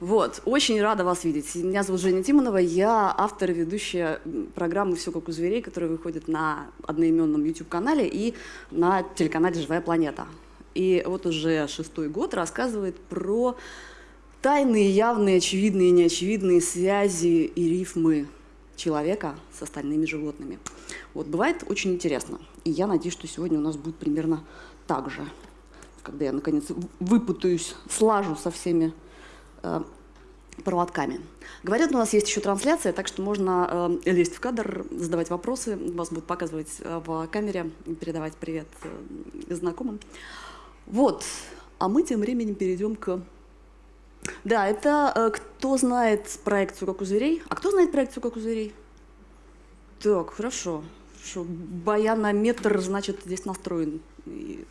Вот, очень рада вас видеть. Меня зовут Женя Тимонова, я автор и ведущая программы «Все как у зверей», которая выходит на одноименном YouTube-канале и на телеканале «Живая планета». И вот уже шестой год рассказывает про тайные, явные, очевидные и неочевидные связи и рифмы человека с остальными животными. Вот, бывает очень интересно. И я надеюсь, что сегодня у нас будет примерно так же. Когда я, наконец, выпутаюсь, слажу со всеми э, проводками. Говорят, у нас есть еще трансляция, так что можно э, лезть в кадр, задавать вопросы, вас будут показывать э, в камере, передавать привет э, знакомым. Вот, а мы тем временем перейдем к... Да, это э, кто знает проекцию «Как у зверей». А кто знает проекцию «Как у зверей»? Так, хорошо. Хорошо. Баянометр, значит, здесь настроен. И...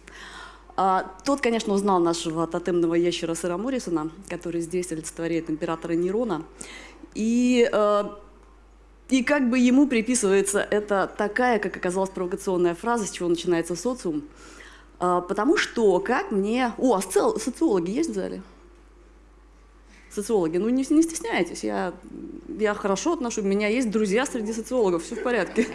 А, тот, конечно, узнал нашего тотемного ящера Сэра Моррисона, который здесь олицетворяет императора Нерона. И, э, и как бы ему приписывается это такая, как оказалась, провокационная фраза, с чего начинается социум. А, потому что, как мне... О, а социологи есть в зале? Социологи, ну не, не стесняйтесь, я, я хорошо отношу, у меня есть друзья среди социологов, все в порядке.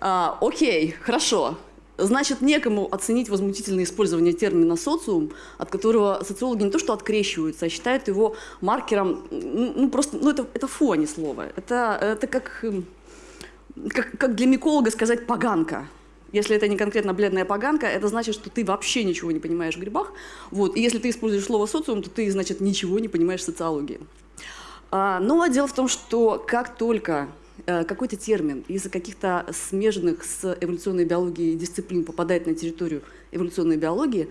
А, окей, хорошо. Значит, некому оценить возмутительное использование термина «социум», от которого социологи не то что открещиваются, а считают его маркером, ну, ну просто, ну это, это фу, а не слово. Это, это как, эм, как, как для миколога сказать «поганка». Если это не конкретно бледная поганка, это значит, что ты вообще ничего не понимаешь в грибах. Вот. И если ты используешь слово «социум», то ты, значит, ничего не понимаешь в социологии. А, но дело в том, что как только какой-то термин из-за каких-то смежных с эволюционной биологией дисциплин попадает на территорию эволюционной биологии,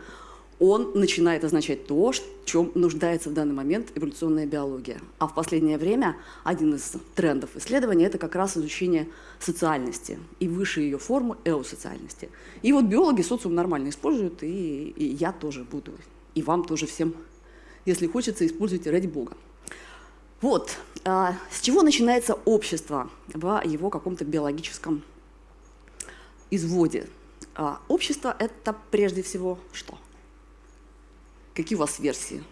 он начинает означать то, в чем нуждается в данный момент эволюционная биология. А в последнее время один из трендов исследования – это как раз изучение социальности и выше ее форму эосоциальности. И вот биологи социум нормально используют, и, и я тоже буду, и вам тоже всем, если хочется, используйте ради бога. Вот, а, с чего начинается общество в его каком-то биологическом изводе? А, общество – это прежде всего что? Какие у вас версии?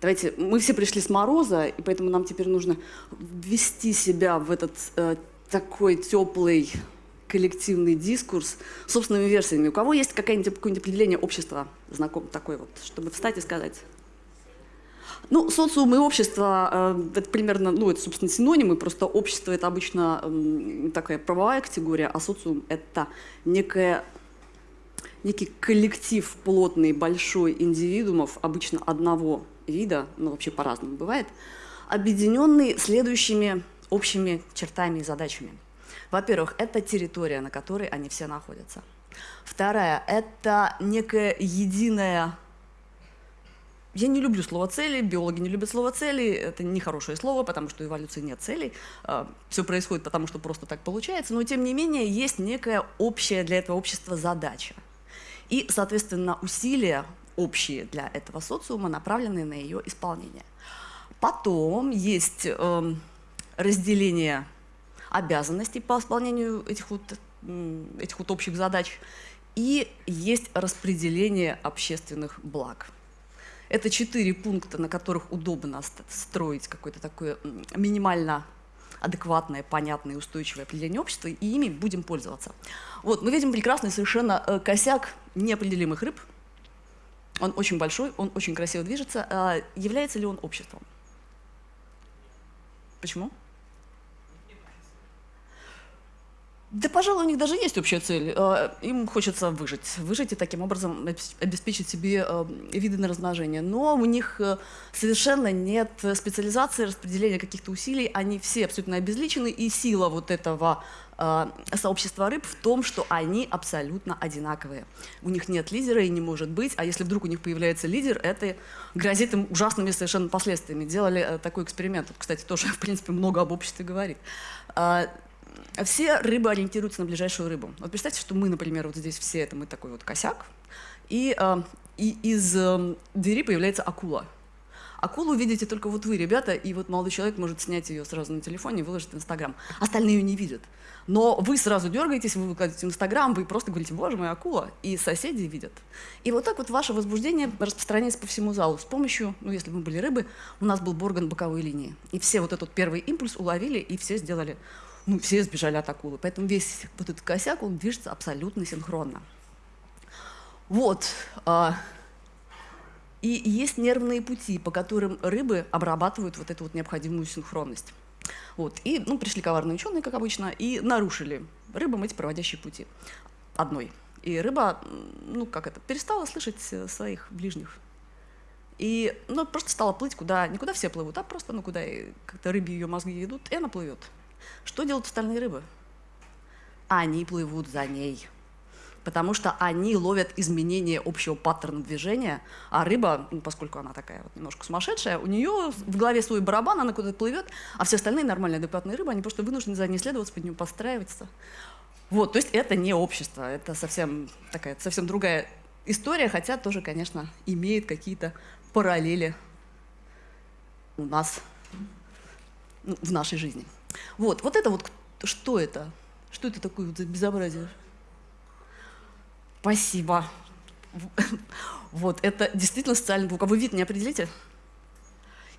Давайте, мы все пришли с мороза, и поэтому нам теперь нужно ввести себя в этот э, такой теплый коллективный дискурс собственными версиями. У кого есть какое-нибудь какое определение общества, знаком такое вот, чтобы встать и сказать? Ну, социум и общество, э, это примерно, ну, это, собственно, синонимы, просто общество – это обычно такая правовая категория, а социум – это некая, некий коллектив плотный, большой индивидуумов, обычно одного вида, ну, вообще по-разному бывает, объединенный следующими общими чертами и задачами. Во-первых, это территория, на которой они все находятся. Вторая – это некая единая я не люблю слово «цели», биологи не любят слово «цели», это нехорошее слово, потому что эволюции нет целей, а, все происходит потому, что просто так получается, но тем не менее есть некая общая для этого общества задача. И, соответственно, усилия общие для этого социума, направленные на ее исполнение. Потом есть э, разделение обязанностей по исполнению этих вот, этих вот общих задач, и есть распределение общественных благ. Это четыре пункта, на которых удобно строить какое-то такое минимально адекватное, понятное, устойчивое определение общества, и ими будем пользоваться. Вот, мы видим прекрасный совершенно э, косяк неопределимых рыб. Он очень большой, он очень красиво движется. А является ли он обществом? Почему? Да, пожалуй, у них даже есть общая цель. Э, им хочется выжить. Выжить и таким образом обеспечить себе э, виды на размножение. Но у них э, совершенно нет специализации, распределения каких-то усилий. Они все абсолютно обезличены. И сила вот этого сообщества рыб в том, что они абсолютно одинаковые. У них нет лидера и не может быть. А если вдруг у них появляется лидер, это грозит им ужасными совершенно последствиями. Делали такой эксперимент. Кстати, тоже, в принципе, много об обществе говорит все рыбы ориентируются на ближайшую рыбу. Вот представьте, что мы, например, вот здесь все, это мы такой вот косяк, и, э, и из э, двери появляется акула. Акулу видите только вот вы, ребята, и вот молодой человек может снять ее сразу на телефоне и выложить в Инстаграм. Остальные ее не видят. Но вы сразу дергаетесь, вы выкладываете в Инстаграм, вы просто говорите, боже мой, акула, и соседи видят. И вот так вот ваше возбуждение распространяется по всему залу с помощью, ну если мы были рыбы, у нас был борган боковой линии. И все вот этот первый импульс уловили, и все сделали, ну все сбежали от акулы. Поэтому весь вот этот косяк, он движется абсолютно синхронно. Вот. А, и есть нервные пути, по которым рыбы обрабатывают вот эту вот необходимую синхронность. Вот. И ну, пришли коварные ученые, как обычно, и нарушили рыбам эти проводящие пути одной. И рыба, ну как это, перестала слышать э, своих ближних. И ну, просто стала плыть куда, не куда все плывут, а просто ну, куда как-то рыбе ее мозги идут, и она плывет. Что делают остальные рыбы? Они плывут за ней потому что они ловят изменения общего паттерна движения, а рыба, ну, поскольку она такая вот немножко сумасшедшая, у нее в голове свой барабан, она куда-то плывет, а все остальные нормальные адекватные рыбы, они просто вынуждены за ней следоваться, под нее подстраиваться. Вот, то есть это не общество, это совсем такая, совсем другая история, хотя тоже, конечно, имеет какие-то параллели у нас, ну, в нашей жизни. Вот, вот это вот, что это? Что это такое вот за безобразие? Спасибо. Вот, это действительно социальный паук. А вы вид не определите?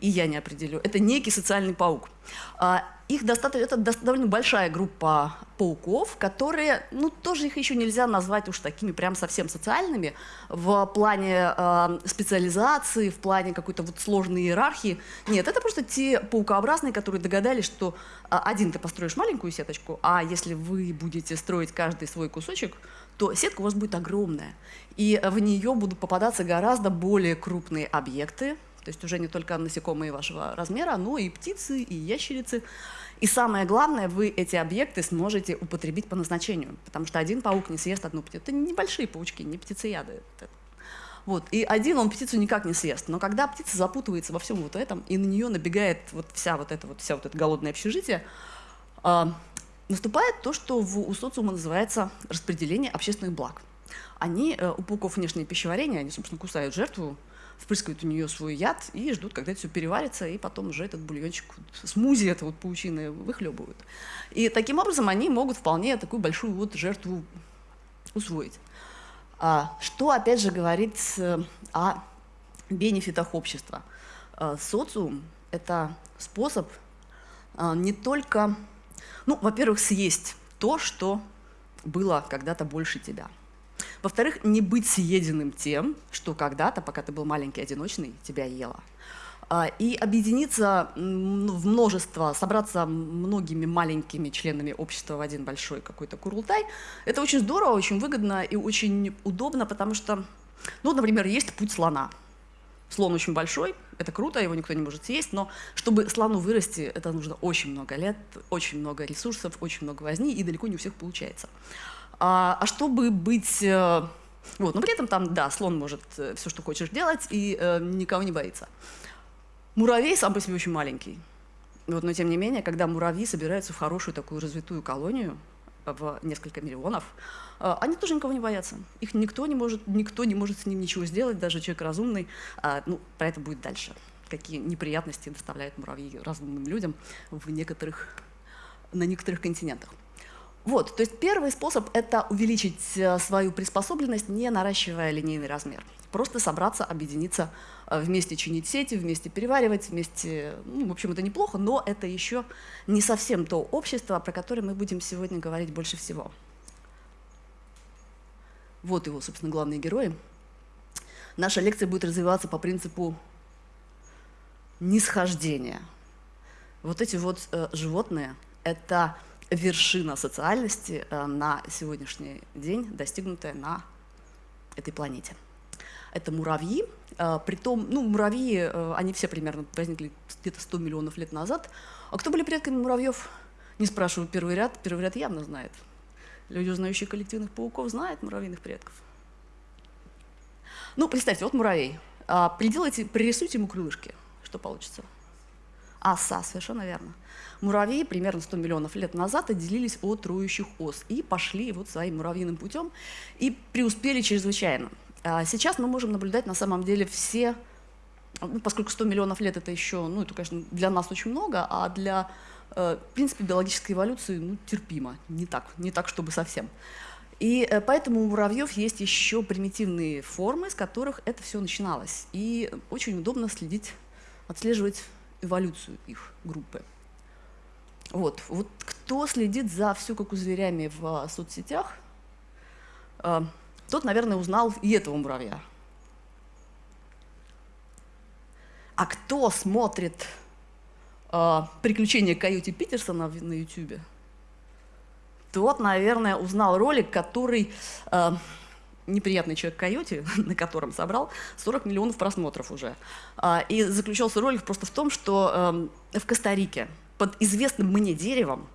И я не определю. Это некий социальный паук. А, их достаточно, это довольно большая группа пауков, которые, ну, тоже их еще нельзя назвать уж такими прям совсем социальными в плане э, специализации, в плане какой-то вот сложной иерархии. Нет, это просто те паукообразные, которые догадались, что э, один ты построишь маленькую сеточку, а если вы будете строить каждый свой кусочек, то сетка у вас будет огромная. И в нее будут попадаться гораздо более крупные объекты, то есть уже не только насекомые вашего размера, но и птицы, и ящерицы. И самое главное, вы эти объекты сможете употребить по назначению, потому что один паук не съест одну птицу. Это небольшие паучки, не птицеяды. Вот. И один он птицу никак не съест. Но когда птица запутывается во всем вот этом, и на нее набегает вот вся вот эта вот, вся вот это голодное общежитие, а, наступает то, что в, у социума называется распределение общественных благ. Они, э, у пауков внешнее пищеварение, они, собственно, кусают жертву, впрыскивают у нее свой яд и ждут, когда это все переварится, и потом уже этот бульончик, смузи это вот паучины выхлебывают. И таким образом они могут вполне такую большую вот жертву усвоить. А, что, опять же, говорит э, о бенефитах общества? А, социум – это способ а, не только ну, во-первых, съесть то, что было когда-то больше тебя. Во-вторых, не быть съеденным тем, что когда-то, пока ты был маленький, одиночный, тебя ело. А, и объединиться в множество, собраться многими маленькими членами общества в один большой какой-то курултай, это очень здорово, очень выгодно и очень удобно, потому что, ну, например, есть путь слона – Слон очень большой, это круто, его никто не может съесть, но чтобы слону вырасти, это нужно очень много лет, очень много ресурсов, очень много возни, и далеко не у всех получается. А, а чтобы быть... Э, вот, но при этом там, да, слон может э, все, что хочешь делать, и э, никого не боится. Муравей сам по себе очень маленький. Вот, но тем не менее, когда муравьи собираются в хорошую такую развитую колонию, в несколько миллионов, а, они тоже никого не боятся. Их никто не может, никто не может с ним ничего сделать, даже человек разумный. А, ну, про это будет дальше. Какие неприятности доставляют муравьи разумным людям в некоторых, на некоторых континентах. Вот, то есть первый способ – это увеличить э, свою приспособленность, не наращивая линейный размер. Просто собраться, объединиться, э, вместе чинить сети, вместе переваривать, вместе… Ну, в общем, это неплохо, но это еще не совсем то общество, про которое мы будем сегодня говорить больше всего. Вот его, собственно, главные герои. Наша лекция будет развиваться по принципу нисхождения. Вот эти вот э, животные – это вершина социальности э, на сегодняшний день, достигнутая на этой планете. Это муравьи, э, притом, ну, муравьи, э, они все примерно возникли где-то 100 миллионов лет назад. А кто были предками муравьев? Не спрашиваю первый ряд, первый ряд явно знает. Люди, узнающие коллективных пауков, знают муравьиных предков. Ну, представьте, вот муравей. А, приделайте, пририсуйте ему крылышки. Что получится? Оса, совершенно верно. Муравьи примерно 100 миллионов лет назад отделились от трующих ос и пошли вот своим муравьиным путем и преуспели чрезвычайно. А сейчас мы можем наблюдать на самом деле все ну, поскольку 100 миллионов лет это еще, ну, это, конечно, для нас очень много, а для, э, в принципе, биологической эволюции, ну, терпимо, не так, не так, чтобы совсем. И э, поэтому у муравьев есть еще примитивные формы, с которых это все начиналось. И очень удобно следить, отслеживать эволюцию их группы. Вот, вот кто следит за все как у зверями в соцсетях, э, тот, наверное, узнал и этого муравья. А кто смотрит э, «Приключения Каюти Питерсона» на Ютубе, тот, наверное, узнал ролик, который неприятный человек Каюти, на котором собрал 40 миллионов просмотров уже. И заключался ролик просто в том, что в Коста-Рике под известным мне деревом,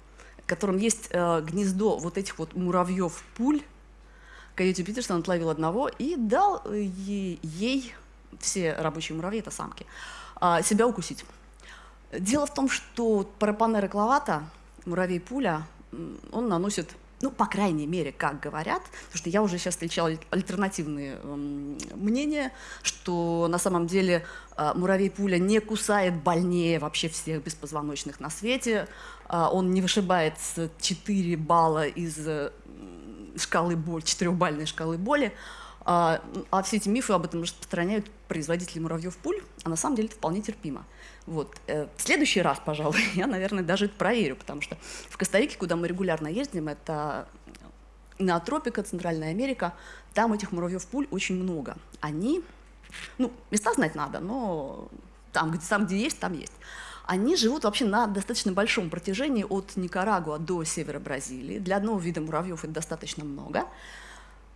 в котором есть э, гнездо вот этих вот муравьев-пуль, Каюти Питерсон отловил одного и дал ей, ей все рабочие муравьи, это самки, а, себя укусить. Дело в том, что парапанера клавата, муравей-пуля, он наносит, ну, по крайней мере, как говорят, потому что я уже сейчас встречала альтернативные мнения, что на самом деле а, муравей-пуля не кусает больнее вообще всех беспозвоночных на свете, а, он не вышибает 4 балла из шкалы боли, четырехбальной шкалы боли, а, а все эти мифы об этом распространяют производители муравьев-пуль, а на самом деле это вполне терпимо. Вот. Э, в следующий раз, пожалуй, я, наверное, даже это проверю, потому что в Коста-Рике, куда мы регулярно ездим, это Неотропика, Центральная Америка, там этих муравьев-пуль очень много. Они, ну, места знать надо, но там, где, там, где есть, там есть. Они живут вообще на достаточно большом протяжении от Никарагуа до севера Бразилии. Для одного вида муравьев это достаточно много.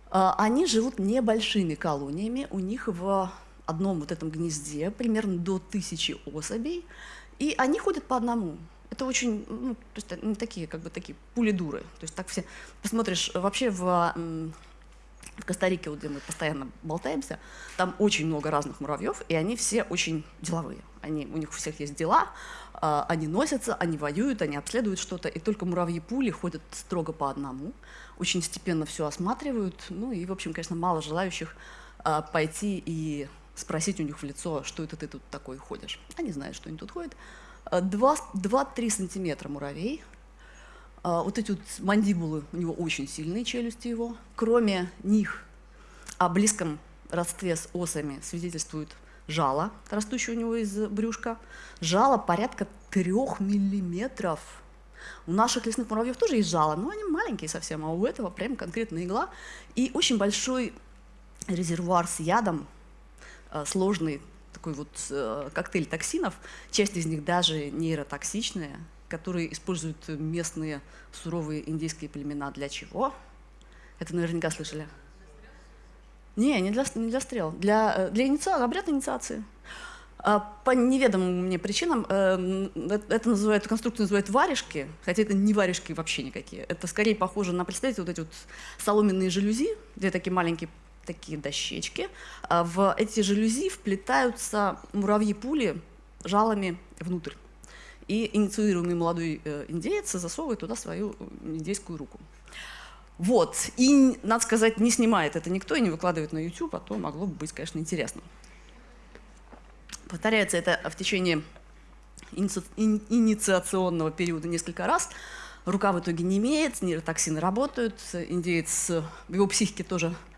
А, они живут небольшими колониями, у них в одном вот этом гнезде примерно до тысячи особей, и они ходят по одному. Это очень, ну, то есть они такие, как бы такие пулидуры. То есть так все, посмотришь, вообще в, в Коста-Рике, вот где мы постоянно болтаемся, там очень много разных муравьев, и они все очень деловые. Они, у них у всех есть дела, а, они носятся, они воюют, они обследуют что-то, и только муравьи-пули ходят строго по одному, очень степенно все осматривают, ну и, в общем, конечно, мало желающих а, пойти и спросить у них в лицо, что это ты тут такой ходишь. Они знают, что они тут ходят. 2-3 а, сантиметра муравей. Вот эти вот мандибулы, у него очень сильные челюсти его. Кроме них о близком родстве с осами свидетельствуют жало, растущее у него из брюшка. Жало порядка трех миллиметров. У наших лесных муравьев тоже есть жало, но они маленькие совсем, а у этого прям конкретно игла. И очень большой резервуар с ядом, э, сложный такой вот э, коктейль токсинов, часть из них даже нейротоксичные, которые используют местные суровые индийские племена для чего? Это наверняка слышали. Не, не для, не для стрел. Для, э, для инициации, обряд инициации. А, по неведомым мне причинам э, это называют, эту конструкцию называют варежки, хотя это не варежки вообще никакие. Это скорее похоже на, представьте, вот эти вот соломенные жалюзи, две такие маленькие такие дощечки. А в эти жалюзи вплетаются муравьи-пули жалами внутрь. И инициируемый молодой э, индеец засовывает туда свою индейскую руку. Вот. И, надо сказать, не снимает это никто и не выкладывает на YouTube, а то могло бы быть, конечно, интересно. Повторяется это в течение иници... инициационного периода несколько раз. Рука в итоге не имеет, нейротоксины работают, индеец, в его психике тоже, э,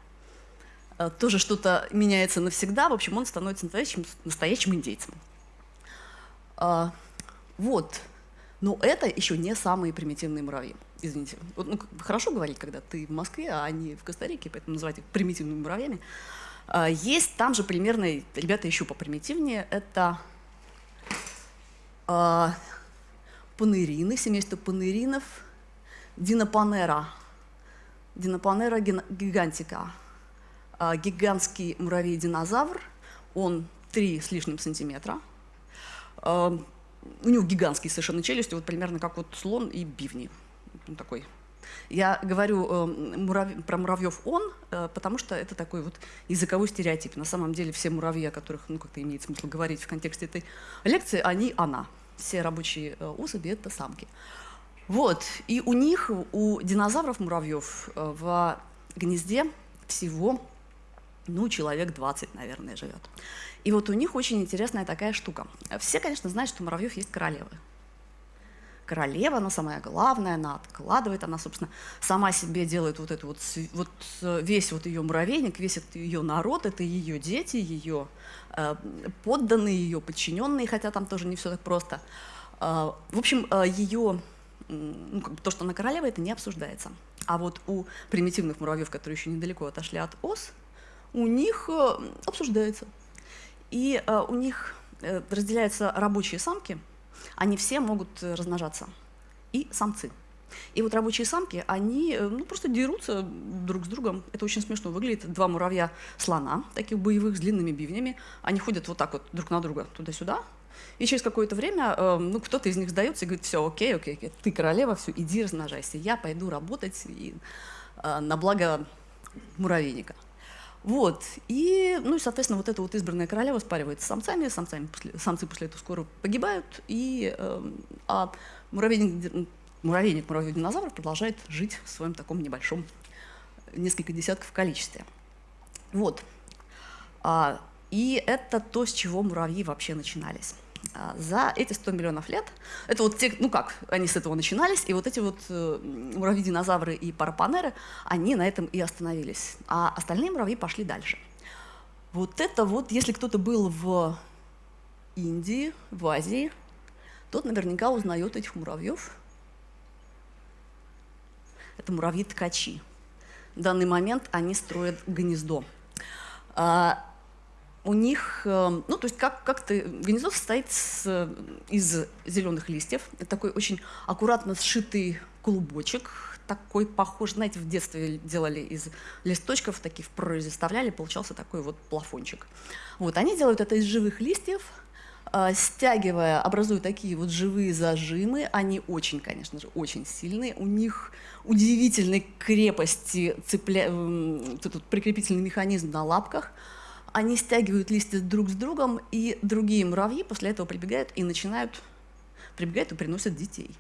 тоже что-то меняется навсегда. В общем, он становится настоящим, настоящим индейцем. А, вот. Но это еще не самые примитивные муравьи извините, вот, ну, хорошо говорить, когда ты в Москве, а не в Коста-Рике, поэтому называть их примитивными муравьями. А, есть там же примерно, ребята еще попримитивнее, это а, панерины, семейство панеринов, динопанера, динопанера гигантика, гигантский муравей-динозавр, он 3 с лишним сантиметра, а, у него гигантские совершенно челюсти, вот примерно как вот слон и бивни ну, такой. Я говорю э, мурав... про муравьев он, э, потому что это такой вот языковой стереотип. На самом деле все муравьи, о которых ну, как-то имеет смысл говорить в контексте этой лекции, они она. Все рабочие э, особи – это самки. Вот. И у них, у динозавров муравьев, э, в гнезде всего ну, человек 20, наверное, живет. И вот у них очень интересная такая штука. Все, конечно, знают, что у муравьев есть королевы. Королева, она самая главная, она откладывает, она, собственно, сама себе делает вот это вот, вот э, весь вот ее муравейник, весь этот ее народ, это ее дети, ее э, подданные, ее подчиненные, хотя там тоже не все так просто. Э, в общем, э, ее, ну, как бы то, что она королева, это не обсуждается. А вот у примитивных муравьев, которые еще недалеко отошли от ос, у них э, обсуждается. И э, у них э, разделяются рабочие самки, они все могут размножаться, и самцы. И вот рабочие самки, они ну, просто дерутся друг с другом. Это очень смешно выглядит. Два муравья-слона, таких боевых, с длинными бивнями. Они ходят вот так вот друг на друга, туда-сюда. И через какое-то время ну, кто-то из них сдается и говорит, все, окей, окей, окей, ты королева, все, иди размножайся. Я пойду работать и, на благо муравейника. Вот, и, ну и, соответственно, вот эта вот избранная королева спаривается с самцами, самцами после, самцы после этого скоро погибают, и, э, а муравейник, муравейник муравей динозавр продолжает жить в своем таком небольшом, несколько десятков количестве. Вот, а, и это то, с чего муравьи вообще начинались. А, за эти 100 миллионов лет, это вот те, ну как, они с этого начинались, и вот эти вот э, муравьи-динозавры и парапанеры, они на этом и остановились. А остальные муравьи пошли дальше. Вот это вот, если кто-то был в Индии, в Азии, тот наверняка узнает этих муравьев. Это муравьи-ткачи. В данный момент они строят гнездо. У них, эм, ну, то есть как, как-то гнездо состоит с, из зеленых листьев. Это такой очень аккуратно сшитый клубочек, такой похож, знаете, в детстве делали из листочков, таких в прорези вставляли, получался такой вот плафончик. Вот, они делают это из живых листьев, э, стягивая, образуют такие вот живые зажимы. Они очень, конечно же, очень сильные. У них удивительной крепости цепля... этот прикрепительный механизм на лапках – они стягивают листья друг с другом, и другие муравьи после этого прибегают и начинают, прибегают и приносят детей.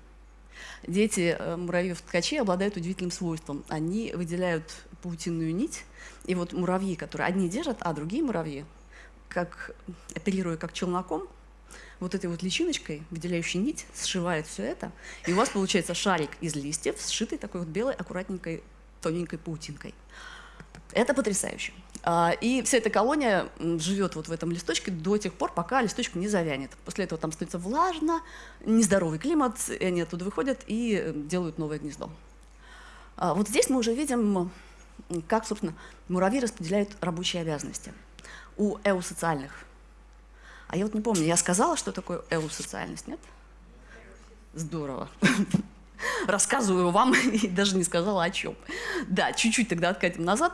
Дети э, муравьев-ткачей обладают удивительным свойством. Они выделяют паутинную нить, и вот муравьи, которые одни держат, а другие муравьи, как, оперируя как челноком, вот этой вот личиночкой, выделяющей нить, сшивает все это, и у вас получается шарик из листьев, сшитый такой вот белой, аккуратненькой, тоненькой паутинкой. Это потрясающе. А, и вся эта колония живет вот в этом листочке до тех пор, пока листочек не завянет. После этого там становится влажно, нездоровый климат, и они оттуда выходят и э, делают новое гнездо. А, вот здесь мы уже видим, как, собственно, муравьи распределяют рабочие обязанности. У эусоциальных. А я вот не помню, я сказала, что такое эусоциальность, нет? Здорово. Рассказываю вам и даже не сказала о чем. Да, чуть-чуть тогда откатим назад.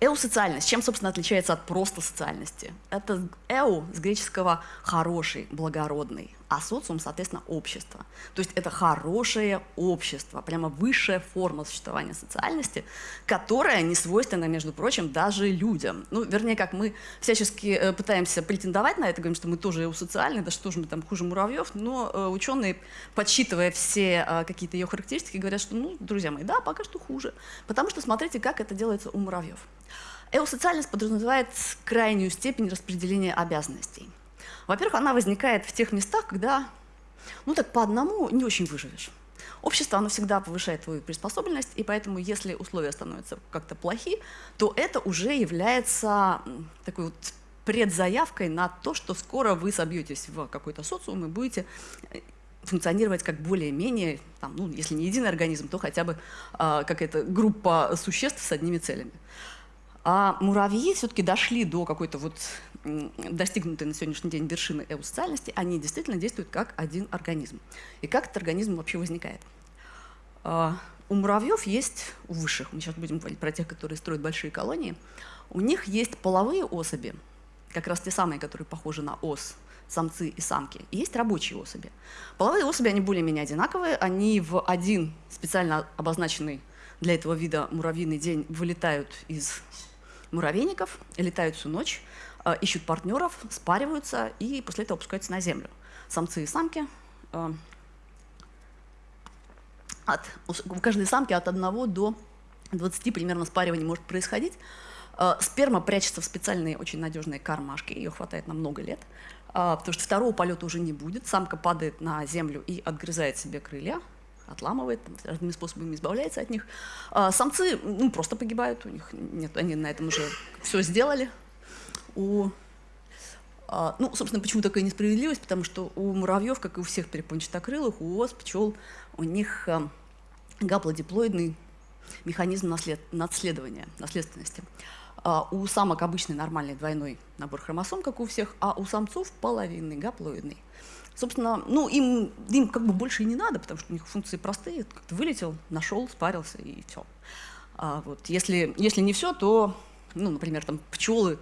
Эусоциальность. Чем, собственно, отличается от просто социальности? Это эу с греческого «хороший», «благородный», а социум, соответственно, общество. То есть это хорошее общество, прямо высшая форма существования социальности, которая не свойственна, между прочим, даже людям. Ну, вернее, как мы всячески э, пытаемся претендовать на это, говорим, что мы тоже эусоциальны, да что же мы там хуже муравьев, но э, ученые, подсчитывая все э, какие-то ее характеристики, говорят, что, ну, друзья мои, да, пока что хуже. Потому что смотрите, как это делается у муравьев. Эусоциальность подразумевает крайнюю степень распределения обязанностей. Во-первых, она возникает в тех местах, когда, ну так по одному не очень выживешь. Общество, оно всегда повышает твою приспособленность, и поэтому, если условия становятся как-то плохи, то это уже является такой вот предзаявкой на то, что скоро вы собьетесь в какой-то социум и будете э, функционировать как более-менее, ну, если не единый организм, то хотя бы э, какая-то группа существ с одними целями. А муравьи все-таки дошли до какой-то вот достигнутой на сегодняшний день вершины эусоциальности, они действительно действуют как один организм. И как этот организм вообще возникает? А, у муравьев есть, у высших, мы сейчас будем говорить про тех, которые строят большие колонии, у них есть половые особи, как раз те самые, которые похожи на ос, самцы и самки, и есть рабочие особи. Половые особи, они более-менее одинаковые, они в один специально обозначенный для этого вида муравьиный день вылетают из муравейников, летают всю ночь, э, ищут партнеров, спариваются и после этого опускаются на землю. Самцы и самки. Э, от, у каждой самки от 1 до 20 примерно спариваний может происходить. Э, сперма прячется в специальные очень надежные кармашки, ее хватает на много лет, потому что второго полета уже не будет. Самка падает на землю и отгрызает себе крылья, отламывает, разными способами избавляется от них. Э, самцы ну, просто погибают, у них нет, они на этом уже все сделали. У ну, собственно, почему такая несправедливость? Потому что у муравьев, как и у всех перепончатокрылых, у ос, пчел, у них гаплодиплоидный механизм наслед... наследования, наследственности. А у самок обычный нормальный двойной набор хромосом, как у всех, а у самцов половинный, гаплоидный. Собственно, ну, им, им как бы больше и не надо, потому что у них функции простые. Как-то вылетел, нашел, спарился и все. А вот если, если не все, то, ну, например, там пчелы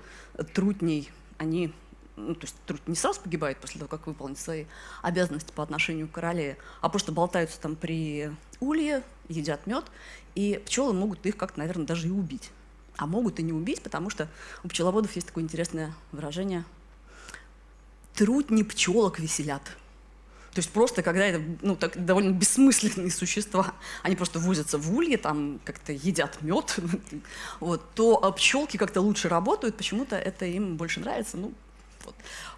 трутней, они ну, то есть труд не сразу погибает после того, как выполнит свои обязанности по отношению к короле, а просто болтаются там при улье, едят мед, и пчелы могут их как-то, наверное, даже и убить а могут и не убить, потому что у пчеловодов есть такое интересное выражение «трутни пчелок веселят». То есть просто, когда это ну, так, довольно бессмысленные существа, они просто возятся в улье, там как-то едят мед, вот, то а пчелки как-то лучше работают, почему-то это им больше нравится. Ну, вот.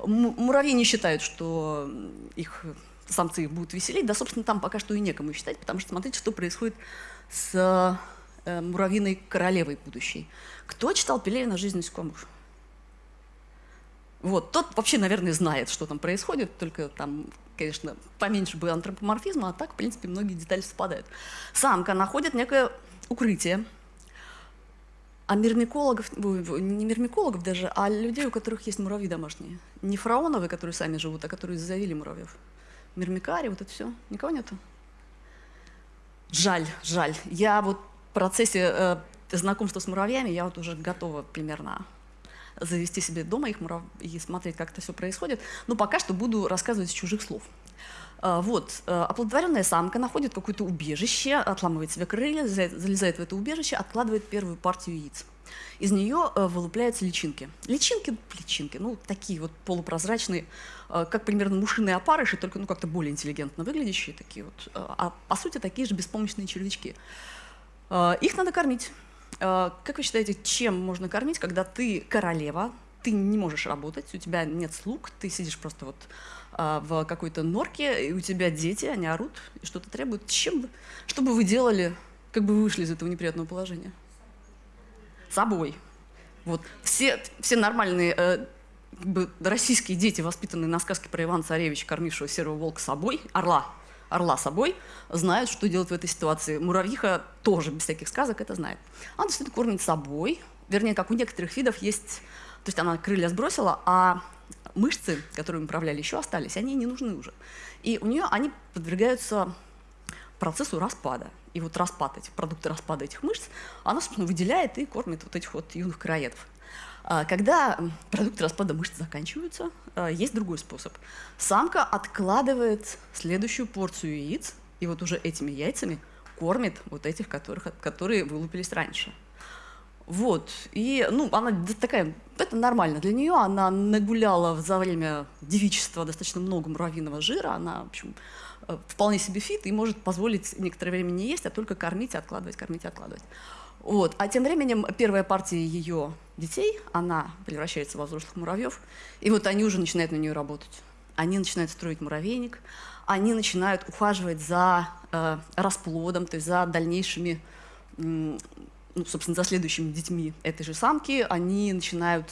Муравьи не считают, что их самцы их будут веселить, да, собственно, там пока что и некому считать, потому что смотрите, что происходит с э, муравьиной королевой будущей. Кто читал Пелевина «Жизнь насекомых»? Вот, тот вообще, наверное, знает, что там происходит, только там, конечно, поменьше бы антропоморфизма, а так, в принципе, многие детали совпадают. Самка находит некое укрытие, а мирмикологов, не мирмикологов даже, а людей, у которых есть муравьи домашние. Не фараоновые, которые сами живут, а которые завели муравьев. Мирмикари, вот это все. Никого нету? Жаль, жаль. Я вот процессе э, знакомства с муравьями я вот уже готова примерно завести себе дома их мурав... и смотреть, как это все происходит. Но пока что буду рассказывать с чужих слов. Э, вот, э, оплодотворенная самка находит какое-то убежище, отламывает себе крылья, залезает в это убежище, откладывает первую партию яиц. Из нее э, вылупляются личинки. Личинки, личинки, ну, такие вот полупрозрачные, как примерно мушиные опарыши, только ну, как-то более интеллигентно выглядящие такие вот, а по сути такие же беспомощные червячки. Э, их надо кормить. Э, как вы считаете, чем можно кормить, когда ты королева, ты не можешь работать, у тебя нет слуг, ты сидишь просто вот э, в какой-то норке, и у тебя дети, они орут и что-то требуют. Чем, что бы вы делали, как бы вы вышли из этого неприятного положения? Собой. Вот. Все, все нормальные бы, российские дети, воспитанные на сказке про Ивана Царевича, кормившего серого волка собой, орла, орла собой, знают, что делать в этой ситуации. Муравьиха тоже без всяких сказок это знает. Она действительно кормит собой, вернее, как у некоторых видов есть, то есть она крылья сбросила, а мышцы, которые управляли, еще остались, они не нужны уже. И у нее они подвергаются процессу распада. И вот распад этих, продукты распада этих мышц, она, собственно, выделяет и кормит вот этих вот юных короедов. А, когда продукты распада мышц заканчиваются, а, есть другой способ. Самка откладывает следующую порцию яиц, и вот уже этими яйцами кормит вот этих, которых, которые вылупились раньше. Вот, и, ну, она такая, это нормально для нее, она нагуляла за время девичества достаточно много муравьиного жира, она, в общем, э, вполне себе фит и может позволить некоторое время не есть, а только кормить и откладывать, кормить и откладывать. Вот. А тем временем первая партия ее детей, она превращается во взрослых муравьев, и вот они уже начинают на нее работать. Они начинают строить муравейник, они начинают ухаживать за э, расплодом, то есть за дальнейшими, ну, собственно, за следующими детьми этой же самки. Они начинают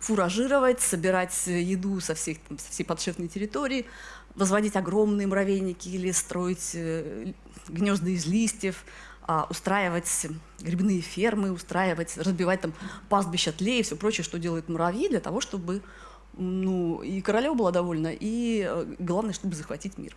фуражировать, собирать еду со, всех, там, со всей подшефной территории, возводить огромные муравейники или строить э, гнезда из листьев, а, устраивать грибные фермы, устраивать, разбивать там пастбища тлей и все прочее, что делают муравьи для того, чтобы ну, и королева была довольна, и э, главное, чтобы захватить мир.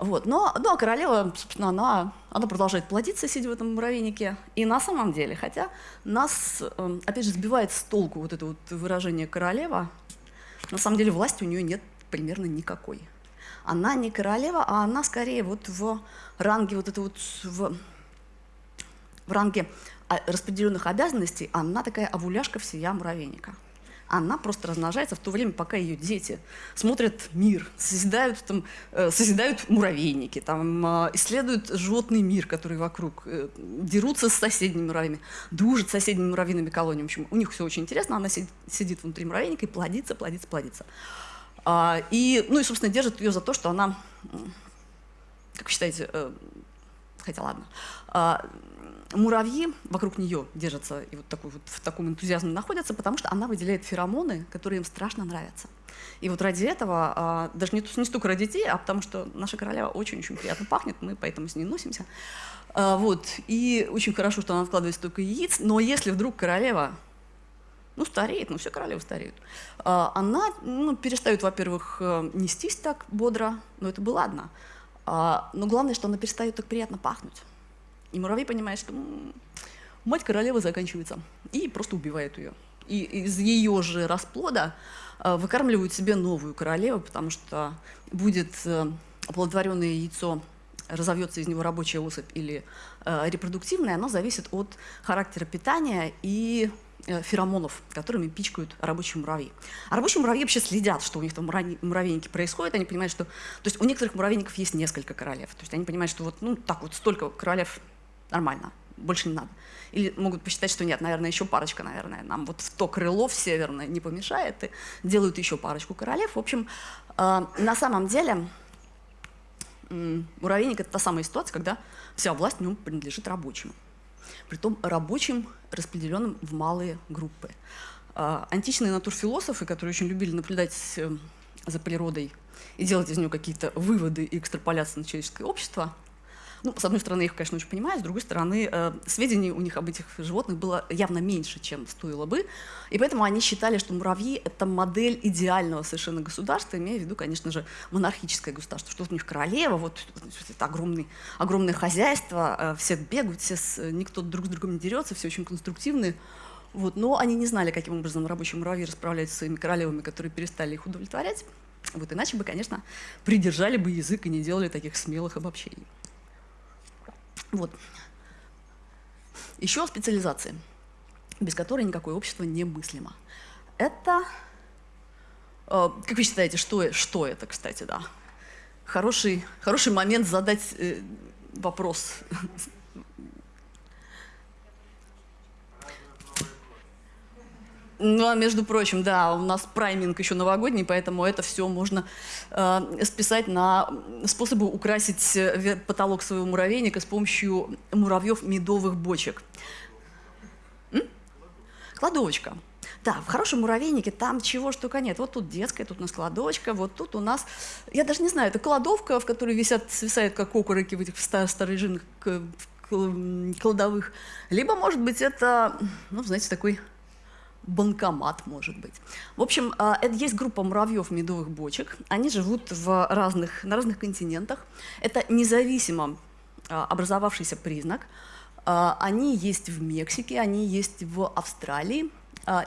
Вот. Но, ну, а королева, собственно, она, она продолжает плодиться, сидя в этом муравейнике. И на самом деле, хотя нас, эм, опять же, сбивает с толку вот это вот выражение «королева», на самом деле власти у нее нет примерно никакой она не королева, а она скорее вот в ранге вот это вот в, в ранге а, распределенных обязанностей, она такая овуляшка всея муравейника. она просто размножается в то время, пока ее дети смотрят мир, созидают, там, э, созидают муравейники, там, э, исследуют животный мир, который вокруг, э, дерутся с соседними муравьями, дружат с соседними муравьиными колониями. В общем, у них все очень интересно, она сидит внутри муравейника и плодится, плодится, плодится. А, и, ну и, собственно, держит ее за то, что она, как вы считаете, э, хотя ладно, а, муравьи вокруг нее держатся и вот, такой, вот в таком энтузиазме находятся, потому что она выделяет феромоны, которые им страшно нравятся. И вот ради этого, а, даже не, не столько ради детей, а потому что наша королева очень-очень приятно пахнет, мы поэтому с ней носимся. Вот. И очень хорошо, что она откладывает столько яиц, но если вдруг королева ну, стареет, ну, все королевы стареют. А, она ну, перестает, во-первых, э, нестись так бодро, но это бы ладно. А, но главное, что она перестает так приятно пахнуть. И муравей понимает, что мать королевы заканчивается, и просто убивает ее. И из ее же расплода э, выкармливают себе новую королеву, потому что будет э, оплодотворенное яйцо, разовьется из него рабочая особь или э, репродуктивная, оно зависит от характера питания и феромонов, которыми пичкают рабочие муравьи. А рабочие муравьи вообще следят, что у них там муравейники происходит, они понимают, что... То есть у некоторых муравейников есть несколько королев, то есть они понимают, что вот ну, так вот столько королев нормально, больше не надо. Или могут посчитать, что нет, наверное, еще парочка, наверное, нам вот в то крыло в северное не помешает, и делают еще парочку королев. В общем, э, на самом деле э, муравейник – это та самая ситуация, когда вся власть в нем принадлежит рабочим. Притом рабочим, распределенным в малые группы. Э, античные натурфилософы, которые очень любили наблюдать э, за природой и делать из нее какие-то выводы и экстраполяции на человеческое общество – ну, с одной стороны, я их, конечно, очень понимаю, с другой стороны, э, сведений у них об этих животных было явно меньше, чем стоило бы. И поэтому они считали, что муравьи — это модель идеального совершенно государства, имея в виду, конечно же, монархическое государство, что вот у них королева, вот это огромный, огромное хозяйство, э, все бегают, все с, никто друг с другом не дерется, все очень конструктивные. Вот, но они не знали, каким образом рабочие муравьи расправляются с своими королевами, которые перестали их удовлетворять. Вот иначе бы, конечно, придержали бы язык и не делали таких смелых обобщений. Вот. Еще специализации, без которой никакое общество немыслимо. Это, э, как вы считаете, что, что это, кстати, да? Хороший, хороший момент задать э, вопрос Ну, а между прочим, да, у нас прайминг еще новогодний, поэтому это все можно э, списать на способы украсить э, потолок своего муравейника с помощью муравьев медовых бочек. М? Кладовочка. Да, в хорошем муравейнике там чего ж только нет. Вот тут детская, тут у нас кладовочка, вот тут у нас, я даже не знаю, это кладовка, в которой висят, свисают как окороки в этих старых кладовых. Либо, может быть, это, ну, знаете, такой банкомат, может быть. В общем, а, это есть группа муравьев медовых бочек. Они живут в разных, на разных континентах. Это независимо а, образовавшийся признак. А, они есть в Мексике, они есть в Австралии.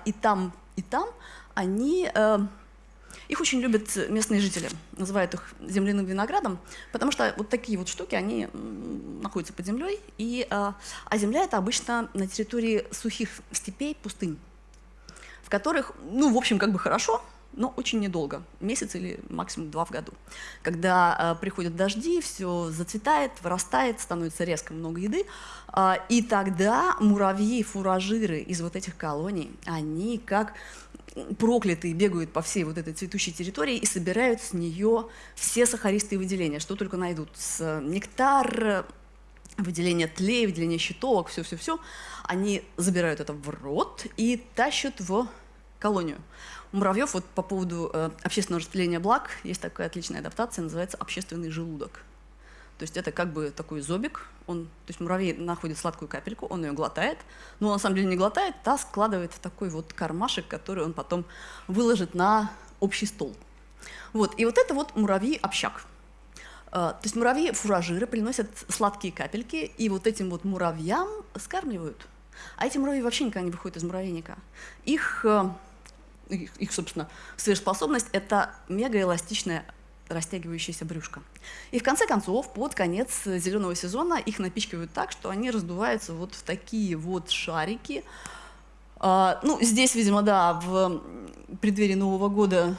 И там, и там они... Их очень любят местные жители, называют их земляным виноградом, потому что вот такие вот штуки, они находятся под землей, и, а земля это обычно на территории сухих степей, пустынь в которых, ну, в общем, как бы хорошо, но очень недолго, месяц или максимум два в году. Когда э, приходят дожди, все зацветает, вырастает, становится резко много еды, э, и тогда муравьи, фуражиры из вот этих колоний, они как проклятые бегают по всей вот этой цветущей территории и собирают с нее все сахаристые выделения, что только найдут. С нектар, выделение тлей, выделение щитовок, все-все-все, они забирают это в рот и тащат в колонию. У муравьев вот по поводу э, общественного распределения благ есть такая отличная адаптация, называется общественный желудок. То есть это как бы такой зобик, он, то есть муравей находит сладкую капельку, он ее глотает, но он на самом деле не глотает, а складывает в такой вот кармашек, который он потом выложит на общий стол. Вот, и вот это вот муравьи-общак. А, то есть муравьи-фуражиры приносят сладкие капельки, и вот этим вот муравьям скармливают. А эти муравьи вообще никогда не выходят из муравейника. Их, э, их, их собственно, сверхспособность – это мегаэластичная растягивающаяся брюшко. И в конце концов, под конец зеленого сезона их напичкивают так, что они раздуваются вот в такие вот шарики. А, ну, здесь, видимо, да, в преддверии Нового года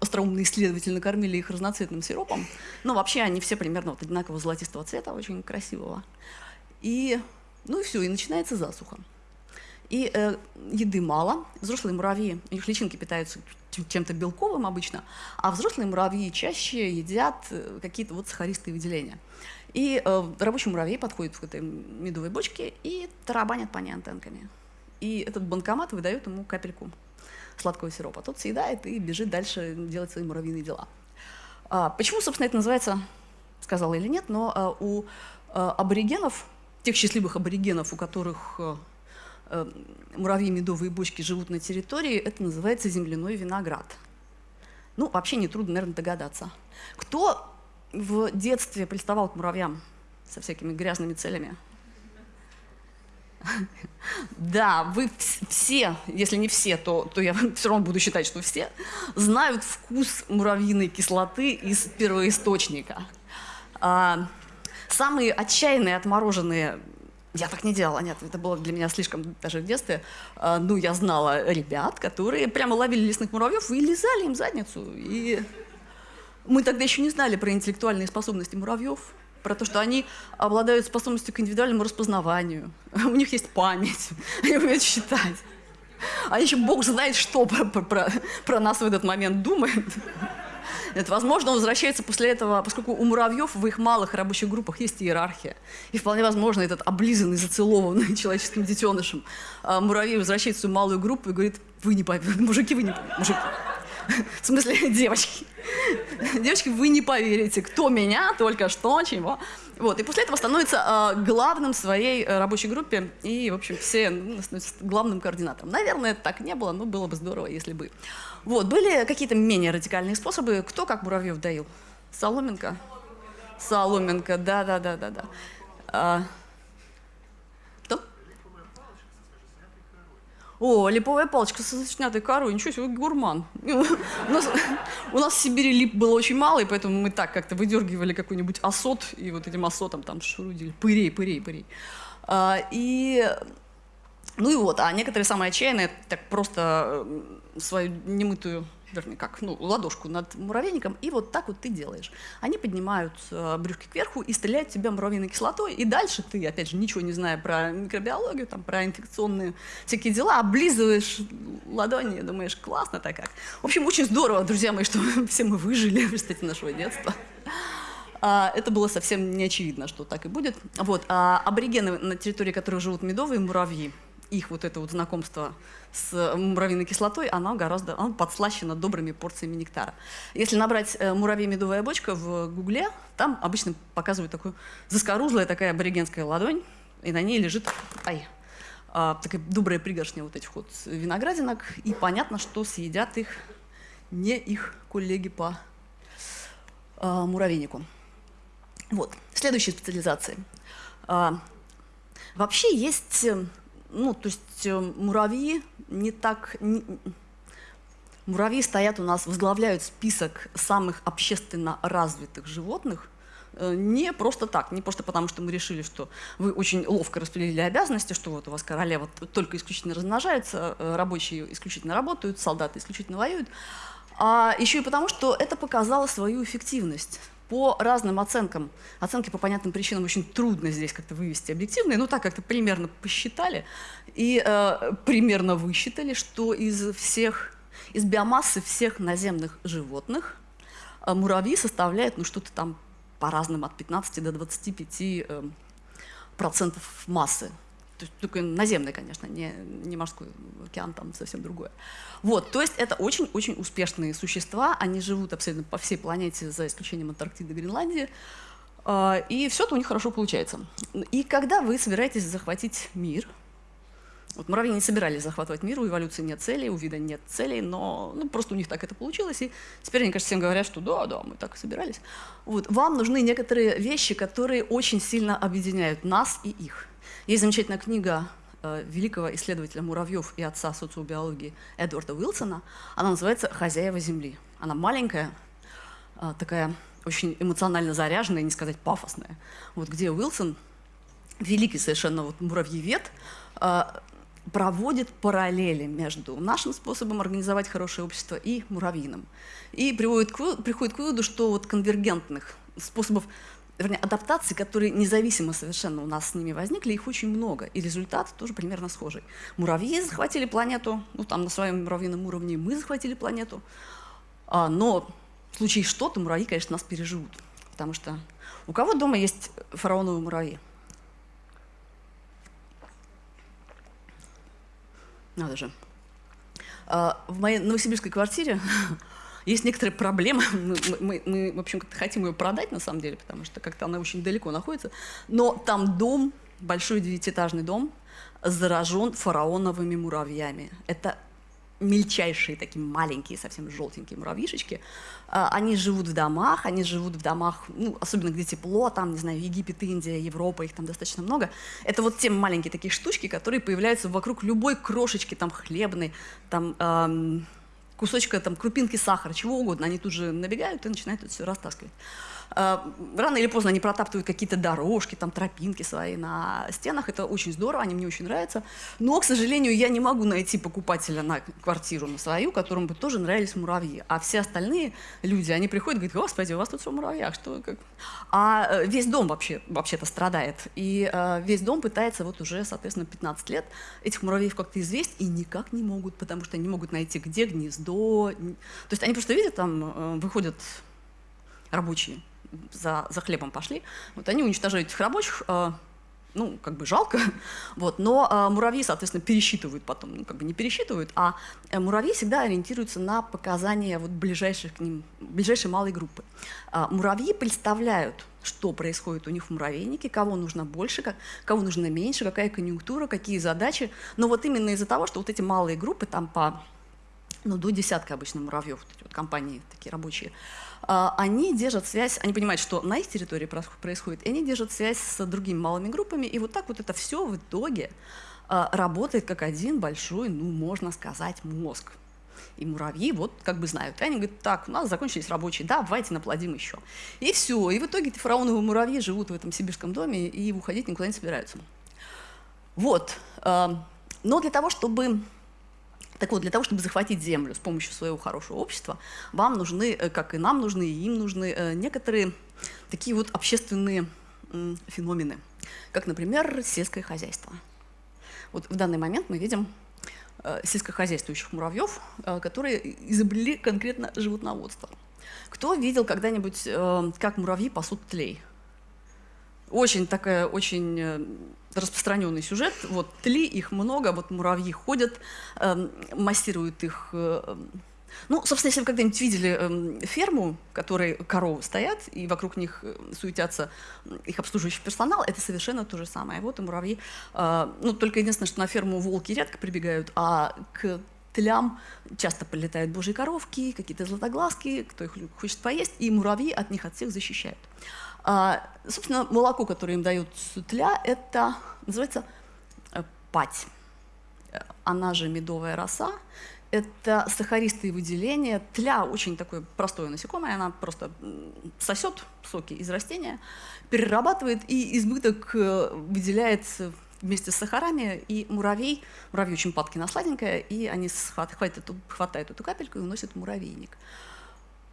остроумные исследователи накормили их разноцветным сиропом. Но вообще они все примерно вот одинакового золотистого цвета, очень красивого. И, ну и все, и начинается засуха. И э, еды мало. Взрослые муравьи, у них личинки питаются чем-то белковым обычно, а взрослые муравьи чаще едят э, какие-то вот сахаристые выделения. И э, рабочий муравей подходит в этой медовой бочке и тарабанят по ней антенками. И этот банкомат выдает ему капельку сладкого сиропа. Тот съедает и бежит дальше делать свои муравьиные дела. А, почему, собственно, это называется, сказала или нет, но а, у а, аборигенов, тех счастливых аборигенов, у которых а, а, муравьи медовые бочки живут на территории, это называется земляной виноград. Ну, вообще нетрудно, наверное, догадаться. Кто в детстве приставал к муравьям со всякими грязными целями? Да, вы все, если не все, то, то я все равно буду считать, что все, знают вкус муравьиной кислоты из первоисточника. А, самые отчаянные, отмороженные я так не делала, нет, это было для меня слишком даже в детстве. А, ну, я знала ребят, которые прямо ловили лесных муравьев и лизали им задницу. И мы тогда еще не знали про интеллектуальные способности муравьев про то, что они обладают способностью к индивидуальному распознаванию, у них есть память, они умеют считать. А еще Бог знает, что про, про, про нас в этот момент думает. Это, возможно, он возвращается после этого, поскольку у муравьев в их малых рабочих группах есть иерархия. И вполне возможно, этот облизанный, зацелованный человеческим детенышем а муравей возвращается в свою малую группу и говорит, вы не поверите, мужики, вы не мужики. В смысле, девочки. Девочки, вы не поверите, кто меня только что, чего. Вот, и после этого становится э, главным в своей э, рабочей группе и, в общем, все ну, становятся главным координатором. Наверное, это так не было, но было бы здорово, если бы. Вот, были какие-то менее радикальные способы. Кто как муравьев доил? Соломенко? Соломенко, да-да-да-да-да. О, липовая палочка со снятой корой, ничего себе, гурман. У нас, у нас в Сибири лип было очень мало, и поэтому мы так как-то выдергивали какой-нибудь осот, и вот этим осотом там шурудили, пырей, пырей, пырей. А, и, ну и вот, а некоторые самые отчаянные так просто свою немытую вернее, как, ну, ладошку над муравейником, и вот так вот ты делаешь. Они поднимают э, брюшки кверху и стреляют тебя муравьиной кислотой, и дальше ты, опять же, ничего не зная про микробиологию, там, про инфекционные всякие дела, облизываешь ладони, думаешь, классно так как. В общем, очень здорово, друзья мои, что все мы выжили в результате нашего детства. А, это было совсем не очевидно, что так и будет. Вот. А аборигены, на территории которых живут медовые муравьи, их вот это вот знакомство с муравьиной кислотой, оно гораздо оно подслащено добрыми порциями нектара. Если набрать э, муравей медовая бочка в гугле, там обычно показывают такую заскорузлая такая аборигенская ладонь, и на ней лежит ай, а, такая добрая пригоршня вот этих вот виноградинок, и понятно, что съедят их не их коллеги по а, муравейнику. Вот, следующие специализации. А, вообще есть э, ну, то есть э, муравьи не так... Не, муравьи стоят у нас, возглавляют список самых общественно развитых животных, э, не просто так, не просто потому, что мы решили, что вы очень ловко распределили обязанности, что вот у вас королева только исключительно размножается, э, рабочие исключительно работают, солдаты исключительно воюют, а еще и потому, что это показало свою эффективность по разным оценкам. Оценки по понятным причинам очень трудно здесь как-то вывести объективные, но так как-то примерно посчитали и э, примерно высчитали, что из всех, из биомассы всех наземных животных э, муравьи составляют ну, что-то там по разным от 15 до 25 э, процентов массы. То есть только наземный, конечно, не, не морской океан, там совсем другое. Вот, то есть это очень-очень успешные существа, они живут абсолютно по всей планете, за исключением Антарктиды и Гренландии, а, и все это у них хорошо получается. И когда вы собираетесь захватить мир, вот муравьи не собирались захватывать мир, у эволюции нет целей, у вида нет целей, но ну, просто у них так это получилось, и теперь они, кажется, всем говорят, что да, да, мы так и собирались. Вот, вам нужны некоторые вещи, которые очень сильно объединяют нас и их. Есть замечательная книга э, великого исследователя муравьев и отца социобиологии Эдварда Уилсона. Она называется «Хозяева Земли». Она маленькая, э, такая очень эмоционально заряженная, не сказать пафосная. Вот где Уилсон, великий совершенно вот муравьевед, э, проводит параллели между нашим способом организовать хорошее общество и муравьиным. И приводит к, приходит к выводу, что вот конвергентных способов вернее, адаптации, которые независимо совершенно у нас с ними возникли, их очень много, и результат тоже примерно схожий. Муравьи захватили планету, ну там на своем муравьином уровне мы захватили планету, а, но в случае что-то муравьи, конечно, нас переживут, потому что у кого дома есть фараоновые муравьи? Надо же. А, в моей новосибирской квартире есть некоторые проблемы. Мы, мы, мы в общем, как-то хотим ее продать, на самом деле, потому что как-то она очень далеко находится. Но там дом, большой девятиэтажный дом, заражен фараоновыми муравьями. Это мельчайшие, такие маленькие, совсем желтенькие муравьишечки. А, они живут в домах, они живут в домах, ну, особенно где тепло, там, не знаю, Египет, Индия, Европа, их там достаточно много. Это вот те маленькие такие штучки, которые появляются вокруг любой крошечки, там, хлебной, там, эм, кусочка там, крупинки сахара, чего угодно, они тут же набегают и начинают это все растаскивать. А, рано или поздно они протаптывают какие-то дорожки, там тропинки свои на стенах. Это очень здорово, они мне очень нравятся. Но, к сожалению, я не могу найти покупателя на квартиру на свою, которому бы тоже нравились муравьи. А все остальные люди, они приходят и говорят, господи, у вас тут все в муравьях. Что, как? А э, весь дом вообще, вообще-то страдает. И э, весь дом пытается вот уже, соответственно, 15 лет этих муравьев как-то известь и никак не могут, потому что они могут найти, где гнездо. То есть они просто видят, там э, выходят рабочие за, за хлебом пошли, вот они уничтожают этих рабочих, э, ну, как бы жалко, вот, но э, муравьи, соответственно, пересчитывают потом, ну, как бы не пересчитывают, а э, муравьи всегда ориентируются на показания вот ближайших к ним, ближайшей малой группы. Э, муравьи представляют, что происходит у них в муравейнике, кого нужно больше, как, кого нужно меньше, какая конъюнктура, какие задачи, но вот именно из-за того, что вот эти малые группы, там по, ну, до десятка обычно муравьев, вот эти вот компании такие рабочие, а, они держат связь, они понимают, что на их территории происходит, и они держат связь с другими малыми группами, и вот так вот это все в итоге а, работает как один большой, ну, можно сказать, мозг. И муравьи вот как бы знают. И они говорят, так, у нас закончились рабочие, да, давайте наплодим еще. И все. И в итоге эти фараоновые муравьи живут в этом сибирском доме и уходить никуда не собираются. Вот. А, но для того, чтобы так вот, для того, чтобы захватить землю с помощью своего хорошего общества, вам нужны, э, как и нам нужны, и им нужны э, некоторые такие вот общественные феномены, как, например, сельское хозяйство. Вот в данный момент мы видим э, сельскохозяйствующих муравьев, которые изобрели конкретно животноводство. Кто видел когда-нибудь, как муравьи пасут тлей? Очень такая, очень распространенный сюжет. Вот тли, их много, вот муравьи ходят, э, массируют их. Э, ну, собственно, если вы когда-нибудь видели э, ферму, в которой коровы стоят, и вокруг них э, суетятся их обслуживающий персонал, это совершенно то же самое. Вот и муравьи. Э, ну, только единственное, что на ферму волки редко прибегают, а к тлям часто прилетают божьи коровки, какие-то златоглазки, кто их хочет поесть, и муравьи от них от всех защищают. А, собственно, молоко, которое им дают сутля, это называется э, пать. Она же медовая роса. Это сахаристые выделения. Тля очень такое простое насекомое, она просто сосет соки из растения, перерабатывает и избыток э, выделяет вместе с сахарами, и муравей, муравей очень падки на сладенькое, и они хватают хватают эту капельку и уносят в муравейник.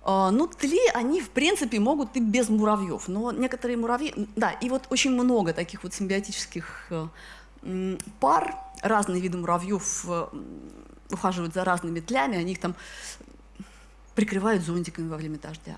А, ну, тли, они, в принципе, могут и без муравьев, но некоторые муравьи... Да, и вот очень много таких вот симбиотических э, пар, разные виды муравьев э, ухаживают за разными тлями, они их там прикрывают зонтиками во время дождя.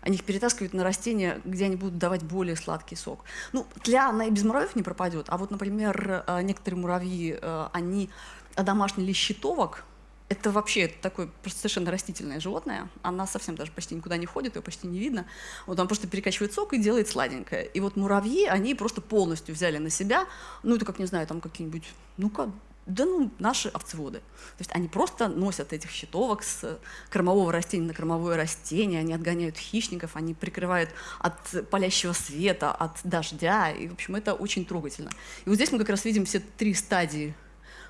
Они их перетаскивают на растения, где они будут давать более сладкий сок. Ну, тля, она и без муравьев не пропадет, а вот, например, э, некоторые муравьи, они домашний щитовок, это вообще это такое просто совершенно растительное животное. Она совсем даже почти никуда не ходит, ее почти не видно. Вот он просто перекачивает сок и делает сладенькое. И вот муравьи, они просто полностью взяли на себя, ну это как, не знаю, там какие-нибудь, ну-ка, да ну, наши овцеводы. То есть они просто носят этих щитовок с кормового растения на кормовое растение, они отгоняют хищников, они прикрывают от палящего света, от дождя, и, в общем, это очень трогательно. И вот здесь мы как раз видим все три стадии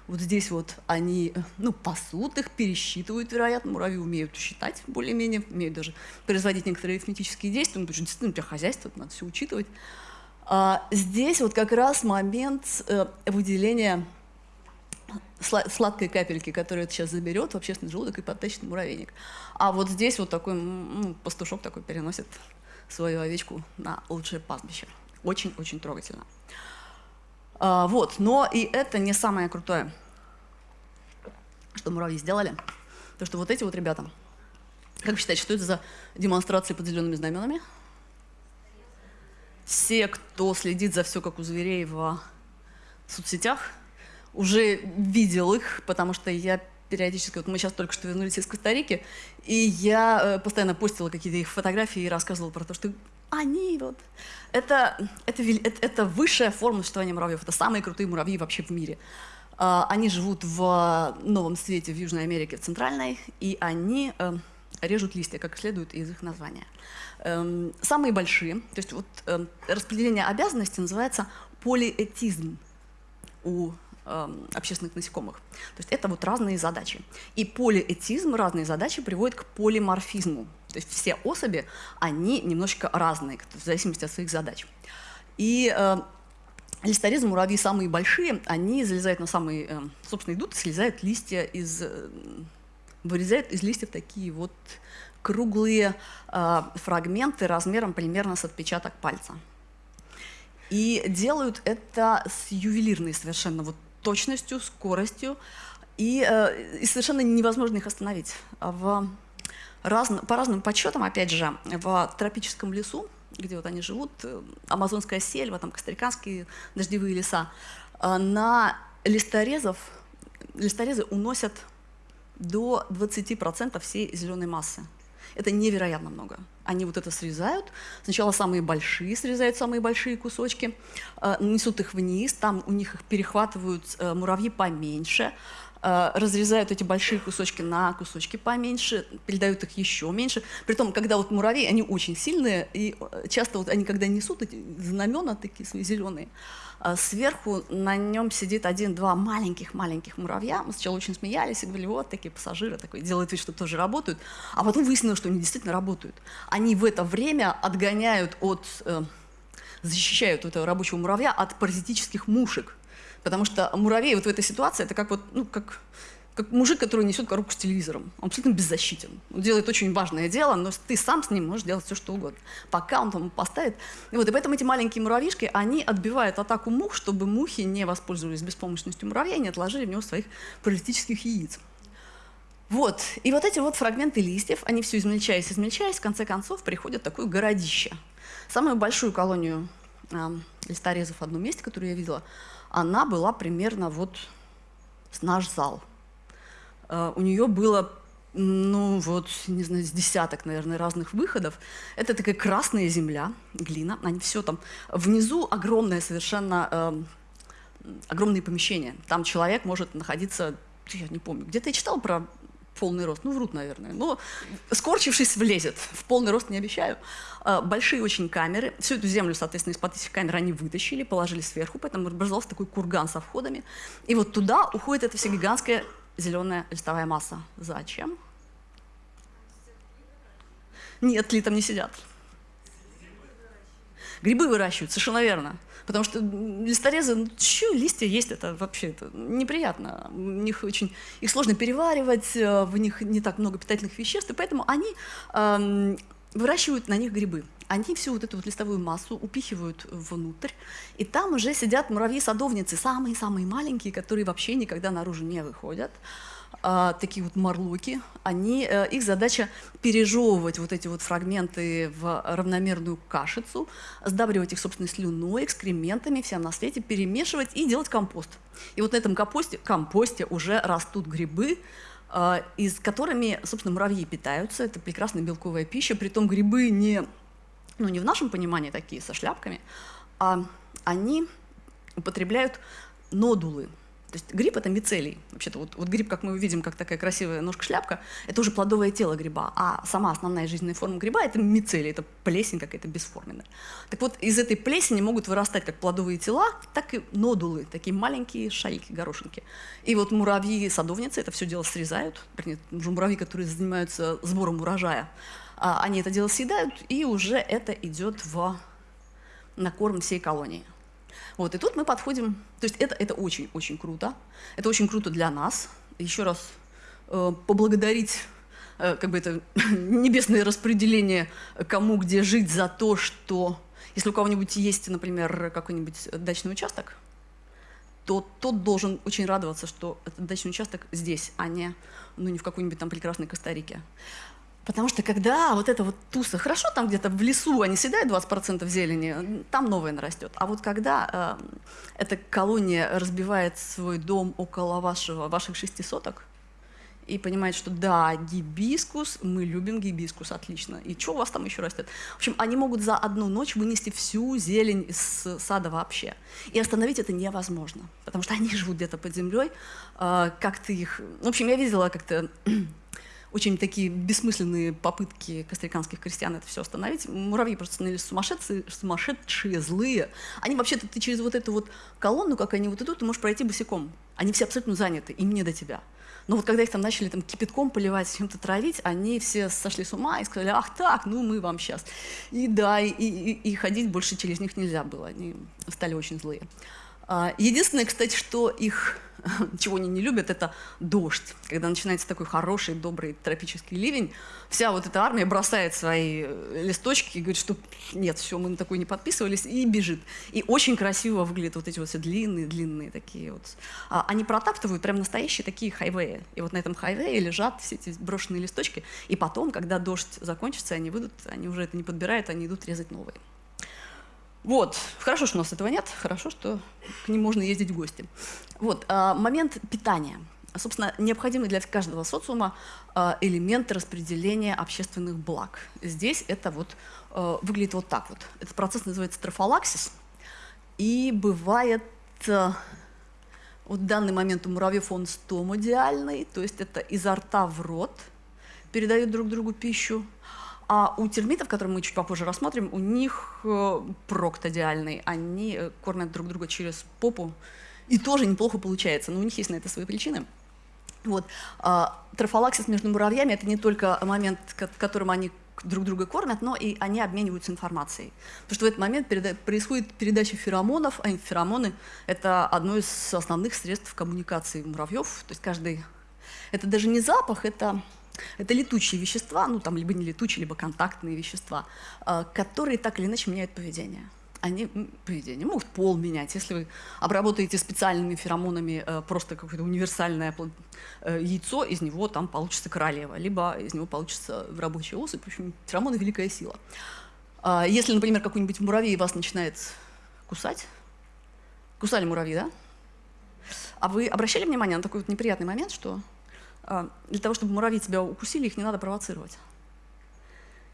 вот здесь вот они, ну, пасут их, пересчитывают, вероятно. Муравьи умеют считать более-менее, умеют даже производить некоторые арифметические действия, ну, потому что действительно у тебя хозяйство, надо все учитывать. А здесь вот как раз момент э, выделения сладкой капельки, которую это сейчас заберет в общественный желудок и подтащит муравейник. А вот здесь вот такой ну, пастушок такой переносит свою овечку на лучшее пастбище. Очень-очень трогательно. А, вот, но и это не самое крутое, что муравьи сделали. То, что вот эти вот ребята, как вы считаете, что это за демонстрации под зелеными знаменами? Все, кто следит за все, как у зверей в соцсетях, уже видел их, потому что я периодически, вот мы сейчас только что вернулись из Коста-Рики, и я э, постоянно постила какие-то их фотографии и рассказывала про то, что они вот, это, это, это, это высшая форма существования муравьев, это самые крутые муравьи вообще в мире. Э, они живут в Новом Свете, в Южной Америке, в Центральной, и они э, режут листья, как следует из их названия. Э, самые большие, то есть вот э, распределение обязанностей называется полиэтизм у Эм, общественных насекомых. То есть это вот разные задачи. И полиэтизм, разные задачи приводят к полиморфизму. То есть все особи, они немножечко разные, в зависимости от своих задач. И э, листорезы, муравьи самые большие, они залезают на самые, э, собственно, идут слезают листья из, э, вырезают из листьев такие вот круглые э, фрагменты размером примерно с отпечаток пальца. И делают это с ювелирной совершенно вот точностью, скоростью, и, э, и совершенно невозможно их остановить. В раз, по разным подсчетам, опять же, в тропическом лесу, где вот они живут, э, амазонская сельва, там костариканские дождевые леса, э, на листорезов, листорезы уносят до 20% всей зеленой массы. Это невероятно много. Они вот это срезают. Сначала самые большие срезают самые большие кусочки, э, несут их вниз, там у них их перехватывают муравьи поменьше, разрезают эти большие кусочки на кусочки поменьше, передают их еще меньше. Притом, когда вот муравьи, они очень сильные, и часто вот они, когда несут эти знамена такие зеленые, а сверху на нем сидит один-два маленьких-маленьких муравья. Мы сначала очень смеялись и говорили, вот такие пассажиры, такой, делают вид, что тоже работают. А потом выяснилось, что они действительно работают. Они в это время отгоняют от, э, защищают этого рабочего муравья от паразитических мушек. Потому что муравей вот в этой ситуации, это как вот, ну, как как мужик, который несет коробку с телевизором. Он абсолютно беззащитен. Он делает очень важное дело, но ты сам с ним можешь делать все, что угодно. Пока он там поставит. И, вот, и поэтому эти маленькие муравьишки, они отбивают атаку мух, чтобы мухи не воспользовались беспомощностью муравья и не отложили в него своих паразитических яиц. Вот. И вот эти вот фрагменты листьев, они все измельчаясь, измельчаясь, в конце концов приходят в такое городище. Самую большую колонию э, листорезов в одном месте, которую я видела, она была примерно вот с наш зал. Э, у нее было ну вот, не знаю, с десяток, наверное, разных выходов. Это такая красная земля, глина, они все там. Внизу огромное совершенно, э, огромные помещения. Там человек может находиться, я не помню, где-то я читал про полный рост, ну врут, наверное, но скорчившись влезет, в полный рост не обещаю. Э, большие очень камеры, всю эту землю, соответственно, из-под этих камер они вытащили, положили сверху, поэтому образовался такой курган со входами. И вот туда уходит эта вся гигантская зеленая листовая масса. Зачем? Нет, ли там не сидят. Грибы выращивают, совершенно верно. Потому что листорезы, ну, что листья есть, это вообще это неприятно. У них очень, их сложно переваривать, э, в них не так много питательных веществ, и поэтому они э, выращивают на них грибы. Они всю вот эту вот листовую массу упихивают внутрь, и там уже сидят муравьи-садовницы, самые-самые маленькие, которые вообще никогда наружу не выходят. А, такие вот марлоки, они, э, их задача пережевывать вот эти вот фрагменты в равномерную кашицу, сдабривать их собственной слюной, экскрементами, всем на свете, перемешивать и делать компост. И вот на этом компосте, компосте уже растут грибы, а, из которыми, собственно, муравьи питаются. Это прекрасная белковая пища. Притом грибы не, ну, не в нашем понимании такие, со шляпками, а они употребляют нодулы. То есть гриб – это мицелий. Вообще-то вот, вот гриб, как мы видим, как такая красивая ножка-шляпка, это уже плодовое тело гриба, а сама основная жизненная форма гриба – это мицелий, это плесень какая-то бесформенная. Так вот, из этой плесени могут вырастать как плодовые тела, так и нодулы, такие маленькие шарики, горошинки. И вот муравьи-садовницы это все дело срезают, вернее, муравьи, которые занимаются сбором урожая, а, они это дело съедают, и уже это идет в, на корм всей колонии. Вот, и тут мы подходим, то есть это, это очень-очень круто, это очень круто для нас. Еще раз э, поблагодарить э, как бы это небесное распределение, кому где жить за то, что если у кого-нибудь есть, например, какой-нибудь дачный участок, то тот должен очень радоваться, что этот дачный участок здесь, а не, ну, не в какой-нибудь там прекрасной Коста-Рике. Потому что когда вот эта вот туса, хорошо там где-то в лесу они съедают 20% зелени, там новое нарастет. А вот когда э, эта колония разбивает свой дом около вашего, ваших шести соток, и понимает, что да, гибискус, мы любим гибискус, отлично. И что у вас там еще растет? В общем, они могут за одну ночь вынести всю зелень из сада вообще. И остановить это невозможно, потому что они живут где-то под землей. Э, как ты их... В общем, я видела как-то очень такие бессмысленные попытки костриканских крестьян это все остановить. Муравьи просто становились сумасшедшие, сумасшедшие, злые. Они вообще-то, ты через вот эту вот колонну, как они вот идут, ты можешь пройти босиком. Они все абсолютно заняты, им не до тебя. Но вот когда их там начали там, кипятком поливать, чем-то травить, они все сошли с ума и сказали, ах так, ну мы вам сейчас. И да, и, и, и ходить больше через них нельзя было, они стали очень злые. А, единственное, кстати, что их чего они не любят, это дождь. Когда начинается такой хороший, добрый тропический ливень, вся вот эта армия бросает свои э, листочки и говорит, что нет, все, мы на такой не подписывались, и бежит. И очень красиво выглядят вот эти вот все длинные-длинные такие вот. А, они протаптывают прям настоящие такие хайвеи. И вот на этом хайвее лежат все эти брошенные листочки, и потом, когда дождь закончится, они выйдут, они уже это не подбирают, они идут резать новые. Вот, хорошо, что у нас этого нет, хорошо, что к ним можно ездить в гости. Вот, а, момент питания. Собственно, необходимый для каждого социума а, элемент распределения общественных благ. Здесь это вот а, выглядит вот так вот. Этот процесс называется трофалаксис. И бывает, вот в данный момент у муравьев он стомодиальный, то есть это изо рта в рот передают друг другу пищу. А у термитов, которые мы чуть попозже рассмотрим, у них э, проктодиальный. Они э, кормят друг друга через попу. И тоже неплохо получается, но у них есть на это свои причины. Вот. А, трофалаксис между муравьями – это не только момент, в котором они друг друга кормят, но и они обмениваются информацией. Потому что в этот момент происходит передача феромонов, а феромоны – это одно из основных средств коммуникации муравьев. То есть каждый… Это даже не запах, это это летучие вещества, ну там либо не летучие, либо контактные вещества, а, которые так или иначе меняют поведение. Они поведение могут пол менять. Если вы обработаете специальными феромонами э, просто какое-то универсальное э, яйцо, из него там получится королева, либо из него получится рабочая особь. В общем, феромоны – великая сила. А, если, например, какой-нибудь муравей вас начинает кусать, кусали муравьи, да? А вы обращали внимание на такой вот неприятный момент, что для того, чтобы муравьи тебя укусили, их не надо провоцировать.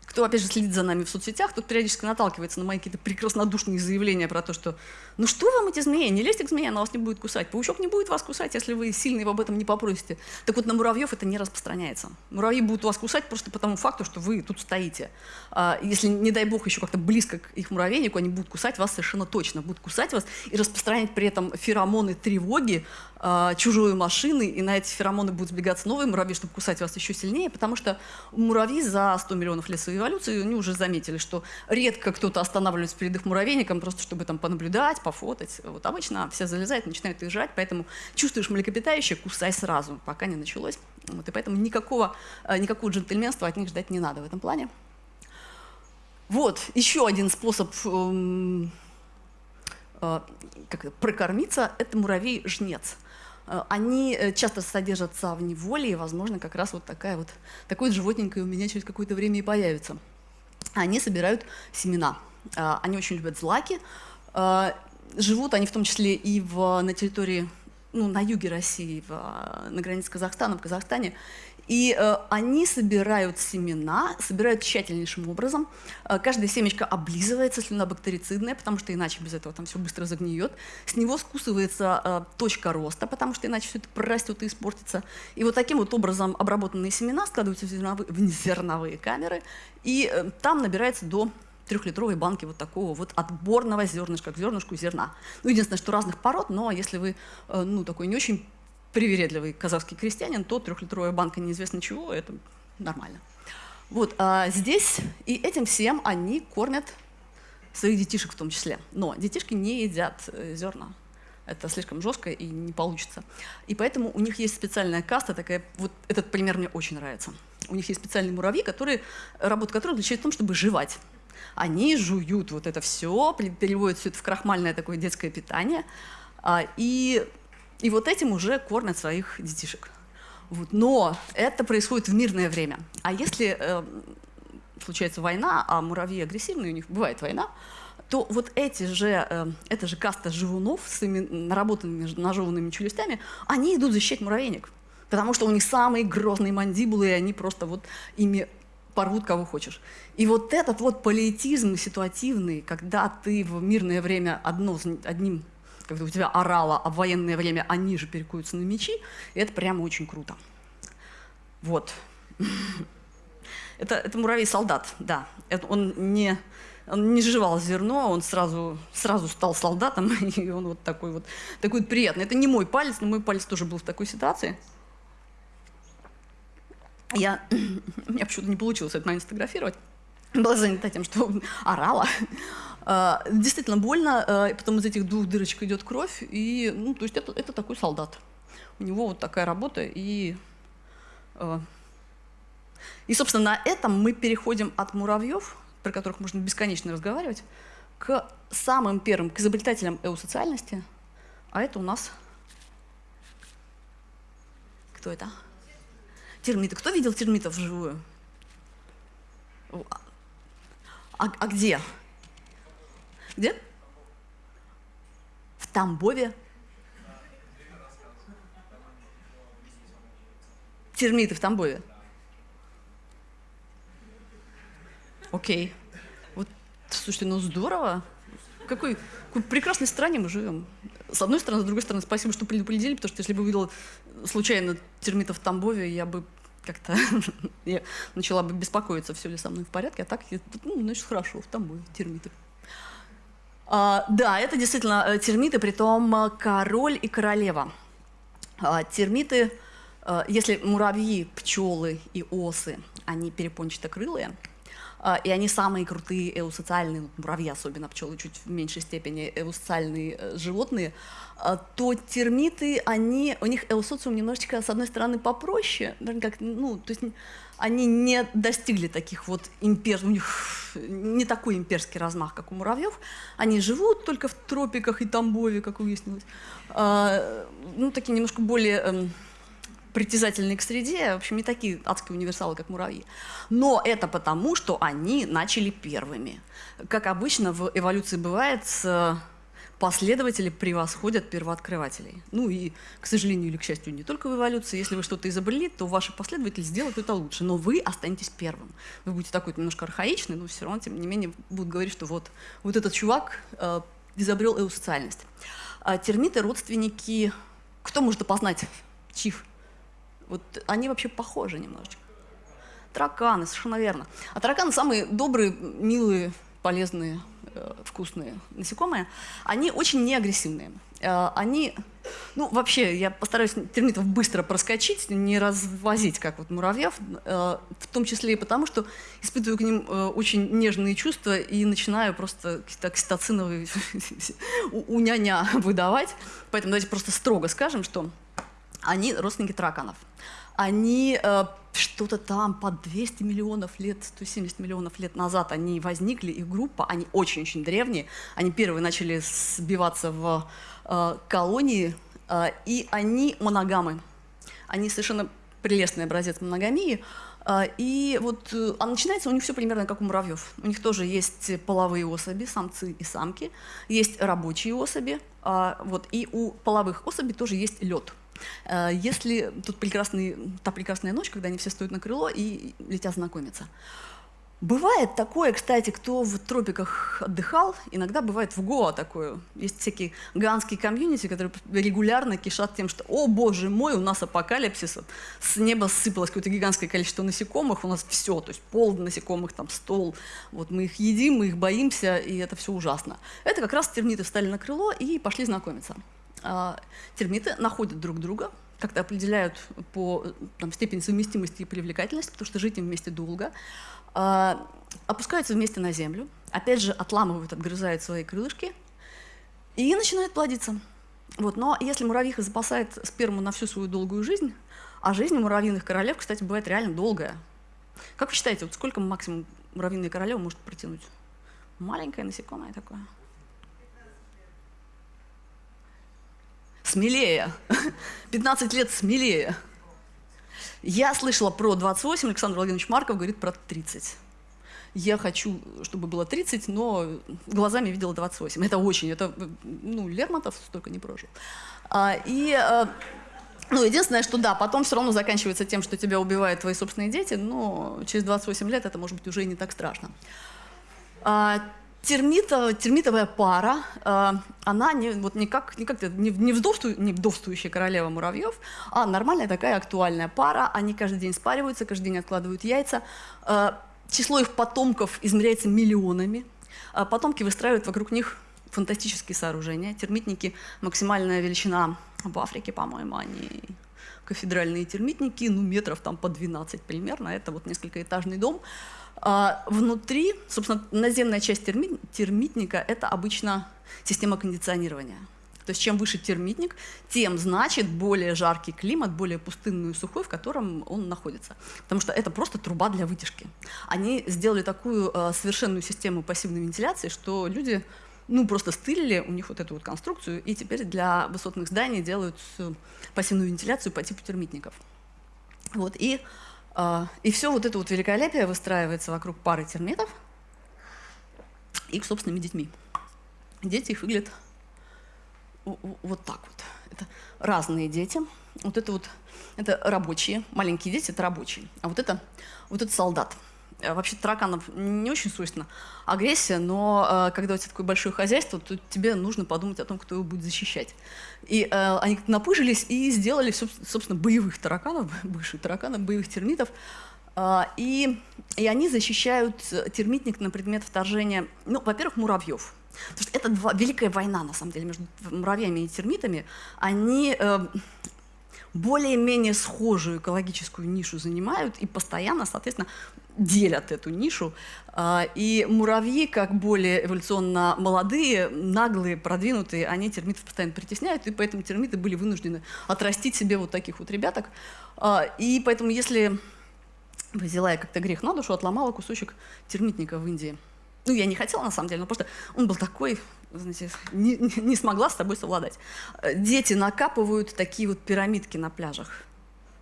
Кто, опять же, следит за нами в соцсетях, тот периодически наталкивается на мои какие-то прекраснодушные заявления про то, что «ну что вам эти змеи? Не лезьте к змее, она вас не будет кусать. Паучок не будет вас кусать, если вы сильно его об этом не попросите». Так вот, на муравьев это не распространяется. Муравьи будут вас кусать просто по тому факту, что вы тут стоите. А если, не дай бог, еще как-то близко к их муравейнику, они будут кусать вас совершенно точно. Будут кусать вас и распространять при этом феромоны тревоги, а, чужой машины, и на эти феромоны будут сбегаться новые муравьи, чтобы кусать вас еще сильнее, потому что муравьи за 100 миллионов лет своей эволюции, они уже заметили, что редко кто-то останавливается перед их муравейником, просто чтобы там понаблюдать, пофотать. Вот обычно все залезают, начинают их жрать, поэтому чувствуешь млекопитающее, кусай сразу, пока не началось. Вот, и поэтому никакого, а, никакого джентльменства от них ждать не надо в этом плане. Вот, еще один способ эм, э, как это, прокормиться – это муравей-жнец. Э, они э, часто содержатся в неволе, и, возможно, как раз вот такая вот, такое животненькое у меня через какое-то время и появится. Они собирают семена. Э, они очень любят злаки. Живут они в том числе и в, на территории, ну, на юге России, в, на границе Казахстана, в Казахстане. И э, они собирают семена, собирают тщательнейшим образом. Э, каждая семечко облизывается, слюна бактерицидная, потому что иначе без этого там все быстро загниет. С него скусывается э, точка роста, потому что иначе все это прорастет и испортится. И вот таким вот образом обработанные семена складываются в зерновые, в зерновые камеры, и э, там набирается до трехлитровой банки вот такого вот отборного зернышка к зернышку зерна. Ну, единственное, что разных пород, но если вы, э, ну, такой не очень привередливый казахский крестьянин, то трехлитровая банка неизвестно чего, это нормально. Вот, а здесь и этим всем они кормят своих детишек в том числе. Но детишки не едят э, зерна. Это слишком жестко и не получится. И поэтому у них есть специальная каста, такая, вот этот пример мне очень нравится. У них есть специальные муравьи, которые, работа которых заключается в том, чтобы жевать. Они жуют вот это все, переводят все это в крахмальное такое детское питание, а, и, и вот этим уже кормят своих детишек. Вот. Но это происходит в мирное время. А если э, случается война, а муравьи агрессивные, у них бывает война, то вот эти же, э, эта же каста живунов с наработанными нажеванными челюстями, они идут защищать муравейник. Потому что у них самые грозные мандибулы, и они просто вот ими порвут кого хочешь. И вот этот вот политизм ситуативный, когда ты в мирное время одно, одним, когда у тебя орало, а в военное время они же перекуются на мечи, это прямо очень круто. Вот. Это, это муравей-солдат, да. Это он не он не жевал зерно, он сразу, сразу стал солдатом, и он вот такой вот, такой вот приятный. Это не мой палец, но мой палец тоже был в такой ситуации. Я, у почему-то не получилось это момент сфотографировать. Была занята тем, что орала. А, действительно больно, а, потом из этих двух дырочек идет кровь, и, ну, то есть это, это такой солдат. У него вот такая работа, и, а, и, собственно, на этом мы переходим от муравьев про которых можно бесконечно разговаривать, к самым первым, к изобретателям эусоциальности, а это у нас... Кто это? Термиты. Кто видел термитов вживую? А, а где? Где? В Тамбове. Термиты в Тамбове. Окей. Вот, слушайте, ну здорово. Какой, какой прекрасной стране мы живем. С одной стороны, с другой стороны, спасибо, что предупредили, потому что если бы увидела случайно термитов в Тамбове, я бы как-то я начала бы беспокоиться, все ли со мной в порядке, а так, ну, значит, хорошо, в Тамбове термиты. А, да, это действительно э, термиты, при том э, король и королева. А, термиты, а, если муравьи, пчелы и осы, они перепончатокрылые, а, и они самые крутые эусоциальные, ну, муравьи особенно, пчелы чуть в меньшей степени эусоциальные э, животные, то термиты, они, у них эусоциум немножечко, с одной стороны, попроще, как, ну, то есть они не достигли таких вот импер... у них не такой имперский размах, как у муравьев. Они живут только в тропиках и Тамбове, как выяснилось. А, ну, такие немножко более эм, притязательные к среде, в общем, не такие адские универсалы, как муравьи. Но это потому, что они начали первыми. Как обычно в эволюции бывает, последователи превосходят первооткрывателей. Ну и, к сожалению или к счастью, не только в эволюции. Если вы что-то изобрели, то ваши последователи сделают это лучше. Но вы останетесь первым. Вы будете такой немножко архаичный, но все равно, тем не менее, будут говорить, что вот, вот этот чувак э, изобрел эусоциальность. А термиты – родственники... Кто может опознать чиф? Вот они вообще похожи немножечко. Тараканы, совершенно верно. А тараканы самые добрые, милые, полезные, вкусные насекомые. Они очень неагрессивные. Э, они, ну вообще, я постараюсь термитов быстро проскочить, не развозить, как вот муравьев, э, в том числе и потому, что испытываю к ним э, очень нежные чувства и начинаю просто какие-то окситоциновые няня выдавать. Поэтому давайте просто строго скажем, что они родственники тараканов. Они э, что-то там по 200 миллионов лет, 170 миллионов лет назад они возникли, их группа, они очень-очень древние, они первые начали сбиваться в э, колонии, э, и они моногамы. Они совершенно прелестный образец моногамии, и вот, а начинается у них все примерно как у муравьев. У них тоже есть половые особи, самцы и самки, есть рабочие особи, э, вот, и у половых особей тоже есть лед. Э, если тут та прекрасная ночь, когда они все стоят на крыло и летят знакомиться. Бывает такое, кстати, кто в тропиках отдыхал, иногда бывает в Гоа такое. Есть всякие ганские комьюнити, которые регулярно кишат тем, что «О, боже мой, у нас апокалипсис, с неба сыпалось какое-то гигантское количество насекомых, у нас все, то есть пол насекомых, там стол, вот мы их едим, мы их боимся, и это все ужасно». Это как раз термиты встали на крыло и пошли знакомиться. А, термиты находят друг друга, как-то определяют по там, степени совместимости и привлекательности, потому что жить им вместе долго, а, опускаются вместе на землю, опять же, отламывают, отгрызают свои крылышки и начинают плодиться. Вот. Но если муравьиха запасает сперму на всю свою долгую жизнь, а жизнь муравьиных королев, кстати, бывает реально долгая. Как вы считаете, вот сколько максимум муравьиная королева может протянуть? Маленькое насекомое такое. Смелее. 15 лет смелее. Я слышала про 28, Александр Владимирович Марков говорит про 30 я хочу, чтобы было 30, но глазами видела 28. Это очень, это, ну, Лермонтов столько не прожил. А, и, а, ну, единственное, что да, потом все равно заканчивается тем, что тебя убивают твои собственные дети, но через 28 лет это может быть уже и не так страшно. А, термита, термитовая пара, э, она не, вот никак, никак не, не, вдовству, не вдовствующая королева муравьев, а нормальная такая актуальная пара. Они каждый день спариваются, каждый день откладывают яйца. Э, число их потомков измеряется миллионами. А потомки выстраивают вокруг них фантастические сооружения. Термитники – максимальная величина в Африке, по-моему, они кафедральные термитники, ну, метров там по 12 примерно. Это вот несколькоэтажный дом. Внутри, собственно, наземная часть термит, термитника – это обычно система кондиционирования. То есть чем выше термитник, тем, значит, более жаркий климат, более пустынный и сухой, в котором он находится. Потому что это просто труба для вытяжки. Они сделали такую э, совершенную систему пассивной вентиляции, что люди ну, просто стырили у них вот эту вот конструкцию, и теперь для высотных зданий делают пассивную вентиляцию по типу термитников. Вот, и, э, и все вот это вот великолепие выстраивается вокруг пары термитов и их собственными детьми. Дети их выглядят вот так вот. Это разные дети. Вот это вот, это рабочие, маленькие дети, это рабочие. А вот это, вот это солдат. Э, вообще тараканов не очень свойственна агрессия, но э, когда у тебя такое большое хозяйство, то тебе нужно подумать о том, кто его будет защищать. И э, они напыжились и сделали, собственно, боевых тараканов, бывших тараканов, боевых термитов. Э, и, и они защищают термитник на предмет вторжения, ну, во-первых, муравьев. Потому что это два, великая война, на самом деле, между муравьями и термитами. Они э, более-менее схожую экологическую нишу занимают и постоянно, соответственно, делят эту нишу. Э, и муравьи, как более эволюционно молодые, наглые, продвинутые, они термитов постоянно притесняют, и поэтому термиты были вынуждены отрастить себе вот таких вот ребяток. Э, и поэтому, если взяла я как-то грех на душу, отломала кусочек термитника в Индии – ну, я не хотела, на самом деле, но просто он был такой, знаете, не, не смогла с тобой совладать. Э, дети накапывают такие вот пирамидки на пляжах.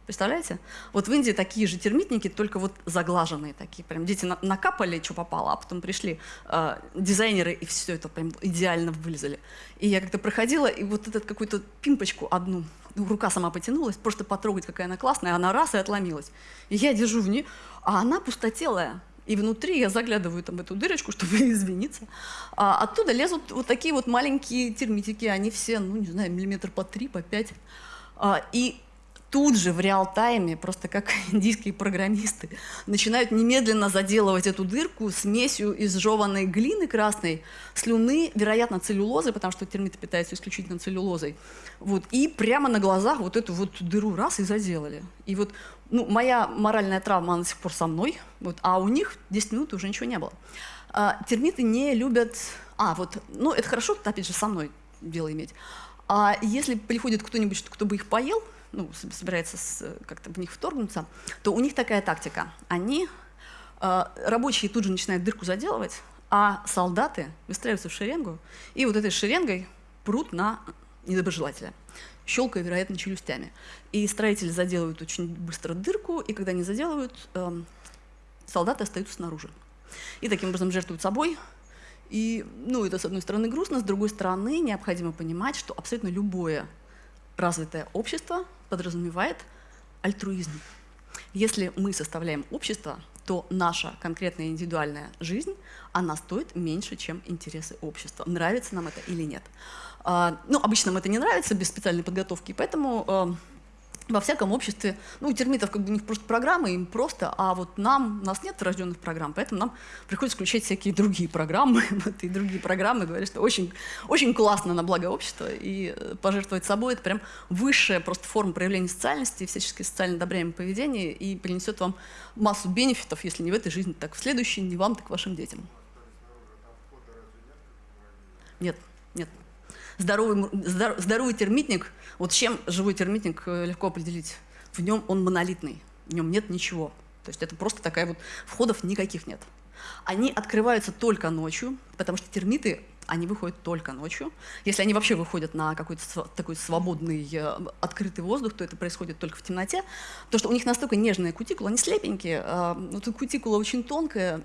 Представляете? Вот в Индии такие же термитники, только вот заглаженные такие. Прям дети на накапали, что попало, а потом пришли э, дизайнеры и все это прям идеально вылезали. И я как-то проходила, и вот этот какую-то пимпочку одну, ну, рука сама потянулась, просто потрогать, какая она классная, она раз и отломилась. И я держу в ней, а она пустотелая. И внутри я заглядываю там в эту дырочку, чтобы извиниться. А оттуда лезут вот такие вот маленькие термитики. Они все, ну, не знаю, миллиметр по три, по пять. А, и тут же в реал-тайме, просто как индийские программисты, начинают немедленно заделывать эту дырку смесью из жеванной глины красной, слюны, вероятно, целлюлозы, потому что термиты питаются исключительно целлюлозой. Вот, и прямо на глазах вот эту вот дыру раз и заделали. И вот ну, моя моральная травма, она до сих пор со мной, вот, а у них 10 минут уже ничего не было. А, термиты не любят... А, вот, ну, это хорошо, опять же, со мной дело иметь. А если приходит кто-нибудь, кто бы их поел, ну, собирается как-то в них вторгнуться, то у них такая тактика. Они, э, рабочие тут же начинают дырку заделывать, а солдаты выстраиваются в шеренгу, и вот этой шеренгой прут на недоброжелателя, щелкая, вероятно, челюстями. И строители заделывают очень быстро дырку, и когда они заделывают, э, солдаты остаются снаружи. И таким образом жертвуют собой, и, ну, это, с одной стороны, грустно, с другой стороны, необходимо понимать, что абсолютно любое развитое общество подразумевает альтруизм. Если мы составляем общество, то наша конкретная индивидуальная жизнь, она стоит меньше, чем интересы общества. Нравится нам это или нет. А, ну, обычно нам это не нравится без специальной подготовки, поэтому а, во всяком обществе, ну, у термитов как бы у них просто программы, им просто, а вот нам, у нас нет рожденных программ, поэтому нам приходится включать всякие другие программы, вот, и другие программы говорят, что очень, очень классно на благо общества, и э, пожертвовать собой – это прям высшая просто форма проявления социальности, всячески социально одобряемое поведение, и принесет вам массу бенефитов, если не в этой жизни, так в следующей, не вам, так вашим детям. Нет, нет. Здоровый, здоровый термитник, вот чем живой термитник э, легко определить? В нем он монолитный, в нем нет ничего. То есть это просто такая вот, входов никаких нет. Они открываются только ночью, потому что термиты, они выходят только ночью. Если они вообще выходят на какой-то такой свободный, э, открытый воздух, то это происходит только в темноте. То, что у них настолько нежная кутикула, они слепенькие, а, вот кутикула очень тонкая,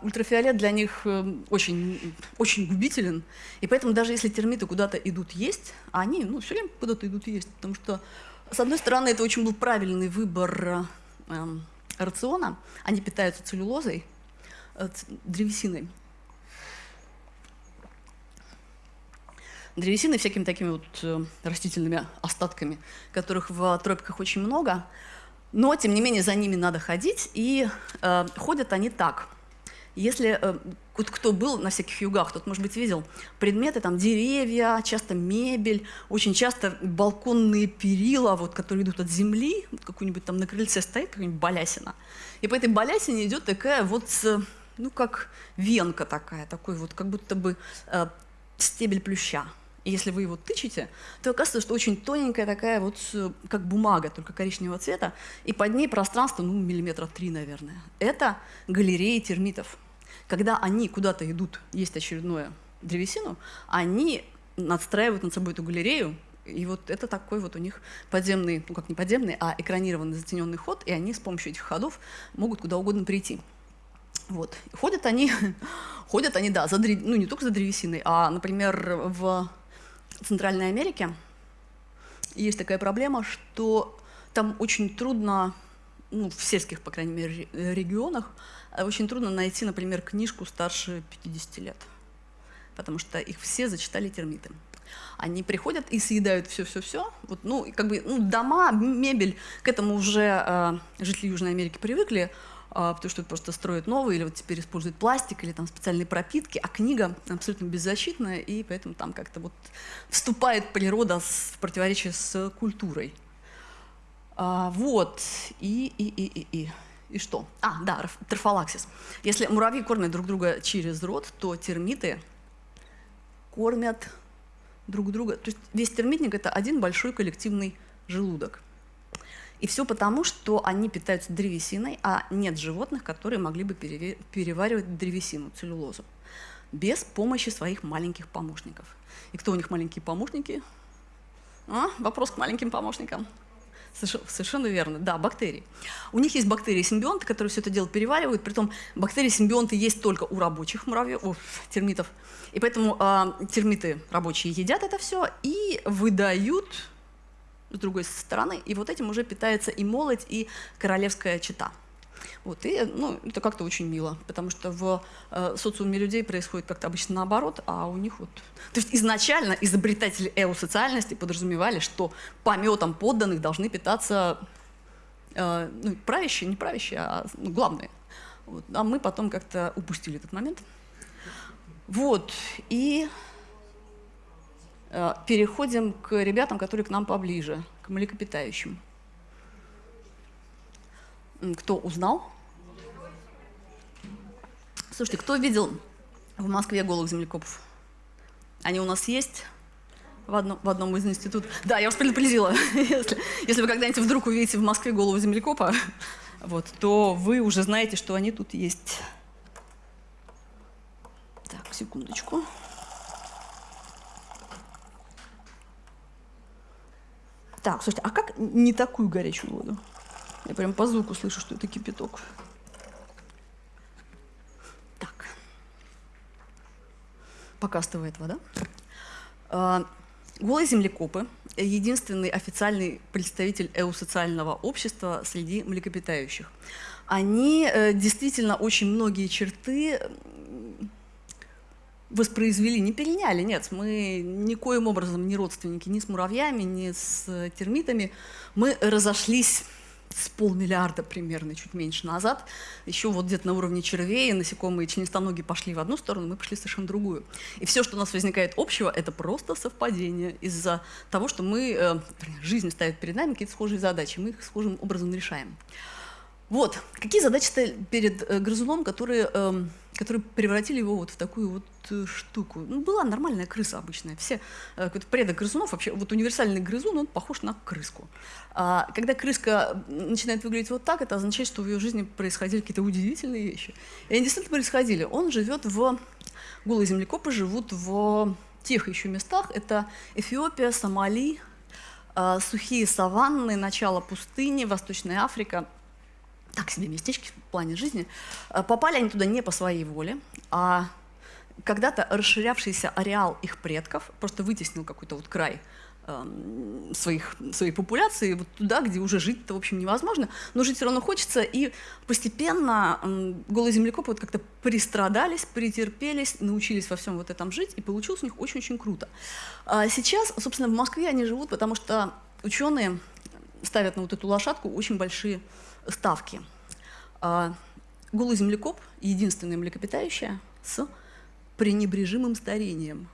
ультрафиолет для них э, очень, очень губителен, и поэтому даже если термиты куда-то идут есть, они ну, все время куда-то идут есть, потому что, с одной стороны, это очень был правильный выбор э, рациона, они питаются целлюлозой, э, древесиной. Древесиной, всякими такими вот э, растительными остатками, которых в тропиках очень много, но, тем не менее, за ними надо ходить, и э, ходят они так – если э, вот кто был на всяких югах, тот, может быть, видел предметы, там деревья, часто мебель, очень часто балконные перила, вот, которые идут от земли, вот, какую-нибудь там на крыльце стоит какая-нибудь балясина, и по этой балясине идет такая вот, ну, как венка такая, такой вот, как будто бы э, стебель плюща. И если вы его тычете, то оказывается, что очень тоненькая такая вот, как бумага, только коричневого цвета, и под ней пространство, ну, миллиметра три, наверное. Это галереи термитов когда они куда-то идут есть очередную древесину, они надстраивают над собой эту галерею, и вот это такой вот у них подземный, ну как не подземный, а экранированный затененный ход, и они с помощью этих ходов могут куда угодно прийти. Вот. Ходят они, ходят они, да, за, ну не только за древесиной, а, например, в Центральной Америке есть такая проблема, что там очень трудно, ну, в сельских, по крайней мере, регионах, очень трудно найти, например, книжку старше 50 лет, потому что их все зачитали термиты. Они приходят и съедают все-все-все. Вот, ну, как бы, ну, дома, мебель, к этому уже э, жители Южной Америки привыкли, э, потому что просто строят новые, или вот теперь используют пластик, или там специальные пропитки, а книга абсолютно беззащитная, и поэтому там как-то вот вступает природа в противоречие с культурой. А, вот, и, и, и, и, и. И что? А, да, трофалаксис. Если муравьи кормят друг друга через рот, то термиты кормят друг друга. То есть весь термитник – это один большой коллективный желудок. И все потому, что они питаются древесиной, а нет животных, которые могли бы переваривать древесину, целлюлозу, без помощи своих маленьких помощников. И кто у них маленькие помощники? А? Вопрос к маленьким помощникам. Совершенно верно, да, бактерии. У них есть бактерии-симбионты, которые все это дело переваривают, притом бактерии-симбионты есть только у рабочих муравьев, о, термитов, и поэтому э, термиты рабочие едят это все и выдают с другой стороны, и вот этим уже питается и молоть, и королевская чита. Вот, и ну, это как-то очень мило, потому что в э, социуме людей происходит как-то обычно наоборот, а у них вот... То есть изначально изобретатели эосоциальности подразумевали, что пометом подданных должны питаться э, ну, правящие, не правящие, а ну, главные. Вот, а мы потом как-то упустили этот момент. Вот, и э, переходим к ребятам, которые к нам поближе, к млекопитающим. Кто узнал? Слушайте, кто видел в Москве голых землекопов? Они у нас есть в одном, в одном из институтов. Да, я вас предупредила. если, если вы когда-нибудь вдруг увидите в Москве голову землекопа, вот, то вы уже знаете, что они тут есть. Так, секундочку. Так, слушайте, а как не такую горячую воду? Я прям по звуку слышу, что это кипяток. Так. Пока остывает вода. А, голые землекопы – единственный официальный представитель эусоциального общества среди млекопитающих. Они э, действительно очень многие черты воспроизвели, не переняли, нет, мы никоим образом не родственники ни с муравьями, ни с термитами. Мы разошлись с полмиллиарда примерно, чуть меньше назад, еще вот где-то на уровне червей, насекомые членистоногие пошли в одну сторону, мы пошли совершенно другую. И все, что у нас возникает общего, это просто совпадение из-за того, что мы, э, жизнь ставит перед нами какие-то схожие задачи, мы их схожим образом решаем. Вот, какие задачи стоят перед э, грызуном, которые э, которые превратили его вот в такую вот э, штуку. Ну, была нормальная крыса обычная. Все, э, какой-то предок грызунов, вообще, вот универсальный грызун, он похож на крыску. А когда крыска начинает выглядеть вот так, это означает, что в ее жизни происходили какие-то удивительные вещи. И они действительно происходили. Он живет в... Голые землекопы живут в тех еще местах. Это Эфиопия, Сомали, э, сухие саванны, начало пустыни, Восточная Африка – так себе местечки в плане жизни. Э, попали они туда не по своей воле, а когда-то расширявшийся ареал их предков просто вытеснил какой-то вот край эм, своих, своей популяции вот туда, где уже жить-то, в общем, невозможно, но жить все равно хочется, и постепенно голые землекопы вот как-то пристрадались, претерпелись, научились во всем вот этом жить, и получилось у них очень-очень круто. А сейчас, собственно, в Москве они живут, потому что ученые ставят на вот эту лошадку очень большие ставки. А, голый землекоп – единственное млекопитающее с пренебрежимым старением.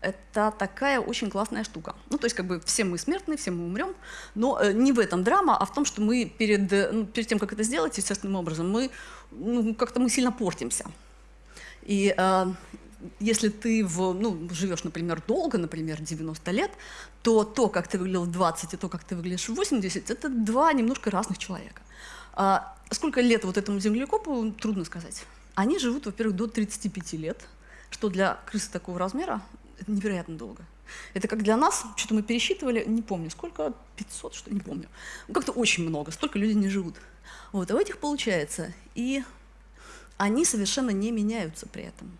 Это такая очень классная штука. Ну, то есть, как бы, все мы смертны, все мы умрем, но э, не в этом драма, а в том, что мы перед, э, ну, перед тем, как это сделать, естественным образом, мы ну, как-то мы сильно портимся. И э, если ты в, ну, живешь, например, долго, например, 90 лет, то то, как ты выглядел в 20 и то, как ты выглядишь в 80, это два немножко разных человека. А сколько лет вот этому землекопу, трудно сказать. Они живут, во-первых, до 35 лет, что для крысы такого размера невероятно долго. Это как для нас, что-то мы пересчитывали, не помню, сколько, 500, что не помню. Ну, как-то очень много, столько людей не живут. Вот, а у этих получается. И они совершенно не меняются при этом.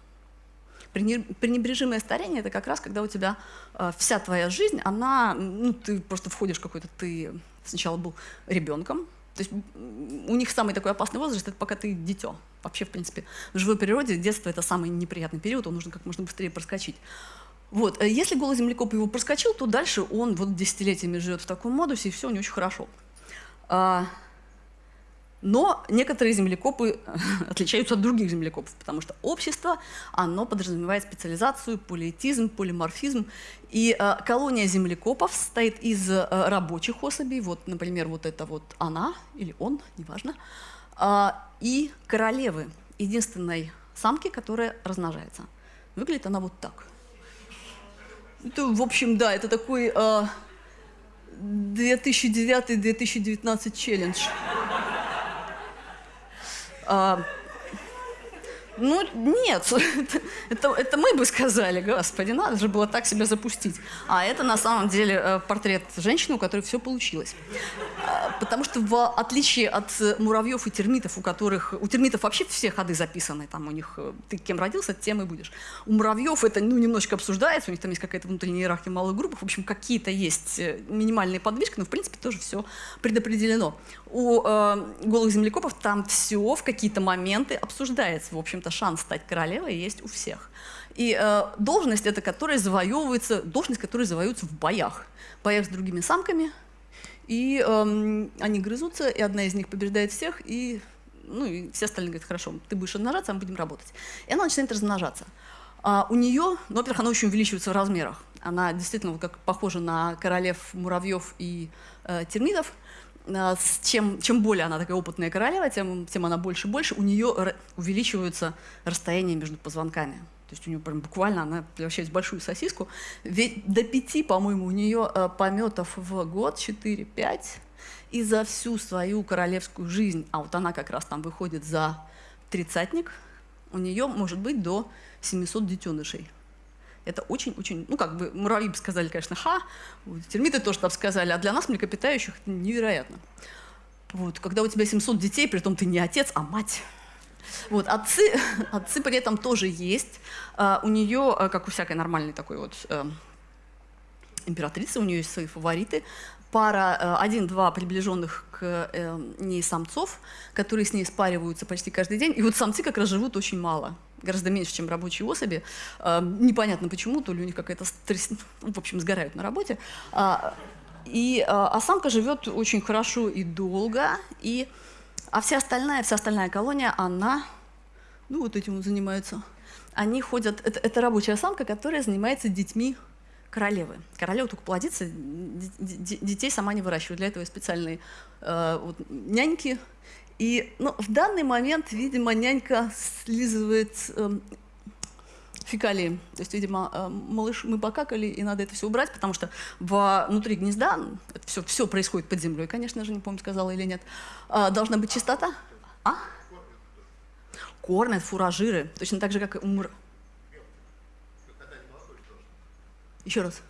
Пренебрежимое старение – это как раз, когда у тебя э, вся твоя жизнь, она, ну, ты просто входишь какой-то, ты сначала был ребенком, то есть у них самый такой опасный возраст – это пока ты дитё. Вообще, в принципе, в живой природе детство – это самый неприятный период, он нужно как можно быстрее проскочить. Вот. Э, если голый землекоп его проскочил, то дальше он вот десятилетиями живет в таком модусе, и все у него очень хорошо. Но некоторые землекопы отличаются от других землекопов, потому что общество, оно подразумевает специализацию, полиэтизм, полиморфизм. И э, колония землекопов состоит из э, рабочих особей, вот, например, вот это вот она или он, неважно, э, и королевы, единственной самки, которая размножается. Выглядит она вот так. Это, в общем, да, это такой э, 2009-2019 челлендж. А, ну, нет, это, это мы бы сказали, господи, надо же было так себя запустить. А это на самом деле э, портрет женщины, у которой все получилось. Потому что в отличие от муравьев и термитов, у которых... У термитов вообще все ходы записаны, там у них э, ты кем родился, тем и будешь. У муравьев это ну, немножечко обсуждается, у них там есть какая-то внутренняя иерархия малых групп, в общем, какие-то есть э, минимальные подвижки, но в принципе тоже все предопределено. У э, голых землекопов там все в какие-то моменты обсуждается, в общем-то, шанс стать королевой есть у всех. И э, должность это, которая завоевывается, должность, которая завоевывается в боях. В боях с другими самками. И э, они грызутся, и одна из них побеждает всех, и, ну, и все остальные говорят, хорошо, ты будешь размножаться, а мы будем работать. И она начинает размножаться. А у нее, ну, во-первых, она очень увеличивается в размерах. Она действительно как похожа на королев муравьев и э, термитов. А, чем, чем более она такая опытная королева, тем, тем она больше и больше, у нее увеличиваются расстояния между позвонками. То есть у нее прям буквально она превращается в большую сосиску. Ведь до пяти, по-моему, у нее э, пометов в год, 4-5. И за всю свою королевскую жизнь, а вот она как раз там выходит за тридцатник, у нее может быть до 700 детенышей. Это очень-очень, ну как бы муравьи бы сказали, конечно, ха, термиты тоже там сказали, а для нас, млекопитающих, это невероятно. Вот, когда у тебя 700 детей, при том ты не отец, а мать. Вот, отцы, отцы при этом тоже есть. А, у нее, а, как у всякой нормальной такой вот э, императрицы, у нее есть свои фавориты. Пара, э, один-два приближенных к э, ней самцов, которые с ней спариваются почти каждый день. И вот самцы как раз живут очень мало гораздо меньше, чем рабочие особи. А, непонятно почему, то ли у них какая-то стресс... Ну, в общем, сгорают на работе. И, а самка живет очень хорошо и долго, и, а вся остальная, вся остальная колония, она, ну вот этим занимается. Они ходят, это, это рабочая самка, которая занимается детьми королевы. Королева только плодится, детей сама не выращивает. Для этого специальные э, вот, няньки, И ну, в данный момент, видимо, нянька слизывает э, фекалии. То есть, видимо, э, малыш, мы покакали, и надо это все убрать, потому что внутри гнезда, это все, все происходит под землей, конечно же, не помню, сказала или нет, э, должна быть чистота. А? Кормят фуражиры, точно так же, как и умр. Еще раз.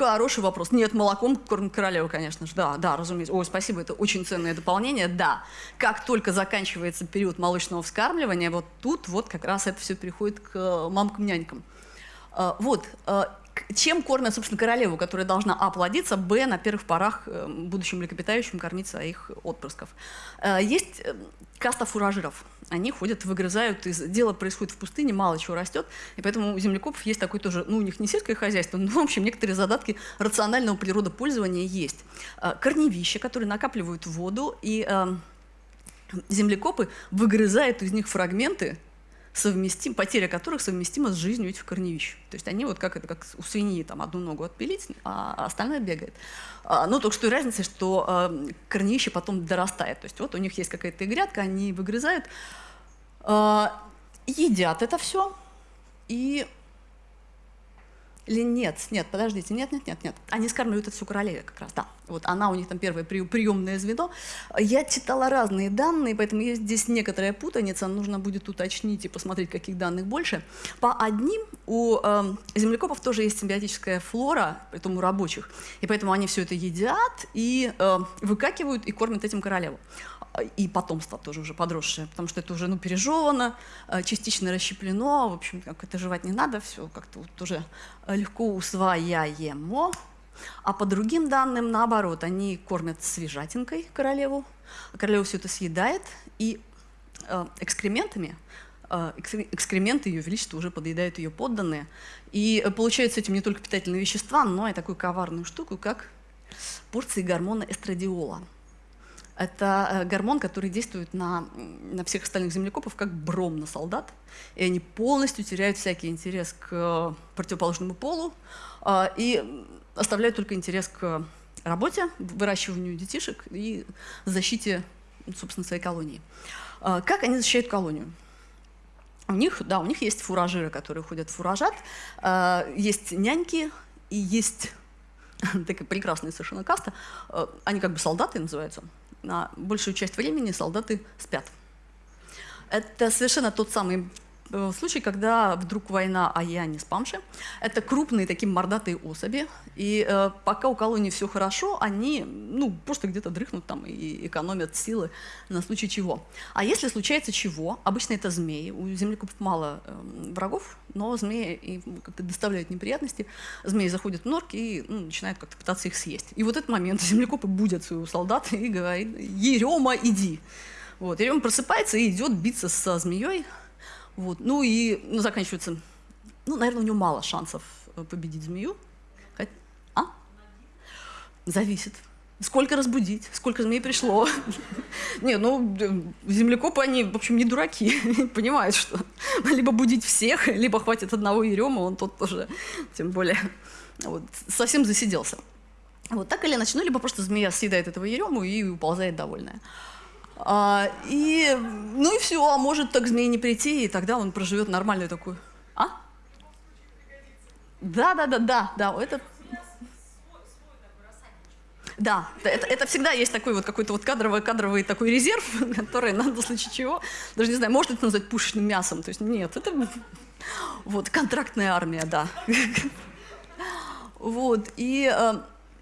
Хороший вопрос. Нет, молоком кормит королеву, конечно же. Да, да, разумеется. Ой, спасибо, это очень ценное дополнение. Да, как только заканчивается период молочного вскармливания, вот тут вот как раз это все переходит к э, мамкам-нянькам. А, вот, э, чем кормят, собственно, королеву, которая должна а. плодиться, б. на первых порах э, будущим млекопитающим кормить своих отпрысков. Э, есть э, каста фуражиров. Они ходят, выгрызают, из... дело происходит в пустыне, мало чего растет, и поэтому у землекопов есть такой тоже, ну, у них не сельское хозяйство, но, в общем, некоторые задатки рационального природопользования есть. Корневища, которые накапливают воду, и землекопы выгрызают из них фрагменты, совместим, потеря которых совместима с жизнью этих корневищ. То есть они вот как это, как у свиньи там одну ногу отпилить, а остальное бегает. А, но только что разница, что а, корневище потом дорастает. То есть вот у них есть какая-то грядка, они выгрызают, а, едят это все и или нет, нет, подождите, нет, нет, нет, нет. Они скармливают всю королеве как раз, да. Вот она у них там первое приемное звено. Я читала разные данные, поэтому есть здесь некоторая путаница, нужно будет уточнить и посмотреть, каких данных больше. По одним у э, землекопов тоже есть симбиотическая флора, притом у рабочих, и поэтому они все это едят и э, выкакивают и кормят этим королеву и потомство тоже уже подросшее, потому что это уже ну, пережевано, э, частично расщеплено, в общем, как это жевать не надо, все как-то вот уже легко усвояемо. А по другим данным, наоборот, они кормят свежатинкой королеву, королева все это съедает, и э, экскрементами, э, экскременты ее величества уже подъедают ее подданные, и получают с этим не только питательные вещества, но и такую коварную штуку, как порции гормона эстрадиола. Это э, гормон, который действует на, на всех остальных землекопов как бром на солдат. И они полностью теряют всякий интерес к э, противоположному полу а, и оставляют только интерес к работе, выращиванию детишек и защите, собственно, своей колонии. Как они защищают колонию? У них, да, у них есть фуражиры, которые ходят фуражат, есть няньки и есть такая прекрасная совершенно каста. Они как бы солдаты называются на большую часть времени солдаты спят. Это совершенно тот самый э, случай, когда вдруг война, а я не спамши. Это крупные такие мордатые особи, и э, пока у колонии все хорошо, они ну, просто где-то дрыхнут там и экономят силы на случай чего. А если случается чего, обычно это змеи, у землекопов мало э, врагов, но змеи им как-то доставляют неприятности, змеи заходят в норки и ну, начинают как-то пытаться их съесть. И вот этот момент землекопы будят своего солдата и говорит, Ерема, иди. Вот, Ерема просыпается и идет биться со змеей, вот. Ну и ну, заканчивается, ну, наверное, у него мало шансов э, победить змею. А? Зависит. Сколько разбудить, сколько змей пришло. Не, ну, землекопы, они, в общем, не дураки. Понимают, что либо будить всех, либо хватит одного Ерема, он тот тоже, тем более, вот, совсем засиделся. Вот так или иначе, ну, либо просто змея съедает этого Ерему и уползает довольная. А, и, ну и все, а может так змей не прийти, и тогда он проживет нормальную такую... А? Да, да, да, да, да, это... Да, это, это всегда есть такой вот какой-то вот кадровый, кадровый такой резерв, который надо в случае чего, даже не знаю, может это назвать пушечным мясом, то есть нет, это вот контрактная армия, да. Вот, и, э,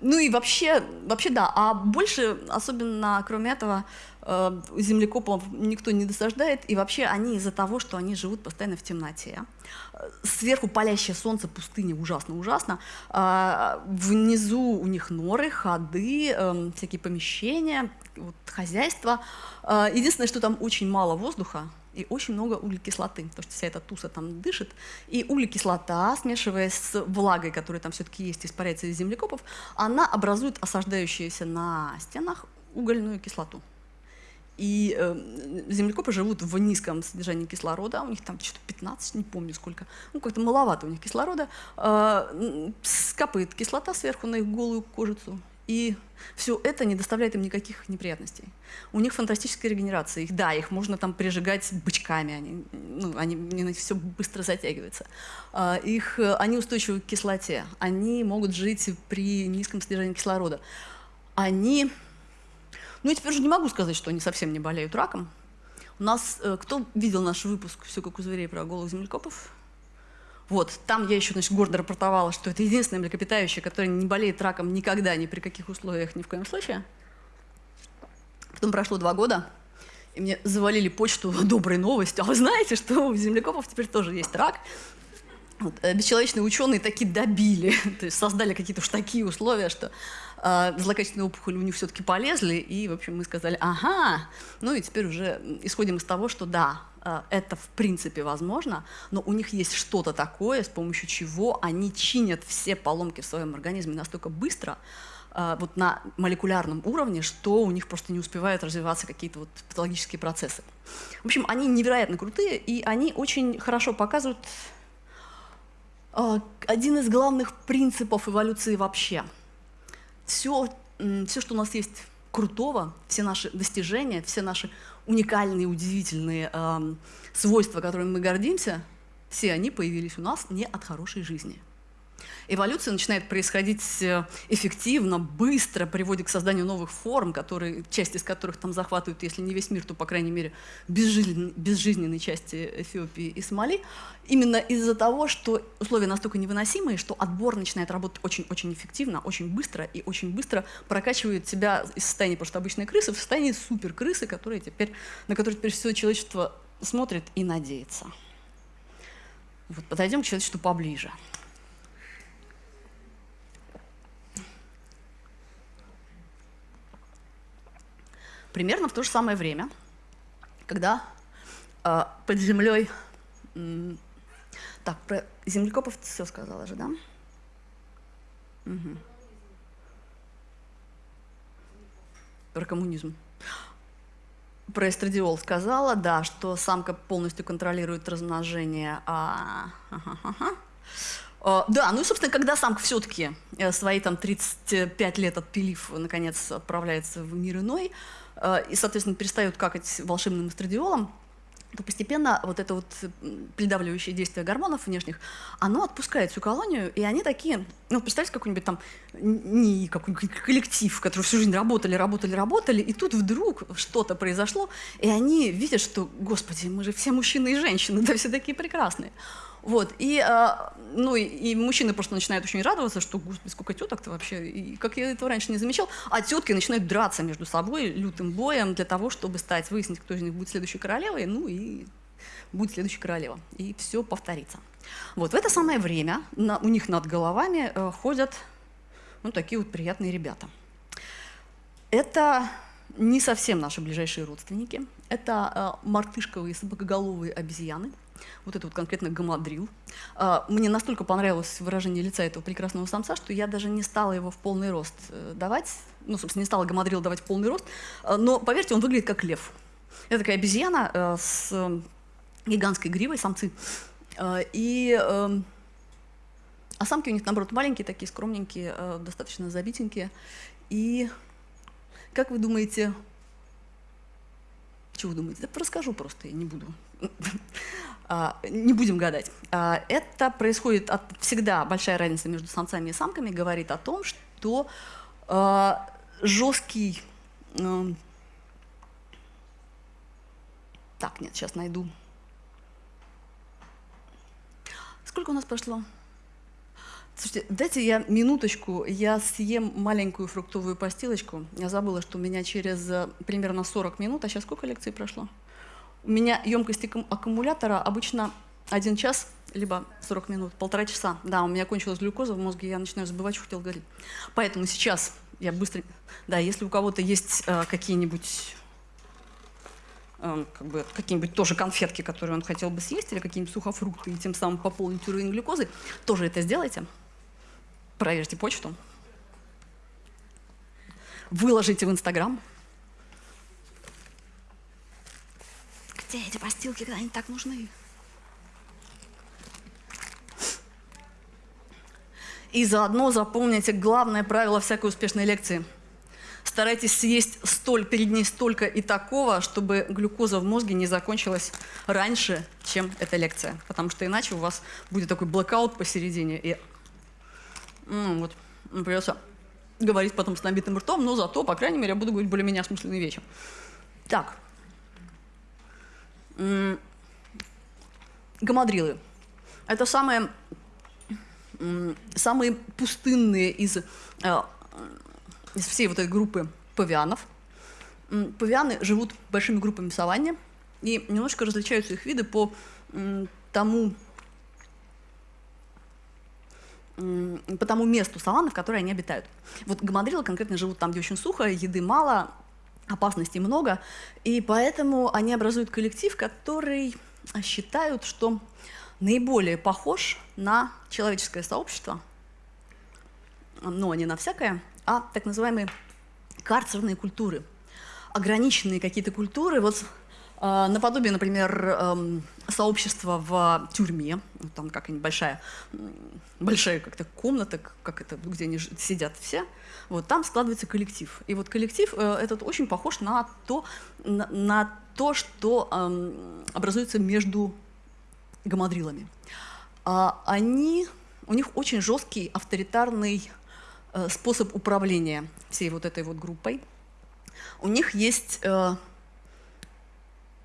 ну и вообще, вообще да, а больше, особенно кроме этого, землекопов никто не досаждает, и вообще они из-за того, что они живут постоянно в темноте. Сверху палящее солнце, пустыня, ужасно-ужасно. А, внизу у них норы, ходы, всякие помещения, вот, хозяйство. Единственное, что там очень мало воздуха, и очень много углекислоты, потому что вся эта туса там дышит. И углекислота, смешиваясь с влагой, которая там все-таки есть, испаряется из землекопов, она образует осаждающуюся на стенах угольную кислоту. И э, землекопы живут в низком содержании кислорода, у них там что-то 15, не помню сколько, ну как-то маловато у них кислорода, э, скапает кислота сверху на их голую кожицу, И все это не доставляет им никаких неприятностей. У них фантастическая регенерация. Их, да, их можно там прижигать бычками, они, ну, они, они все быстро затягивается. А, их, они устойчивы к кислоте, они могут жить при низком содержании кислорода. Они, ну я теперь уже не могу сказать, что они совсем не болеют раком. У нас, э, кто видел наш выпуск «Все как у зверей» про голых землекопов? Вот, там я еще, значит, гордо рапортовала, что это единственное млекопитающее, которое не болеет раком никогда, ни при каких условиях, ни в коем случае. Потом прошло два года, и мне завалили почту доброй новостью. А вы знаете, что у землекопов теперь тоже есть рак? Вот, э, бесчеловечные ученые таки добили, то есть создали какие-то уж такие условия, что э, злокачественные опухоли у них все-таки полезли, и, в общем, мы сказали, ага, ну и теперь уже исходим из того, что да, э, это в принципе возможно, но у них есть что-то такое, с помощью чего они чинят все поломки в своем организме настолько быстро, э, вот на молекулярном уровне, что у них просто не успевают развиваться какие-то вот патологические процессы. В общем, они невероятно крутые, и они очень хорошо показывают а, один из главных принципов эволюции вообще. Все, все, что у нас есть крутого, все наши достижения, все наши уникальные, удивительные э, свойства, которыми мы гордимся, все они появились у нас не от хорошей жизни. Эволюция начинает происходить э, эффективно, быстро, приводит к созданию новых форм, которые, часть из которых там захватывают, если не весь мир, то, по крайней мере, безжизненные, безжизненные части Эфиопии и Сомали. Именно из-за того, что условия настолько невыносимые, что отбор начинает работать очень-очень эффективно, очень быстро, и очень быстро прокачивает себя из состояния просто обычной крысы в состояние суперкрысы, которые теперь, на которые теперь все человечество смотрит и надеется. Вот подойдем к человечеству поближе. Примерно в то же самое время, когда э, под землей... Так, про землекопов все сказала же, да? Угу. Про коммунизм. Про эстрадиол сказала, да, что самка полностью контролирует размножение. А... Ага, ага. Uh, да, ну и, собственно, когда самка все-таки э, свои там 35 лет отпилив, наконец, отправляется в мир иной, и, соответственно, перестают какать волшебным эстрадиолом, то постепенно вот это вот придавливающее действие гормонов внешних, оно отпускает всю колонию, и они такие, ну, представьте, какой-нибудь там не какой-нибудь коллектив, который всю жизнь работали, работали, работали, и тут вдруг что-то произошло, и они видят, что, господи, мы же все мужчины и женщины, да все такие прекрасные. Вот, и, а, ну, и, и мужчины просто начинают очень радоваться, что, господи, сколько теток-то вообще, и как я этого раньше не замечал, а тетки начинают драться между собой лютым боем для того, чтобы стать, выяснить, кто из них будет следующей королевой, ну и будет следующая королева, и все повторится. Вот, в это самое время на, у них над головами э, ходят ну, такие вот приятные ребята. Это не совсем наши ближайшие родственники, это э, мартышковые собакоголовые обезьяны – вот это вот конкретно гамадрил. А, мне настолько понравилось выражение лица этого прекрасного самца, что я даже не стала его в полный рост э, давать, ну, собственно, не стала гамадрил давать в полный рост, а, но, поверьте, он выглядит как лев. Это такая обезьяна э, с э, гигантской гривой, самцы, и... А самки у них, наоборот, маленькие, такие скромненькие, достаточно забитенькие. И, как вы думаете, чего вы думаете? Да расскажу просто, я не буду. А, не будем гадать. А, это происходит от, всегда большая разница между самцами и самками, говорит о том, что а, жесткий... Так, нет, сейчас найду. Сколько у нас прошло? Слушайте, дайте я минуточку, я съем маленькую фруктовую постилочку. Я забыла, что у меня через э, примерно 40 минут, а сейчас сколько лекций прошло? У меня емкость аккумулятора обычно один час, либо 40 минут, полтора часа. Да, у меня кончилась глюкоза в мозге, я начинаю забывать, что хотел говорить. Поэтому сейчас я быстро... Да, если у кого-то есть э, какие-нибудь э, как бы, какие-нибудь тоже конфетки, которые он хотел бы съесть, или какие-нибудь сухофрукты, и тем самым пополнить уровень глюкозы, тоже это сделайте. Проверьте почту. Выложите в Инстаграм. Где эти постилки, когда они так нужны? И заодно запомните главное правило всякой успешной лекции. Старайтесь съесть столь, перед ней столько и такого, чтобы глюкоза в мозге не закончилась раньше, чем эта лекция. Потому что иначе у вас будет такой блокаут посередине. И ну, вот, придется говорить потом с набитым ртом, но зато, по крайней мере, я буду говорить более-менее осмысленные вещи. Так. Гамадрилы. Это самые, самые пустынные из, э, из всей вот этой группы павианов. Павианы живут большими группами в саванне, и немножко различаются их виды по тому, по тому месту саванны, в которой они обитают. Вот гамадрилы конкретно живут там, где очень сухо, еды мало, опасностей много, и поэтому они образуют коллектив, который считают, что наиболее похож на человеческое сообщество, но не на всякое, а так называемые карцерные культуры. Ограниченные какие-то культуры, вот наподобие, например, э, сообщества в тюрьме, там какая-нибудь большая, большая как-то комната, как это, где они сидят все, вот там складывается коллектив. И вот коллектив э, этот очень похож на то, на, на то что э, образуется между гамадрилами. А они, у них очень жесткий авторитарный э, способ управления всей вот этой вот группой. У них есть э,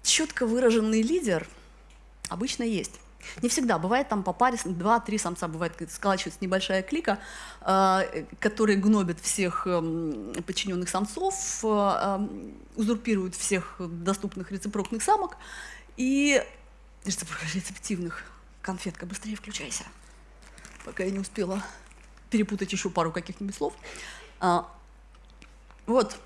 четко выраженный лидер, обычно есть. Не всегда. Бывает там по паре, два-три самца, бывает, сколачивается небольшая клика, э, которые гнобят всех э, подчиненных самцов, э, э, узурпируют всех доступных рецепрокных самок и рецептивных. Конфетка, быстрее включайся. Пока я не успела перепутать еще пару каких-нибудь слов. А, вот.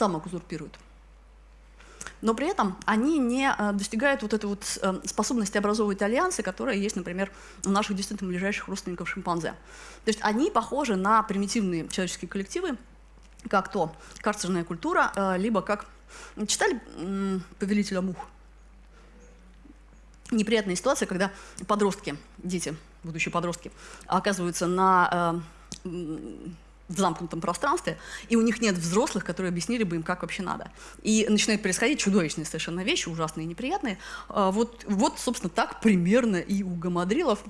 Самок узурпируют но при этом они не э, достигают вот этой вот э, способности образовывать альянсы, которая есть, например, у наших действительно ближайших родственников шимпанзе. То есть они похожи на примитивные человеческие коллективы, как то карцерная культура, э, либо как... Читали «Повелителя мух»? Неприятная ситуация, когда подростки, дети, будущие подростки, оказываются на в замкнутом пространстве, и у них нет взрослых, которые объяснили бы им, как вообще надо. И начинают происходить чудовищные совершенно вещи, ужасные и неприятные. А, вот, вот собственно, так примерно и у гамадрилов.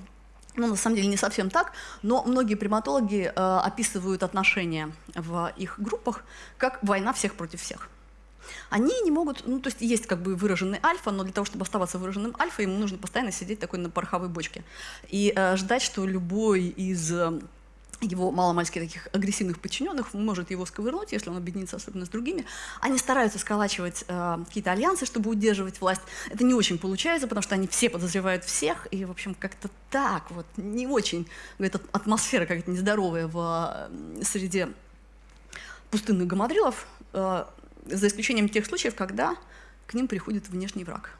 Ну, на самом деле не совсем так, но многие приматологи э, описывают отношения в их группах как война всех против всех. Они не могут, ну, то есть есть как бы выраженный альфа, но для того, чтобы оставаться выраженным альфа, ему нужно постоянно сидеть такой на пороховой бочке и э, ждать, что любой из его маломальски таких агрессивных подчиненных может его сковырнуть, если он объединится особенно с другими. Они стараются сколачивать э, какие-то альянсы, чтобы удерживать власть. Это не очень получается, потому что они все подозревают всех, и, в общем, как-то так вот, не очень, эта атмосфера какая-то нездоровая в среде пустынных гамадрилов, э, за исключением тех случаев, когда к ним приходит внешний враг.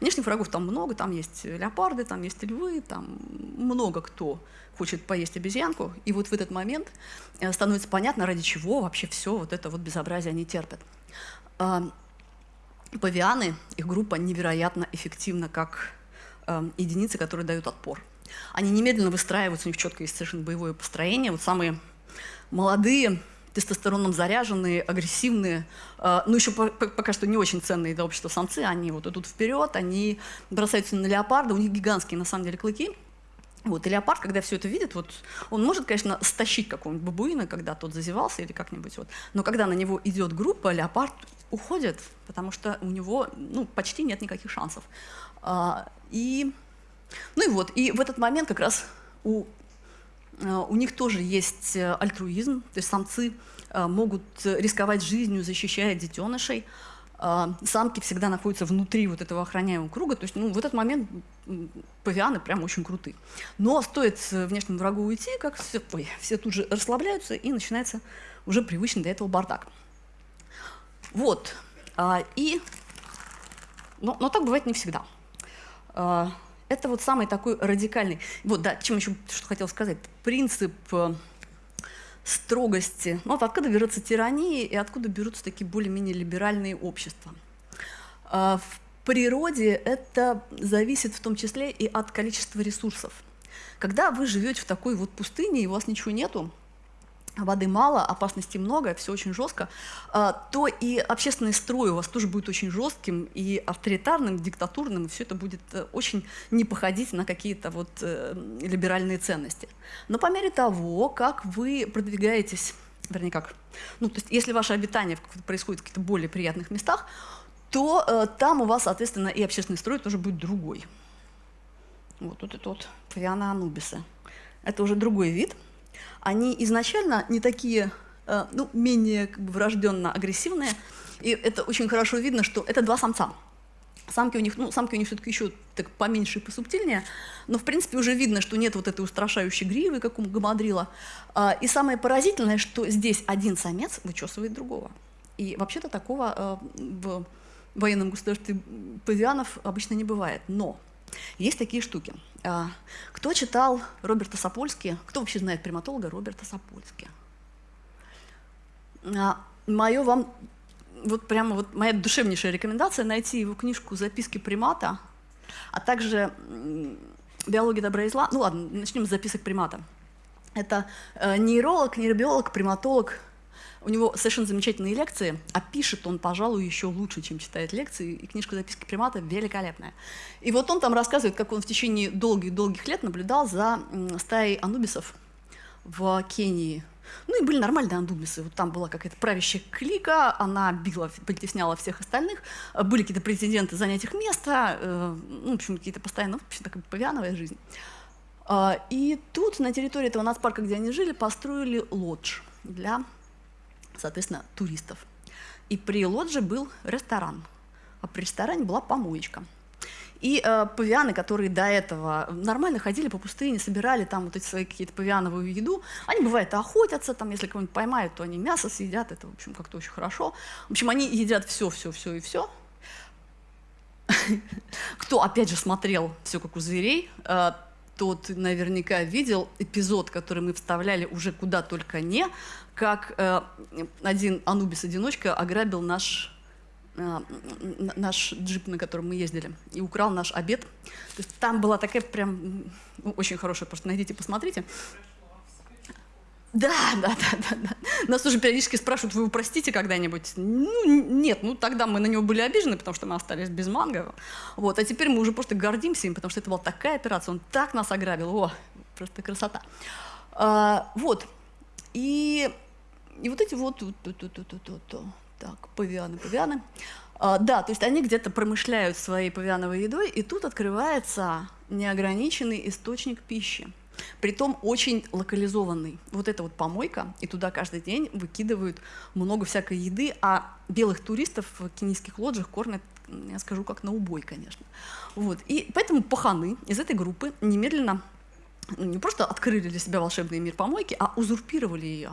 Внешних врагов там много, там есть леопарды, там есть львы, там много кто хочет поесть обезьянку. И вот в этот момент э, становится понятно, ради чего вообще все вот это вот безобразие они терпят. А, павианы, их группа невероятно эффективна как э, единицы, которые дают отпор. Они немедленно выстраиваются, у них четко есть совершенно боевое построение. Вот самые молодые тестостероном заряженные, агрессивные, э, ну еще пока что не очень ценные для общества самцы, они вот идут вперед, они бросаются на леопарда, у них гигантские на самом деле клыки, вот, и леопард, когда все это видит, вот, он может, конечно, стащить какого-нибудь бабуина, когда тот зазевался или как-нибудь, вот, но когда на него идет группа, леопард уходит, потому что у него ну, почти нет никаких шансов. А, и, ну и вот, и в этот момент как раз у Э, у них тоже есть э, альтруизм, то есть самцы э, могут рисковать жизнью, защищая детенышей. Самки всегда находятся внутри вот этого охраняемого круга, то есть ну, в этот момент павианы прям очень крутые. Но стоит внешнему врагу уйти, как все, ой, все тут же расслабляются, и начинается уже привычный для этого бардак. Вот. И, но, но так бывает не всегда. Это вот самый такой радикальный. Вот, да, чем еще что хотел сказать. Принцип э, строгости. Ну, вот откуда берется тирания и откуда берутся такие более-менее либеральные общества. Э, в природе это зависит в том числе и от количества ресурсов. Когда вы живете в такой вот пустыне, и у вас ничего нету, воды мало, опасностей много, все очень жестко, а, то и общественный строй у вас тоже будет очень жестким и авторитарным, диктатурным, и все это будет э, очень не походить на какие-то вот э, либеральные ценности. Но по мере того, как вы продвигаетесь, вернее как, ну то есть если ваше обитание происходит в каких-то более приятных местах, то э, там у вас, соответственно, и общественный строй тоже будет другой. Вот, вот это вот Фавиана Анубиса. Это уже другой вид – они изначально не такие, э, ну, менее как бы, врожденно агрессивные, и это очень хорошо видно, что это два самца. Самки у них, ну, самки у них все-таки еще так поменьше и посубтильнее, но, в принципе, уже видно, что нет вот этой устрашающей гривы, как у гамадрила. А, и самое поразительное, что здесь один самец вычесывает другого. И вообще-то такого э, в военном государстве павианов обычно не бывает. Но есть такие штуки. А, кто читал Роберта Сапольски? Кто вообще знает приматолога Роберта Сапольски? А, Мое вам, вот прямо вот моя душевнейшая рекомендация найти его книжку «Записки примата», а также «Биология добра и зла». Ну ладно, начнем с записок примата. Это э, нейролог, нейробиолог, приматолог – у него совершенно замечательные лекции, а пишет он, пожалуй, еще лучше, чем читает лекции, и книжка «Записки примата» великолепная. И вот он там рассказывает, как он в течение долгих-долгих лет наблюдал за стаей анубисов в Кении. Ну и были нормальные анубисы. Вот там была какая-то правящая клика, она била, притесняла всех остальных. Были какие-то претенденты занять их место, э, ну, в общем, какие-то постоянно, в общем, такая павиановая жизнь. А, и тут, на территории этого нацпарка, где они жили, построили лодж для соответственно, туристов. И при лодже был ресторан, а при ресторане была помоечка. И э, павианы, которые до этого нормально ходили по пустыне, собирали там вот эти свои какие-то павиановую еду, они, бывает, охотятся, там, если кого-нибудь поймают, то они мясо съедят, это, в общем, как-то очень хорошо. В общем, они едят все, все, все и все. Кто, опять же, смотрел «Все как у зверей», э, тот наверняка видел эпизод, который мы вставляли уже куда только не, как э, один Анубис-одиночка ограбил наш, э, наш джип, на котором мы ездили, и украл наш обед. То есть там была такая прям ну, очень хорошая, просто найдите, посмотрите. Да, да, да, да, да. Нас уже периодически спрашивают, вы его простите когда-нибудь? Ну, нет, ну тогда мы на него были обижены, потому что мы остались без манго. Вот, а теперь мы уже просто гордимся им, потому что это была такая операция, он так нас ограбил, о, просто красота. А, вот, и, и вот эти вот, вот, вот, вот, вот, вот, вот так, павианы, павианы. А, да, то есть они где-то промышляют своей павиановой едой, и тут открывается неограниченный источник пищи. Притом очень локализованный. Вот это вот помойка, и туда каждый день выкидывают много всякой еды, а белых туристов в кенийских лоджиях кормят, я скажу, как на убой, конечно. Вот. И поэтому паханы из этой группы немедленно не просто открыли для себя волшебный мир помойки, а узурпировали ее.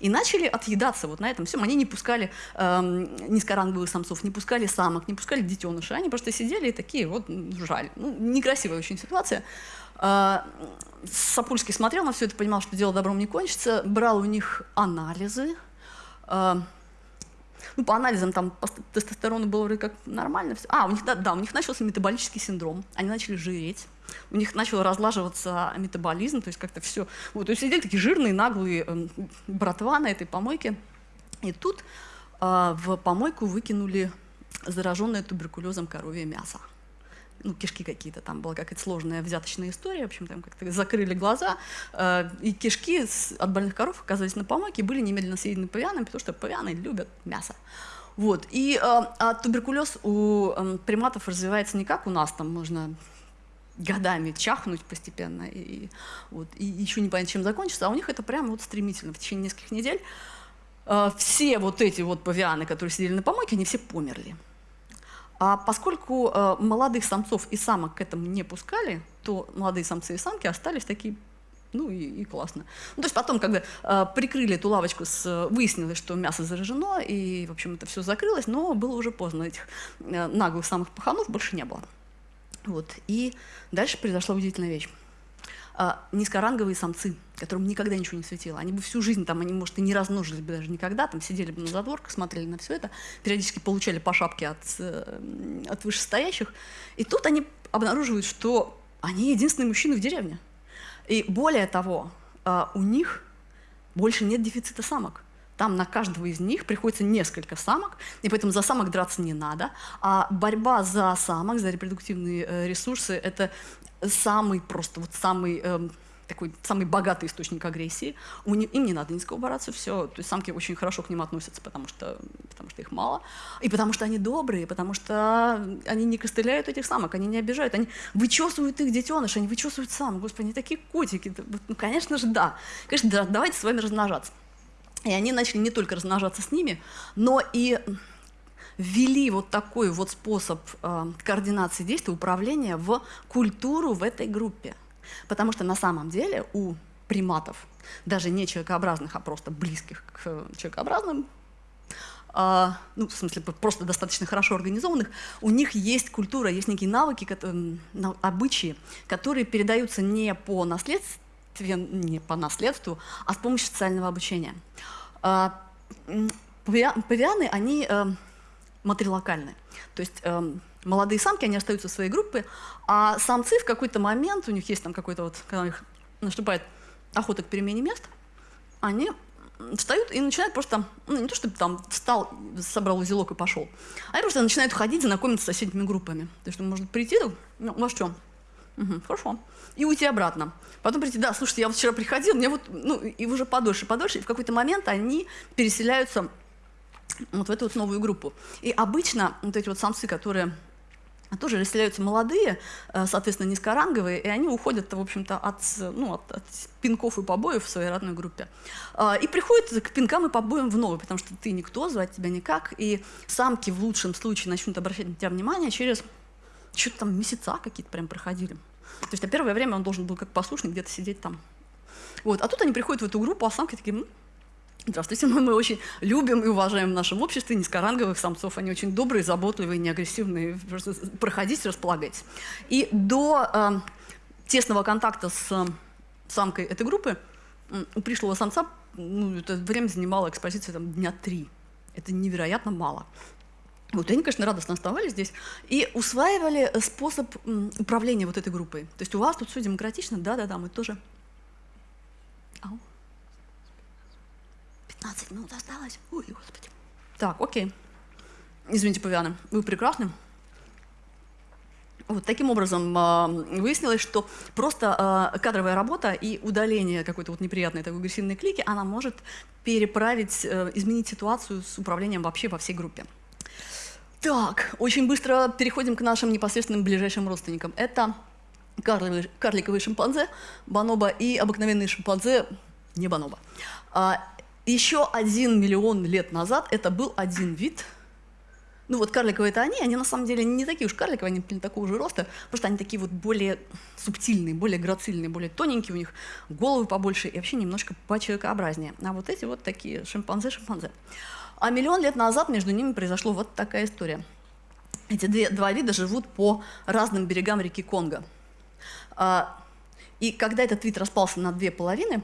И начали отъедаться вот на этом всем. Они не пускали эм, низкоранговых самцов, не пускали самок, не пускали детенышей. Они просто сидели и такие вот жаль. Ну, некрасивая очень ситуация. Э, Сапульский смотрел на все это, понимал, что дело добром не кончится, брал у них анализы. Э, ну, по анализам там по тестостерону было вроде как нормально. А, у них, да, да, у них начался метаболический синдром. Они начали жиреть у них начал разлаживаться метаболизм, то есть как-то все. Вот, то есть сидели такие жирные, наглые э, братва на этой помойке. И тут э, в помойку выкинули зараженное туберкулезом коровье мясо. Ну, кишки какие-то, там была какая-то сложная взяточная история, в общем, там как-то закрыли глаза, э, и кишки с, от больных коров оказались на помойке и были немедленно съедены павианами, потому что павианы любят мясо. Вот. И э, а туберкулез у э, приматов развивается не как у нас, там можно годами чахнуть постепенно, и, вот, и еще не понятно, чем закончится, а у них это прямо вот стремительно, в течение нескольких недель. Э, все вот эти вот павианы, которые сидели на помойке, они все померли. А поскольку э, молодых самцов и самок к этому не пускали, то молодые самцы и самки остались такие ну и, и классно. Ну, то есть потом, когда э, прикрыли эту лавочку, с, выяснилось, что мясо заражено, и, в общем, это все закрылось, но было уже поздно. Этих э, наглых самых паханов больше не было. Вот. И дальше произошла удивительная вещь. А, низкоранговые самцы, которым никогда ничего не светило. Они бы всю жизнь, там, они, может, и не размножились бы даже никогда, там сидели бы на задворках, смотрели на все это, периодически получали по шапке от, э, от вышестоящих. И тут они обнаруживают, что они единственные мужчины в деревне. И более того, а, у них больше нет дефицита самок. Там на каждого из них приходится несколько самок, и поэтому за самок драться не надо. А борьба за самок, за репродуктивные э, ресурсы – это самый просто, вот самый э, такой самый богатый источник агрессии. У них, им не надо ни с кого бороться, все. То есть самки очень хорошо к ним относятся, потому что, потому что их мало. И потому что они добрые, потому что они не костыляют этих самок, они не обижают. Они вычесывают их детеныш, они вычесывают сам. Господи, они такие котики. Ну, конечно же, да. Конечно, да, давайте с вами размножаться. И они начали не только размножаться с ними, но и ввели вот такой вот способ э, координации действий, управления в культуру в этой группе. Потому что на самом деле у приматов, даже не человекообразных, а просто близких к человекообразным, Uh, ну, в смысле, просто достаточно хорошо организованных, у них есть культура, есть некие навыки, которые, обычаи, которые передаются не по наследству, не по наследству, а с помощью социального обучения. А, павианы, они матрилокальны. То есть э, молодые самки, они остаются в своей группе, а самцы в какой-то момент, у них есть там какой-то вот, когда у них наступает охота к перемене мест, они встают и начинают просто, ну не то чтобы там встал, собрал узелок и пошел, они просто начинают ходить, знакомиться с соседними группами. То есть он может прийти, ну, у вас что? Угу, хорошо и уйти обратно. Потом прийти, да, слушайте, я вот вчера приходил, мне вот, ну, и уже подольше, подольше, и в какой-то момент они переселяются вот в эту вот новую группу. И обычно вот эти вот самцы, которые тоже расселяются молодые, э, соответственно, низкоранговые, и они уходят, в общем-то, от, ну, от, от пинков и побоев в своей родной группе. А, и приходят к пинкам и побоям в новой, потому что ты никто, звать тебя никак, и самки в лучшем случае начнут обращать на тебя внимание через что-то там месяца какие-то прям проходили. То есть на первое время он должен был как послушник где-то сидеть там. Вот. А тут они приходят в эту группу, а самки такие, Здравствуйте, мы, мы очень любим и уважаем в нашем обществе низкоранговых самцов. Они очень добрые, заботливые, неагрессивные. Проходите, располагайтесь. И до э, тесного контакта с э, самкой этой группы э, у пришлого самца ну, это время занимало экспозиция там, дня три. Это невероятно мало. Вот они, конечно, радостно оставались здесь и усваивали способ управления вот этой группой. То есть у вас тут все демократично, да-да-да, мы тоже... Ау. 15 минут осталось. Ой, господи. Так, окей. Извините, павианы, вы прекрасны. Вот таким образом э, выяснилось, что просто э, кадровая работа и удаление какой-то вот неприятной такой агрессивной клики, она может переправить, э, изменить ситуацию с управлением вообще во всей группе. Так, очень быстро переходим к нашим непосредственным ближайшим родственникам. Это карликовые, шимпанзе, бонобо и обыкновенные шимпанзе, не бонобо. Еще один миллион лет назад это был один вид. Ну вот карликовые это они, они на самом деле не такие уж карликовые, они не такого же роста, просто они такие вот более субтильные, более грацильные, более тоненькие, у них головы побольше и вообще немножко почеловекообразнее. А вот эти вот такие шимпанзе-шимпанзе. А миллион лет назад между ними произошла вот такая история. Эти две, два вида живут по разным берегам реки Конго. А, и когда этот вид распался на две половины,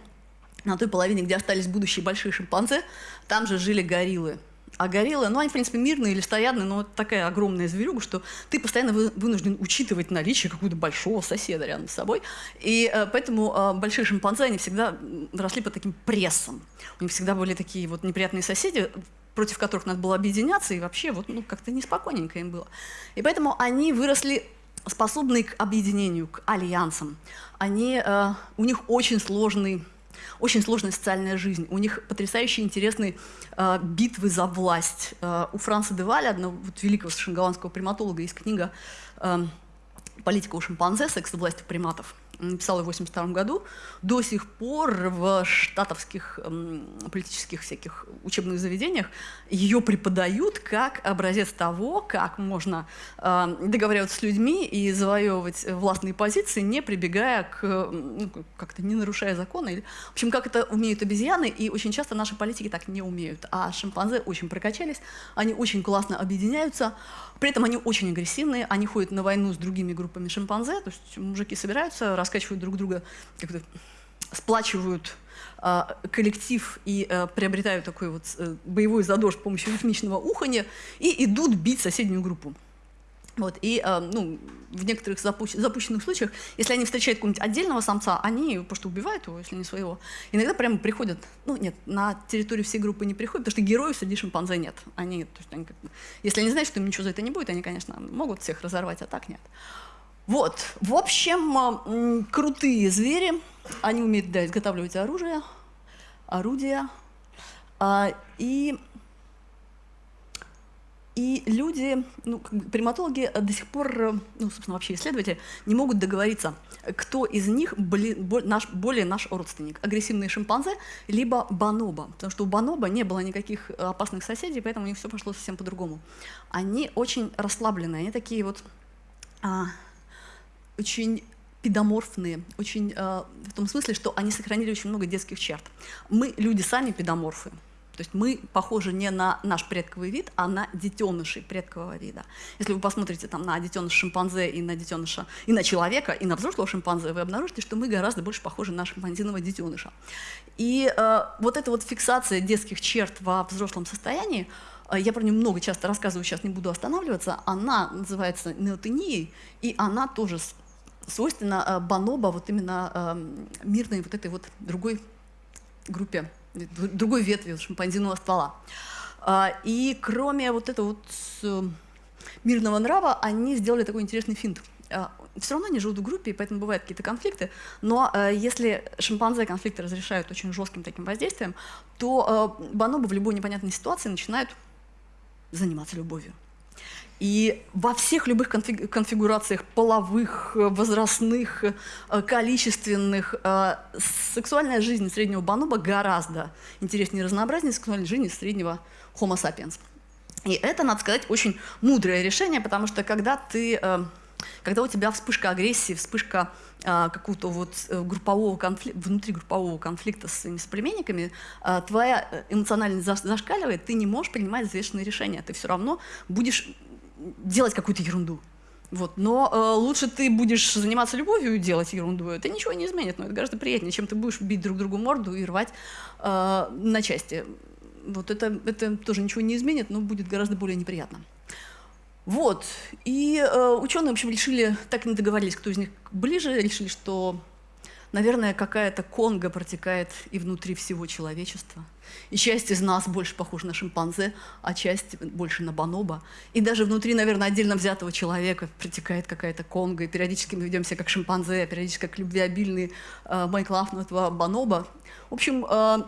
на той половине, где остались будущие большие шимпанзе, там же жили гориллы. А гориллы, ну, они, в принципе, мирные или стоядные, но такая огромная зверюга, что ты постоянно вынужден учитывать наличие какого-то большого соседа рядом с собой. И э, поэтому э, большие шимпанзе, они всегда росли под таким прессом. У них всегда были такие вот неприятные соседи, против которых надо было объединяться, и вообще вот ну, как-то неспокойненько им было. И поэтому они выросли способные к объединению, к альянсам. Они, э, у них очень сложный очень сложная социальная жизнь. У них потрясающе интересные э, битвы за власть. Э, у Франца де Валя, одного вот, великого совершенно приматолога, есть книга э, «Политика у шимпанзе. Секс и приматов» написала в 1982 году, до сих пор в штатовских политических всяких учебных заведениях ее преподают как образец того, как можно э, договариваться с людьми и завоевывать властные позиции, не прибегая к, ну, как-то не нарушая законы. Или, в общем, как это умеют обезьяны, и очень часто наши политики так не умеют. А шимпанзе очень прокачались, они очень классно объединяются, при этом они очень агрессивные, они ходят на войну с другими группами шимпанзе, то есть мужики собираются, раскачивают друг друга, сплачивают а, коллектив и а, приобретают такой вот а, боевой задор с помощью ритмичного ухания и идут бить соседнюю группу. Вот, и э, ну, в некоторых запущ запущенных случаях, если они встречают какого-нибудь отдельного самца, они просто убивают его, если не своего. Иногда прямо приходят, ну нет, на территорию всей группы не приходят, потому что героев среди шимпанзе нет. Они, то есть, они, если они знают, что им ничего за это не будет, они, конечно, могут всех разорвать, а так нет. Вот, в общем, крутые звери, они умеют да, изготавливать оружие, орудия, а, и и люди, ну, приматологи до сих пор, ну, собственно, вообще исследователи, не могут договориться, кто из них боли, бо, наш, более наш родственник. Агрессивные шимпанзе, либо бонобо. Потому что у бонобо не было никаких опасных соседей, поэтому у них все пошло совсем по-другому. Они очень расслабленные, они такие вот а, очень педоморфные, очень, а, в том смысле, что они сохранили очень много детских черт. Мы, люди, сами педоморфы. То есть мы похожи не на наш предковый вид, а на детенышей предкового вида. Если вы посмотрите там, на детеныша шимпанзе и на детеныша, и на человека, и на взрослого шимпанзе, вы обнаружите, что мы гораздо больше похожи на шимпанзиного детеныша. И э, вот эта вот фиксация детских черт во взрослом состоянии, э, я про нее много часто рассказываю, сейчас не буду останавливаться, она называется неотенией, и она тоже свойственна э, бонобо, вот именно э, мирной вот этой вот другой группе другой ветви шимпанзиного ствола. А, и кроме вот этого вот э, мирного нрава, они сделали такой интересный финт. А, Все равно они живут в группе, и поэтому бывают какие-то конфликты, но э, если шимпанзе конфликты разрешают очень жестким таким воздействием, то э, бонобо в любой непонятной ситуации начинают заниматься любовью. И во всех любых конфигурациях половых, возрастных, э, количественных, э, сексуальная жизнь среднего бонобо гораздо интереснее и разнообразнее сексуальной жизни среднего homo sapiens. И это, надо сказать, очень мудрое решение, потому что когда ты, э, когда у тебя вспышка агрессии, вспышка какого-то вот группового конфликта, внутри группового конфликта с своими соплеменниками, твоя эмоциональность зашкаливает, ты не можешь принимать взвешенные решения, ты все равно будешь делать какую-то ерунду. Вот. Но э, лучше ты будешь заниматься любовью и делать ерунду, это ничего не изменит, но это гораздо приятнее, чем ты будешь бить друг другу морду и рвать э, на части. Вот это, это тоже ничего не изменит, но будет гораздо более неприятно. Вот. И э, ученые, в общем, решили, так и не договорились, кто из них ближе, решили, что Наверное, какая-то конга протекает и внутри всего человечества. И часть из нас больше похожа на шимпанзе, а часть больше на бонобо. И даже внутри, наверное, отдельно взятого человека протекает какая-то конга, и периодически мы ведем себя как шимпанзе, а периодически как любвеобильный э, Майкл Афнутова бонобо. В общем, э,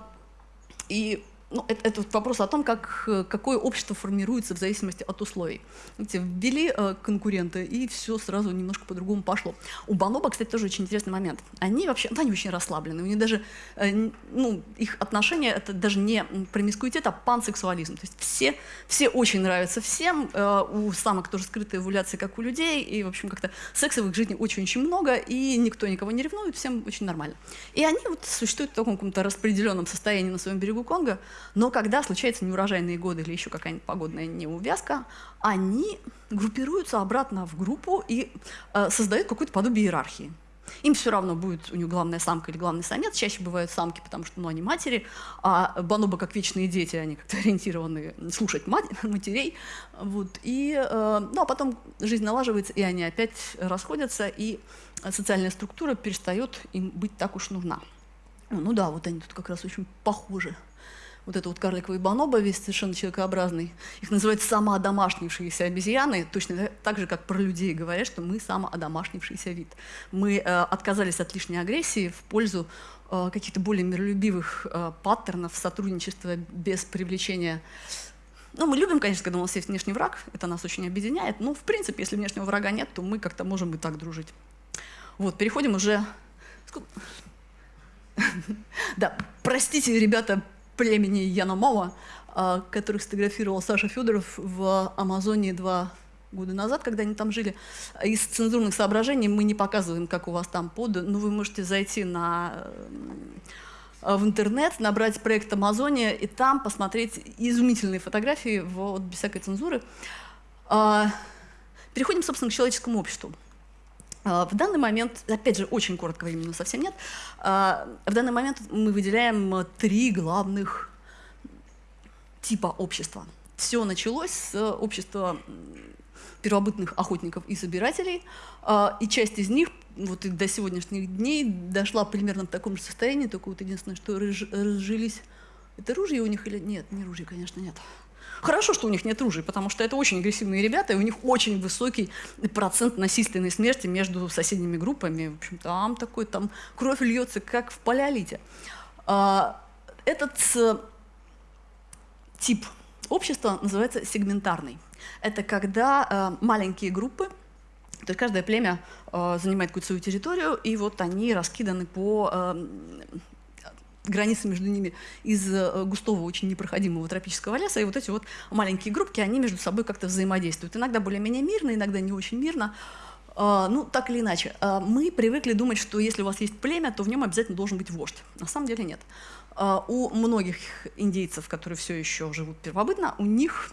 и ну, это, это вопрос о том, как, э, какое общество формируется в зависимости от условий. Видите, ввели э, конкуренты, и все сразу немножко по-другому пошло. У Баноба, кстати, тоже очень интересный момент. Они вообще, ну, они очень расслаблены. У них даже, э, ну, их отношения, это даже не промискуитет, а пансексуализм. То есть все, все очень нравятся всем, э, у самок тоже скрытая эволюция, как у людей, и, в общем, как-то секса в их жизни очень-очень много, и никто никого не ревнует, всем очень нормально. И они вот существуют в таком каком-то распределенном состоянии на своем берегу Конго, но когда случаются неурожайные годы или еще какая-нибудь погодная неувязка, они группируются обратно в группу и э, создают какое-то подобие иерархии. Им все равно будет у них главная самка или главный самец. Чаще бывают самки, потому что ну, они матери, а бонобо, как вечные дети, они как-то ориентированы слушать мать, матерей. Вот. И, э, ну, а потом жизнь налаживается, и они опять расходятся, и социальная структура перестает им быть так уж нужна. Ну да, вот они тут как раз очень похожи вот это вот карликовый бонобо, весь совершенно человекообразный, их называют самоодомашнившиеся обезьяны, точно так же, как про людей говорят, что мы самоодомашнившийся вид. Мы э, отказались от лишней агрессии в пользу э, каких-то более миролюбивых э, паттернов сотрудничества без привлечения. Ну, мы любим, конечно, когда у нас есть внешний враг, это нас очень объединяет, но, в принципе, если внешнего врага нет, то мы как-то можем и так дружить. Вот, переходим уже... Да, простите, ребята, племени Яномова, а, которых сфотографировал Саша Федоров в Амазонии два года назад, когда они там жили. Из цензурных соображений мы не показываем, как у вас там под, но вы можете зайти на, э, в интернет, набрать проект «Амазония» и там посмотреть изумительные фотографии вот, без всякой цензуры. А, переходим, собственно, к человеческому обществу. А, в данный момент, опять же, очень коротко времени, совсем нет, а, в данный момент мы выделяем три главных типа общества. Все началось с общества первобытных охотников и собирателей, а, и часть из них вот и до сегодняшних дней дошла примерно в таком же состоянии, только вот единственное, что разжились... Это ружье у них или нет? Не ружье, конечно, нет. Хорошо, что у них нет ружей, потому что это очень агрессивные ребята, и у них очень высокий процент насильственной смерти между соседними группами. В общем, там такой, там кровь льется, как в палеолите. А, этот э, тип общества называется сегментарный. Это когда э, маленькие группы, то есть каждое племя э, занимает какую-то свою территорию, и вот они раскиданы по границы между ними из э, густого, очень непроходимого тропического леса, и вот эти вот маленькие группки, они между собой как-то взаимодействуют. Иногда более-менее мирно, иногда не очень мирно. А, ну, так или иначе, а, мы привыкли думать, что если у вас есть племя, то в нем обязательно должен быть вождь. На самом деле нет. А, у многих индейцев, которые все еще живут первобытно, у них,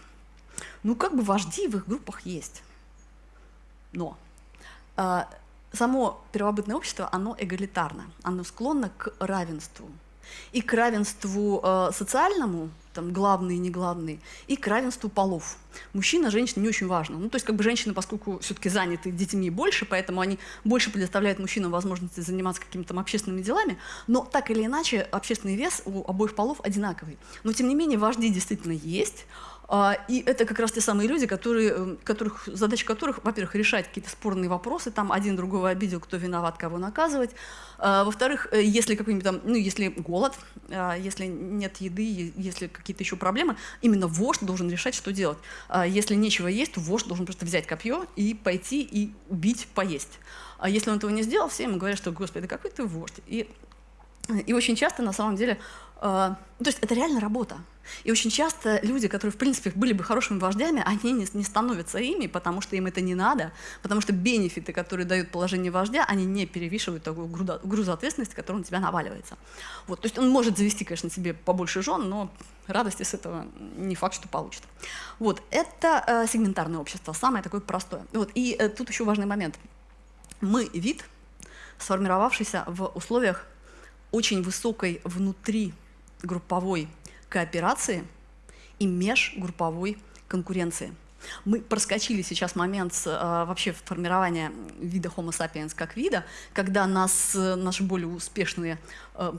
ну, как бы вожди в их группах есть. Но само первобытное общество, оно эгалитарно, оно склонно к равенству и к равенству э, социальному, там, главные не главные, и к равенству полов. Мужчина, женщина не очень важно. Ну, то есть, как бы женщины, поскольку все-таки заняты детьми больше, поэтому они больше предоставляют мужчинам возможности заниматься какими-то там общественными делами, но так или иначе общественный вес у обоих полов одинаковый. Но, тем не менее, вожди действительно есть, и это как раз те самые люди, которые, эм, которых, задача которых, во-первых, решать какие-то спорные вопросы, там один другого обидел, кто виноват, кого наказывать. А, во-вторых, э, если какой-нибудь там, ну, если голод, а, если нет еды, если какие-то еще проблемы, именно вождь должен решать, что делать. Если нечего есть, то вождь должен просто взять копье и пойти и убить, поесть. А если он этого не сделал, все ему говорят, что, господи, какой ты вождь. И, и очень часто, на самом деле, Э, то есть это реально работа. И очень часто люди, которые, в принципе, были бы хорошими вождями, они не, не становятся ими, потому что им это не надо, потому что бенефиты, которые дают положение вождя, они не перевешивают такую груз ответственности, который на тебя наваливается. Вот, то есть он может завести, конечно, себе побольше жен, но радости с этого не факт, что получит. Вот, это э, сегментарное общество, самое такое простое. Вот, и э, тут еще важный момент. Мы вид, сформировавшийся в условиях очень высокой внутри групповой кооперации и межгрупповой конкуренции. Мы проскочили сейчас момент э, вообще формирования вида Homo sapiens как вида, когда нас, э, наши более успешные э,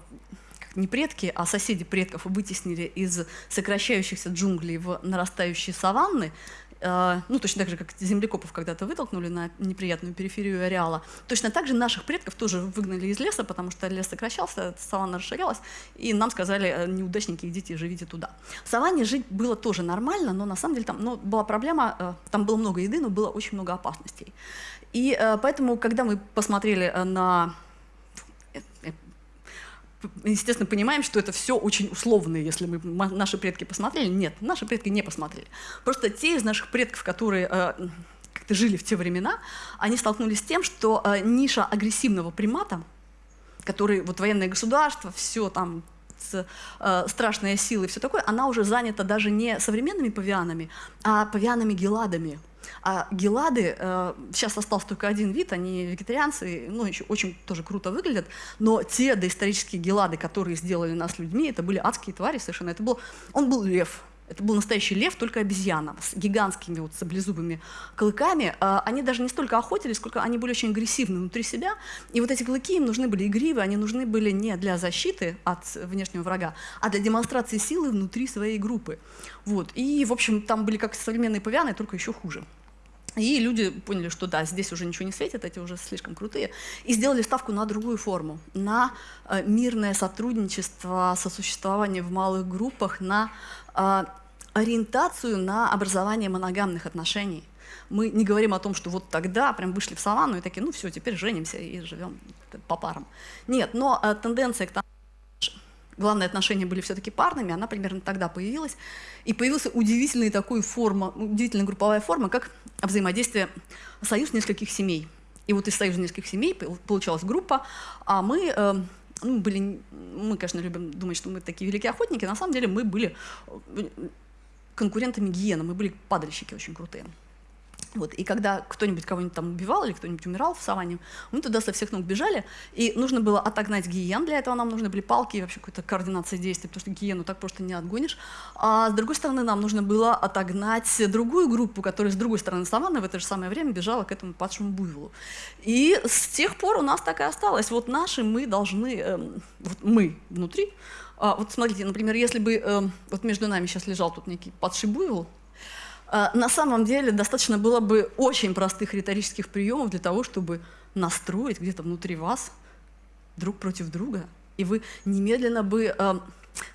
не предки, а соседи предков вытеснили из сокращающихся джунглей в нарастающие саванны, ну, точно так же, как землекопов когда-то вытолкнули на неприятную периферию ареала, точно так же наших предков тоже выгнали из леса, потому что лес сокращался, саванна расширялась, и нам сказали, э, неудачники, идите, живите туда. В саванне жить было тоже нормально, но на самом деле там ну, была проблема, э, там было много еды, но было очень много опасностей. И э, поэтому, когда мы посмотрели на естественно, понимаем, что это все очень условно, если мы наши предки посмотрели. Нет, наши предки не посмотрели. Просто те из наших предков, которые э, как-то жили в те времена, они столкнулись с тем, что э, ниша агрессивного примата, который вот военное государство, все там э, страшная сила и все такое, она уже занята даже не современными павианами, а павианами-геладами. А гелады, э, сейчас остался только один вид, они вегетарианцы, ну, еще очень тоже круто выглядят, но те доисторические гелады, которые сделали нас людьми, это были адские твари совершенно. Это был, он был лев, это был настоящий лев, только обезьяна, с гигантскими вот саблезубыми клыками. А, они даже не столько охотились, сколько они были очень агрессивны внутри себя. И вот эти клыки им нужны были игривые, они нужны были не для защиты от внешнего врага, а для демонстрации силы внутри своей группы. Вот. И, в общем, там были как современные павианы, только еще хуже. И люди поняли, что да, здесь уже ничего не светит, эти уже слишком крутые, и сделали ставку на другую форму, на э, мирное сотрудничество, сосуществование в малых группах, на ориентацию на образование моногамных отношений. Мы не говорим о том, что вот тогда прям вышли в саванну и такие, ну все, теперь женимся и живем по парам. Нет, но э, тенденция к тому, главные отношения были все-таки парными, она примерно тогда появилась. И появилась удивительная такой форма, удивительная групповая форма, как взаимодействие, союз нескольких семей. И вот из союза нескольких семей получалась группа, а мы э, ну, были, мы, конечно, любим думать, что мы такие великие охотники, на самом деле мы были э, конкурентами гиена, мы были падальщики очень крутые. Вот, и когда кто-нибудь кого-нибудь там убивал или кто-нибудь умирал в саванне, мы туда со всех ног бежали, и нужно было отогнать гиен, для этого нам нужны были палки и вообще какая-то координация действий, потому что гиену так просто не отгонишь. А с другой стороны, нам нужно было отогнать другую группу, которая с другой стороны саванны в это же самое время бежала к этому падшему буйволу. И с тех пор у нас так и осталось. Вот наши мы должны, э, вот мы внутри, а, вот смотрите, например, если бы э, вот между нами сейчас лежал тут некий падший буйвол, на самом деле достаточно было бы очень простых риторических приемов для того, чтобы настроить где-то внутри вас друг против друга. И вы немедленно бы э,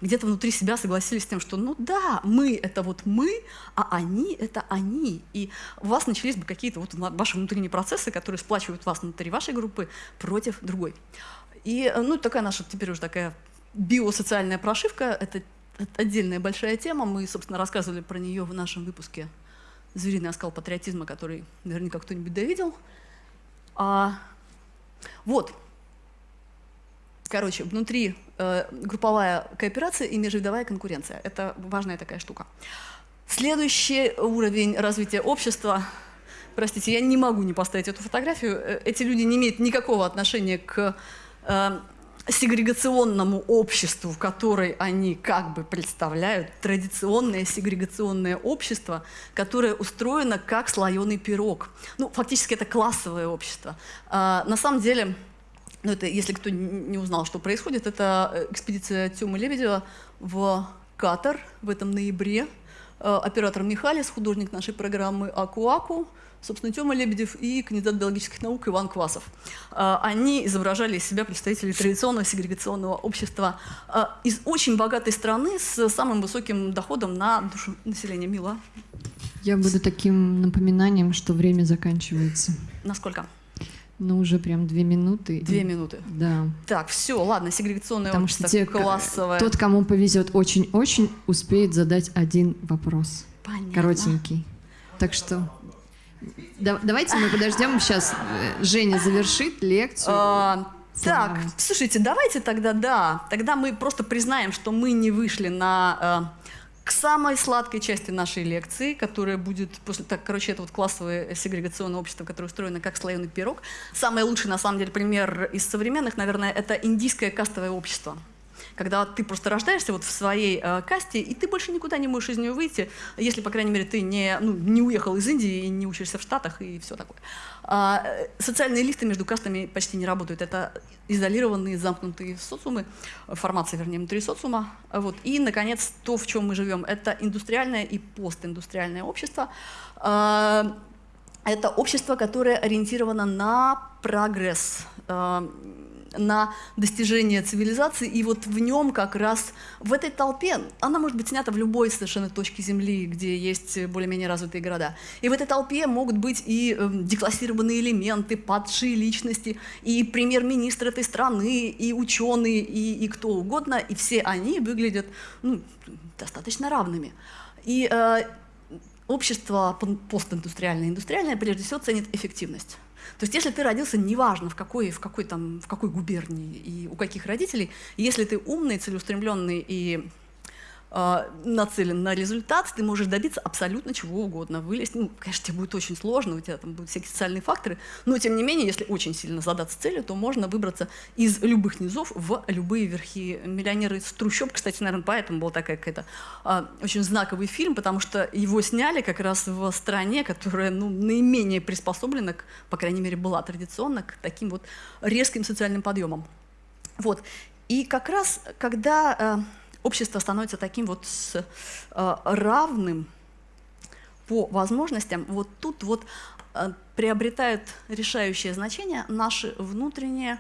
где-то внутри себя согласились с тем, что ну да, мы — это вот мы, а они — это они. И у вас начались бы какие-то вот ваши внутренние процессы, которые сплачивают вас внутри вашей группы против другой. И ну, такая наша теперь уже такая биосоциальная прошивка — это отдельная большая тема. Мы, собственно, рассказывали про нее в нашем выпуске «Звериный оскал патриотизма», который наверняка кто-нибудь довидел. А, вот. Короче, внутри э, групповая кооперация и межвидовая конкуренция. Это важная такая штука. Следующий уровень развития общества Простите, я не могу не поставить эту фотографию. Э, эти люди не имеют никакого отношения к э, сегрегационному обществу, которое они как бы представляют, традиционное сегрегационное общество, которое устроено как слоеный пирог. Ну, фактически это классовое общество. А, на самом деле, ну, это, если кто не узнал, что происходит, это э, экспедиция Тёмы Лебедева в Катар в этом ноябре. Э, оператор Михалис, художник нашей программы «Аку-Аку», собственно, Тёма Лебедев и кандидат биологических наук Иван Квасов. А, они изображали из себя представителей традиционного сегрегационного общества а, из очень богатой страны с самым высоким доходом на душу населения. Мила? Я буду таким напоминанием, что время заканчивается. Насколько? Ну, уже прям две минуты. Две минуты. Да. Так, все, ладно, сегрегационное Потому общество что те, классовое. Тот, кому повезет очень-очень, успеет задать один вопрос. Понятно. Коротенький. Так что да, давайте мы подождем, сейчас э, Женя завершит лекцию. А, так, слушайте, давайте тогда, да, тогда мы просто признаем, что мы не вышли на... Э, к самой сладкой части нашей лекции, которая будет после, так, короче, это вот классовое сегрегационное общество, которое устроено как слоеный пирог. Самый лучший, на самом деле, пример из современных, наверное, это индийское кастовое общество когда ты просто рождаешься вот в своей э, касте, и ты больше никуда не можешь из нее выйти, если, по крайней мере, ты не, ну, не уехал из Индии и не учишься в Штатах и все такое. А, э, социальные лифты между кастами почти не работают. Это изолированные, замкнутые социумы, формация, вернее, внутри социума. Вот. И, наконец, то, в чем мы живем, это индустриальное и постиндустриальное общество. А, это общество, которое ориентировано на прогресс, а, на достижение цивилизации, и вот в нем как раз, в этой толпе, она может быть снята в любой совершенно точке Земли, где есть более-менее развитые города, и в этой толпе могут быть и э, деклассированные элементы, падшие личности, и премьер-министр этой страны, и ученые, и, и кто угодно, и все они выглядят ну, достаточно равными. И э, общество постиндустриальное, индустриальное прежде всего ценит эффективность. То есть если ты родился, неважно в какой, в какой, там, в какой губернии и у каких родителей, если ты умный, целеустремленный и нацелен на результат, ты можешь добиться абсолютно чего угодно. Вылезть, ну, конечно, тебе будет очень сложно, у тебя там будут всякие социальные факторы, но тем не менее, если очень сильно задаться целью, то можно выбраться из любых низов в любые верхи. «Миллионеры из трущоб», кстати, наверное, поэтому был такой какой-то э, очень знаковый фильм, потому что его сняли как раз в стране, которая ну, наименее приспособлена, к, по крайней мере, была традиционно к таким вот резким социальным подъемам. Вот. И как раз, когда э, общество становится таким вот с, э, равным по возможностям, вот тут вот э, приобретают решающее значение наши внутренние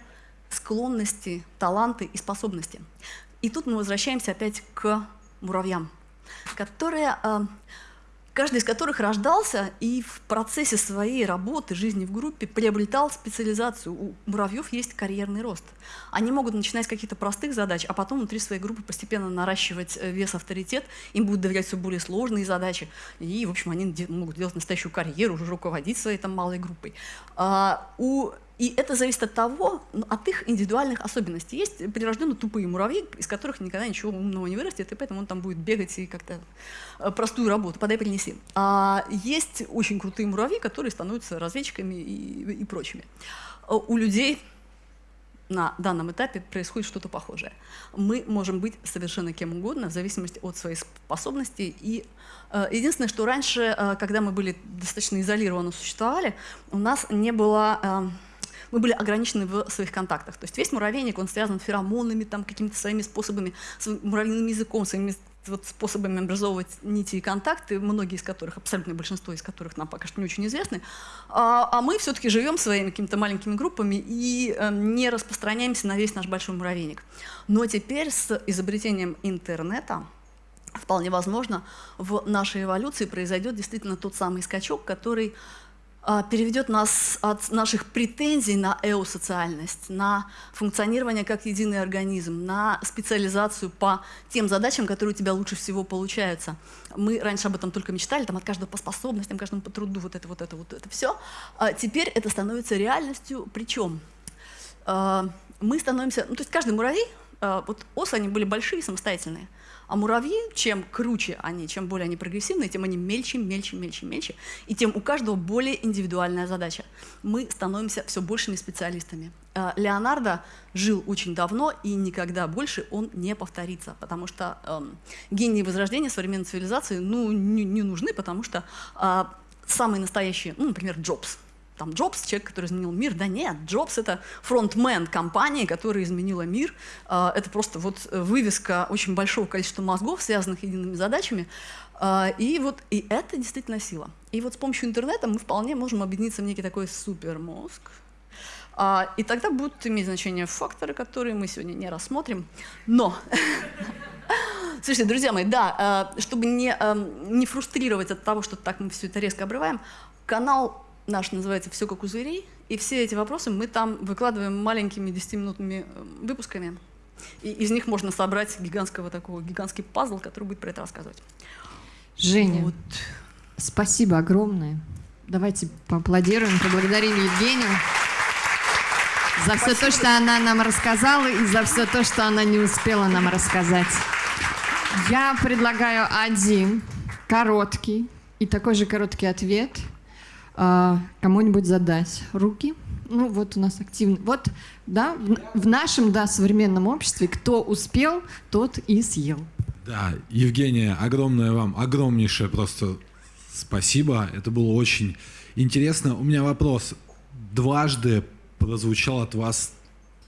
склонности, таланты и способности. И тут мы возвращаемся опять к муравьям, которые э, каждый из которых рождался и в процессе своей работы, жизни в группе приобретал специализацию. У муравьев есть карьерный рост. Они могут начинать с каких-то простых задач, а потом внутри своей группы постепенно наращивать э, вес, авторитет, им будут доверять все более сложные задачи, и, в общем, они могут делать настоящую карьеру, уже руководить своей там малой группой. А у И это зависит от того, ну, от их индивидуальных особенностей. Есть прирожденно тупые муравьи, из которых никогда ничего умного не вырастет, и поэтому он там будет бегать и как-то э, простую работу, подай принеси. А есть очень крутые муравьи, которые становятся разведчиками и, и прочими. Э, у людей на данном этапе происходит что-то похожее. Мы можем быть совершенно кем угодно, в зависимости от своих способностей. И э, единственное, что раньше, э, когда мы были достаточно изолированно существовали, у нас не было... Э, мы были ограничены в своих контактах. То есть весь муравейник, он связан с феромонами, там, какими-то своими способами, своим муравьиным языком, своими вот способами образовывать нити и контакты, многие из которых, абсолютное большинство из которых нам пока что не очень известны, а, а мы все-таки живем своими какими-то маленькими группами и э, не распространяемся на весь наш большой муравейник. Но теперь с изобретением интернета вполне возможно в нашей эволюции произойдет действительно тот самый скачок, который переведет нас от наших претензий на эосоциальность, на функционирование как единый организм, на специализацию по тем задачам, которые у тебя лучше всего получаются. Мы раньше об этом только мечтали, там от каждого по способностям, каждому по труду, вот это, вот это, вот это все. А теперь это становится реальностью, причем а, мы становимся, ну то есть каждый муравей, а, вот осы, они были большие, самостоятельные, а муравьи, чем круче они, чем более они прогрессивные, тем они мельче, мельче, мельче, мельче, и тем у каждого более индивидуальная задача. Мы становимся все большими специалистами. Э, Леонардо жил очень давно, и никогда больше он не повторится, потому что эм, гении возрождения современной цивилизации ну, не, не нужны, потому что э, самые настоящие, ну, например, Джобс, там Джобс, человек, который изменил мир. Да нет, Джобс — это фронтмен компании, которая изменила мир. А, это просто вот вывеска очень большого количества мозгов, связанных едиными задачами. А, и вот и это действительно сила. И вот с помощью интернета мы вполне можем объединиться в некий такой супермозг, а, и тогда будут иметь значение факторы, которые мы сегодня не рассмотрим. Но, слушайте, друзья мои, да, чтобы не, не фрустрировать от того, что так мы все это резко обрываем, канал наш называется «Все как у зверей», и все эти вопросы мы там выкладываем маленькими 10-минутными э, выпусками. И из них можно собрать гигантского такого, гигантский пазл, который будет про это рассказывать. Женя, вот. спасибо огромное. Давайте поаплодируем, поблагодарим Евгению за все то, что она нам рассказала, и за все то, что она не успела нам рассказать. Я предлагаю один короткий и такой же короткий ответ – а, кому-нибудь задать руки. Ну вот у нас активно. Вот, да, в, в нашем, да, современном обществе кто успел, тот и съел. Да, Евгения, огромное вам, огромнейшее просто спасибо. Это было очень интересно. У меня вопрос. Дважды прозвучал от вас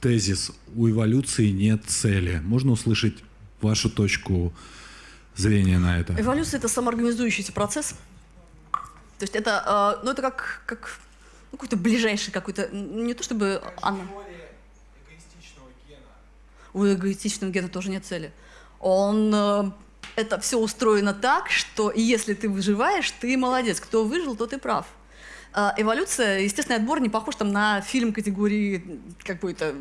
тезис «У эволюции нет цели». Можно услышать вашу точку зрения на это? Эволюция — это самоорганизующийся процесс, то есть это, э, ну это как, как ну, какой-то ближайший какой-то, не то чтобы она... У эгоистичного гена тоже нет цели. Он, э, это все устроено так, что если ты выживаешь, ты молодец. Кто выжил, тот и прав. А, эволюция, естественный отбор не похож там на фильм категории какой-то.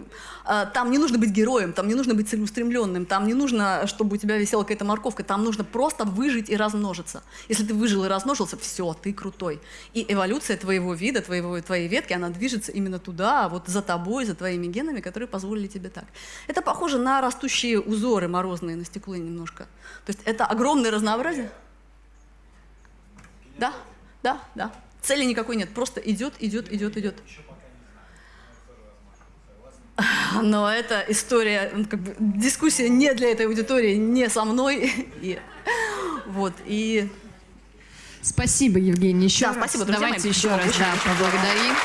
А, там не нужно быть героем, там не нужно быть целеустремленным, там не нужно, чтобы у тебя висела какая-то морковка, там нужно просто выжить и размножиться. Если ты выжил и размножился, все, ты крутой. И эволюция твоего вида, твоего, твоей ветки, она движется именно туда, вот за тобой, за твоими генами, которые позволили тебе так. Это похоже на растущие узоры морозные на стекле немножко. То есть это огромное разнообразие. Да, да, да. Цели никакой нет, просто идет, идет, идет, идет. Но это история, ну, как бы, дискуссия не для этой аудитории, не со мной. И, вот, и... Спасибо, Евгений, еще да, раз. спасибо, друзья Давайте мои. еще раз да, поблагодарим.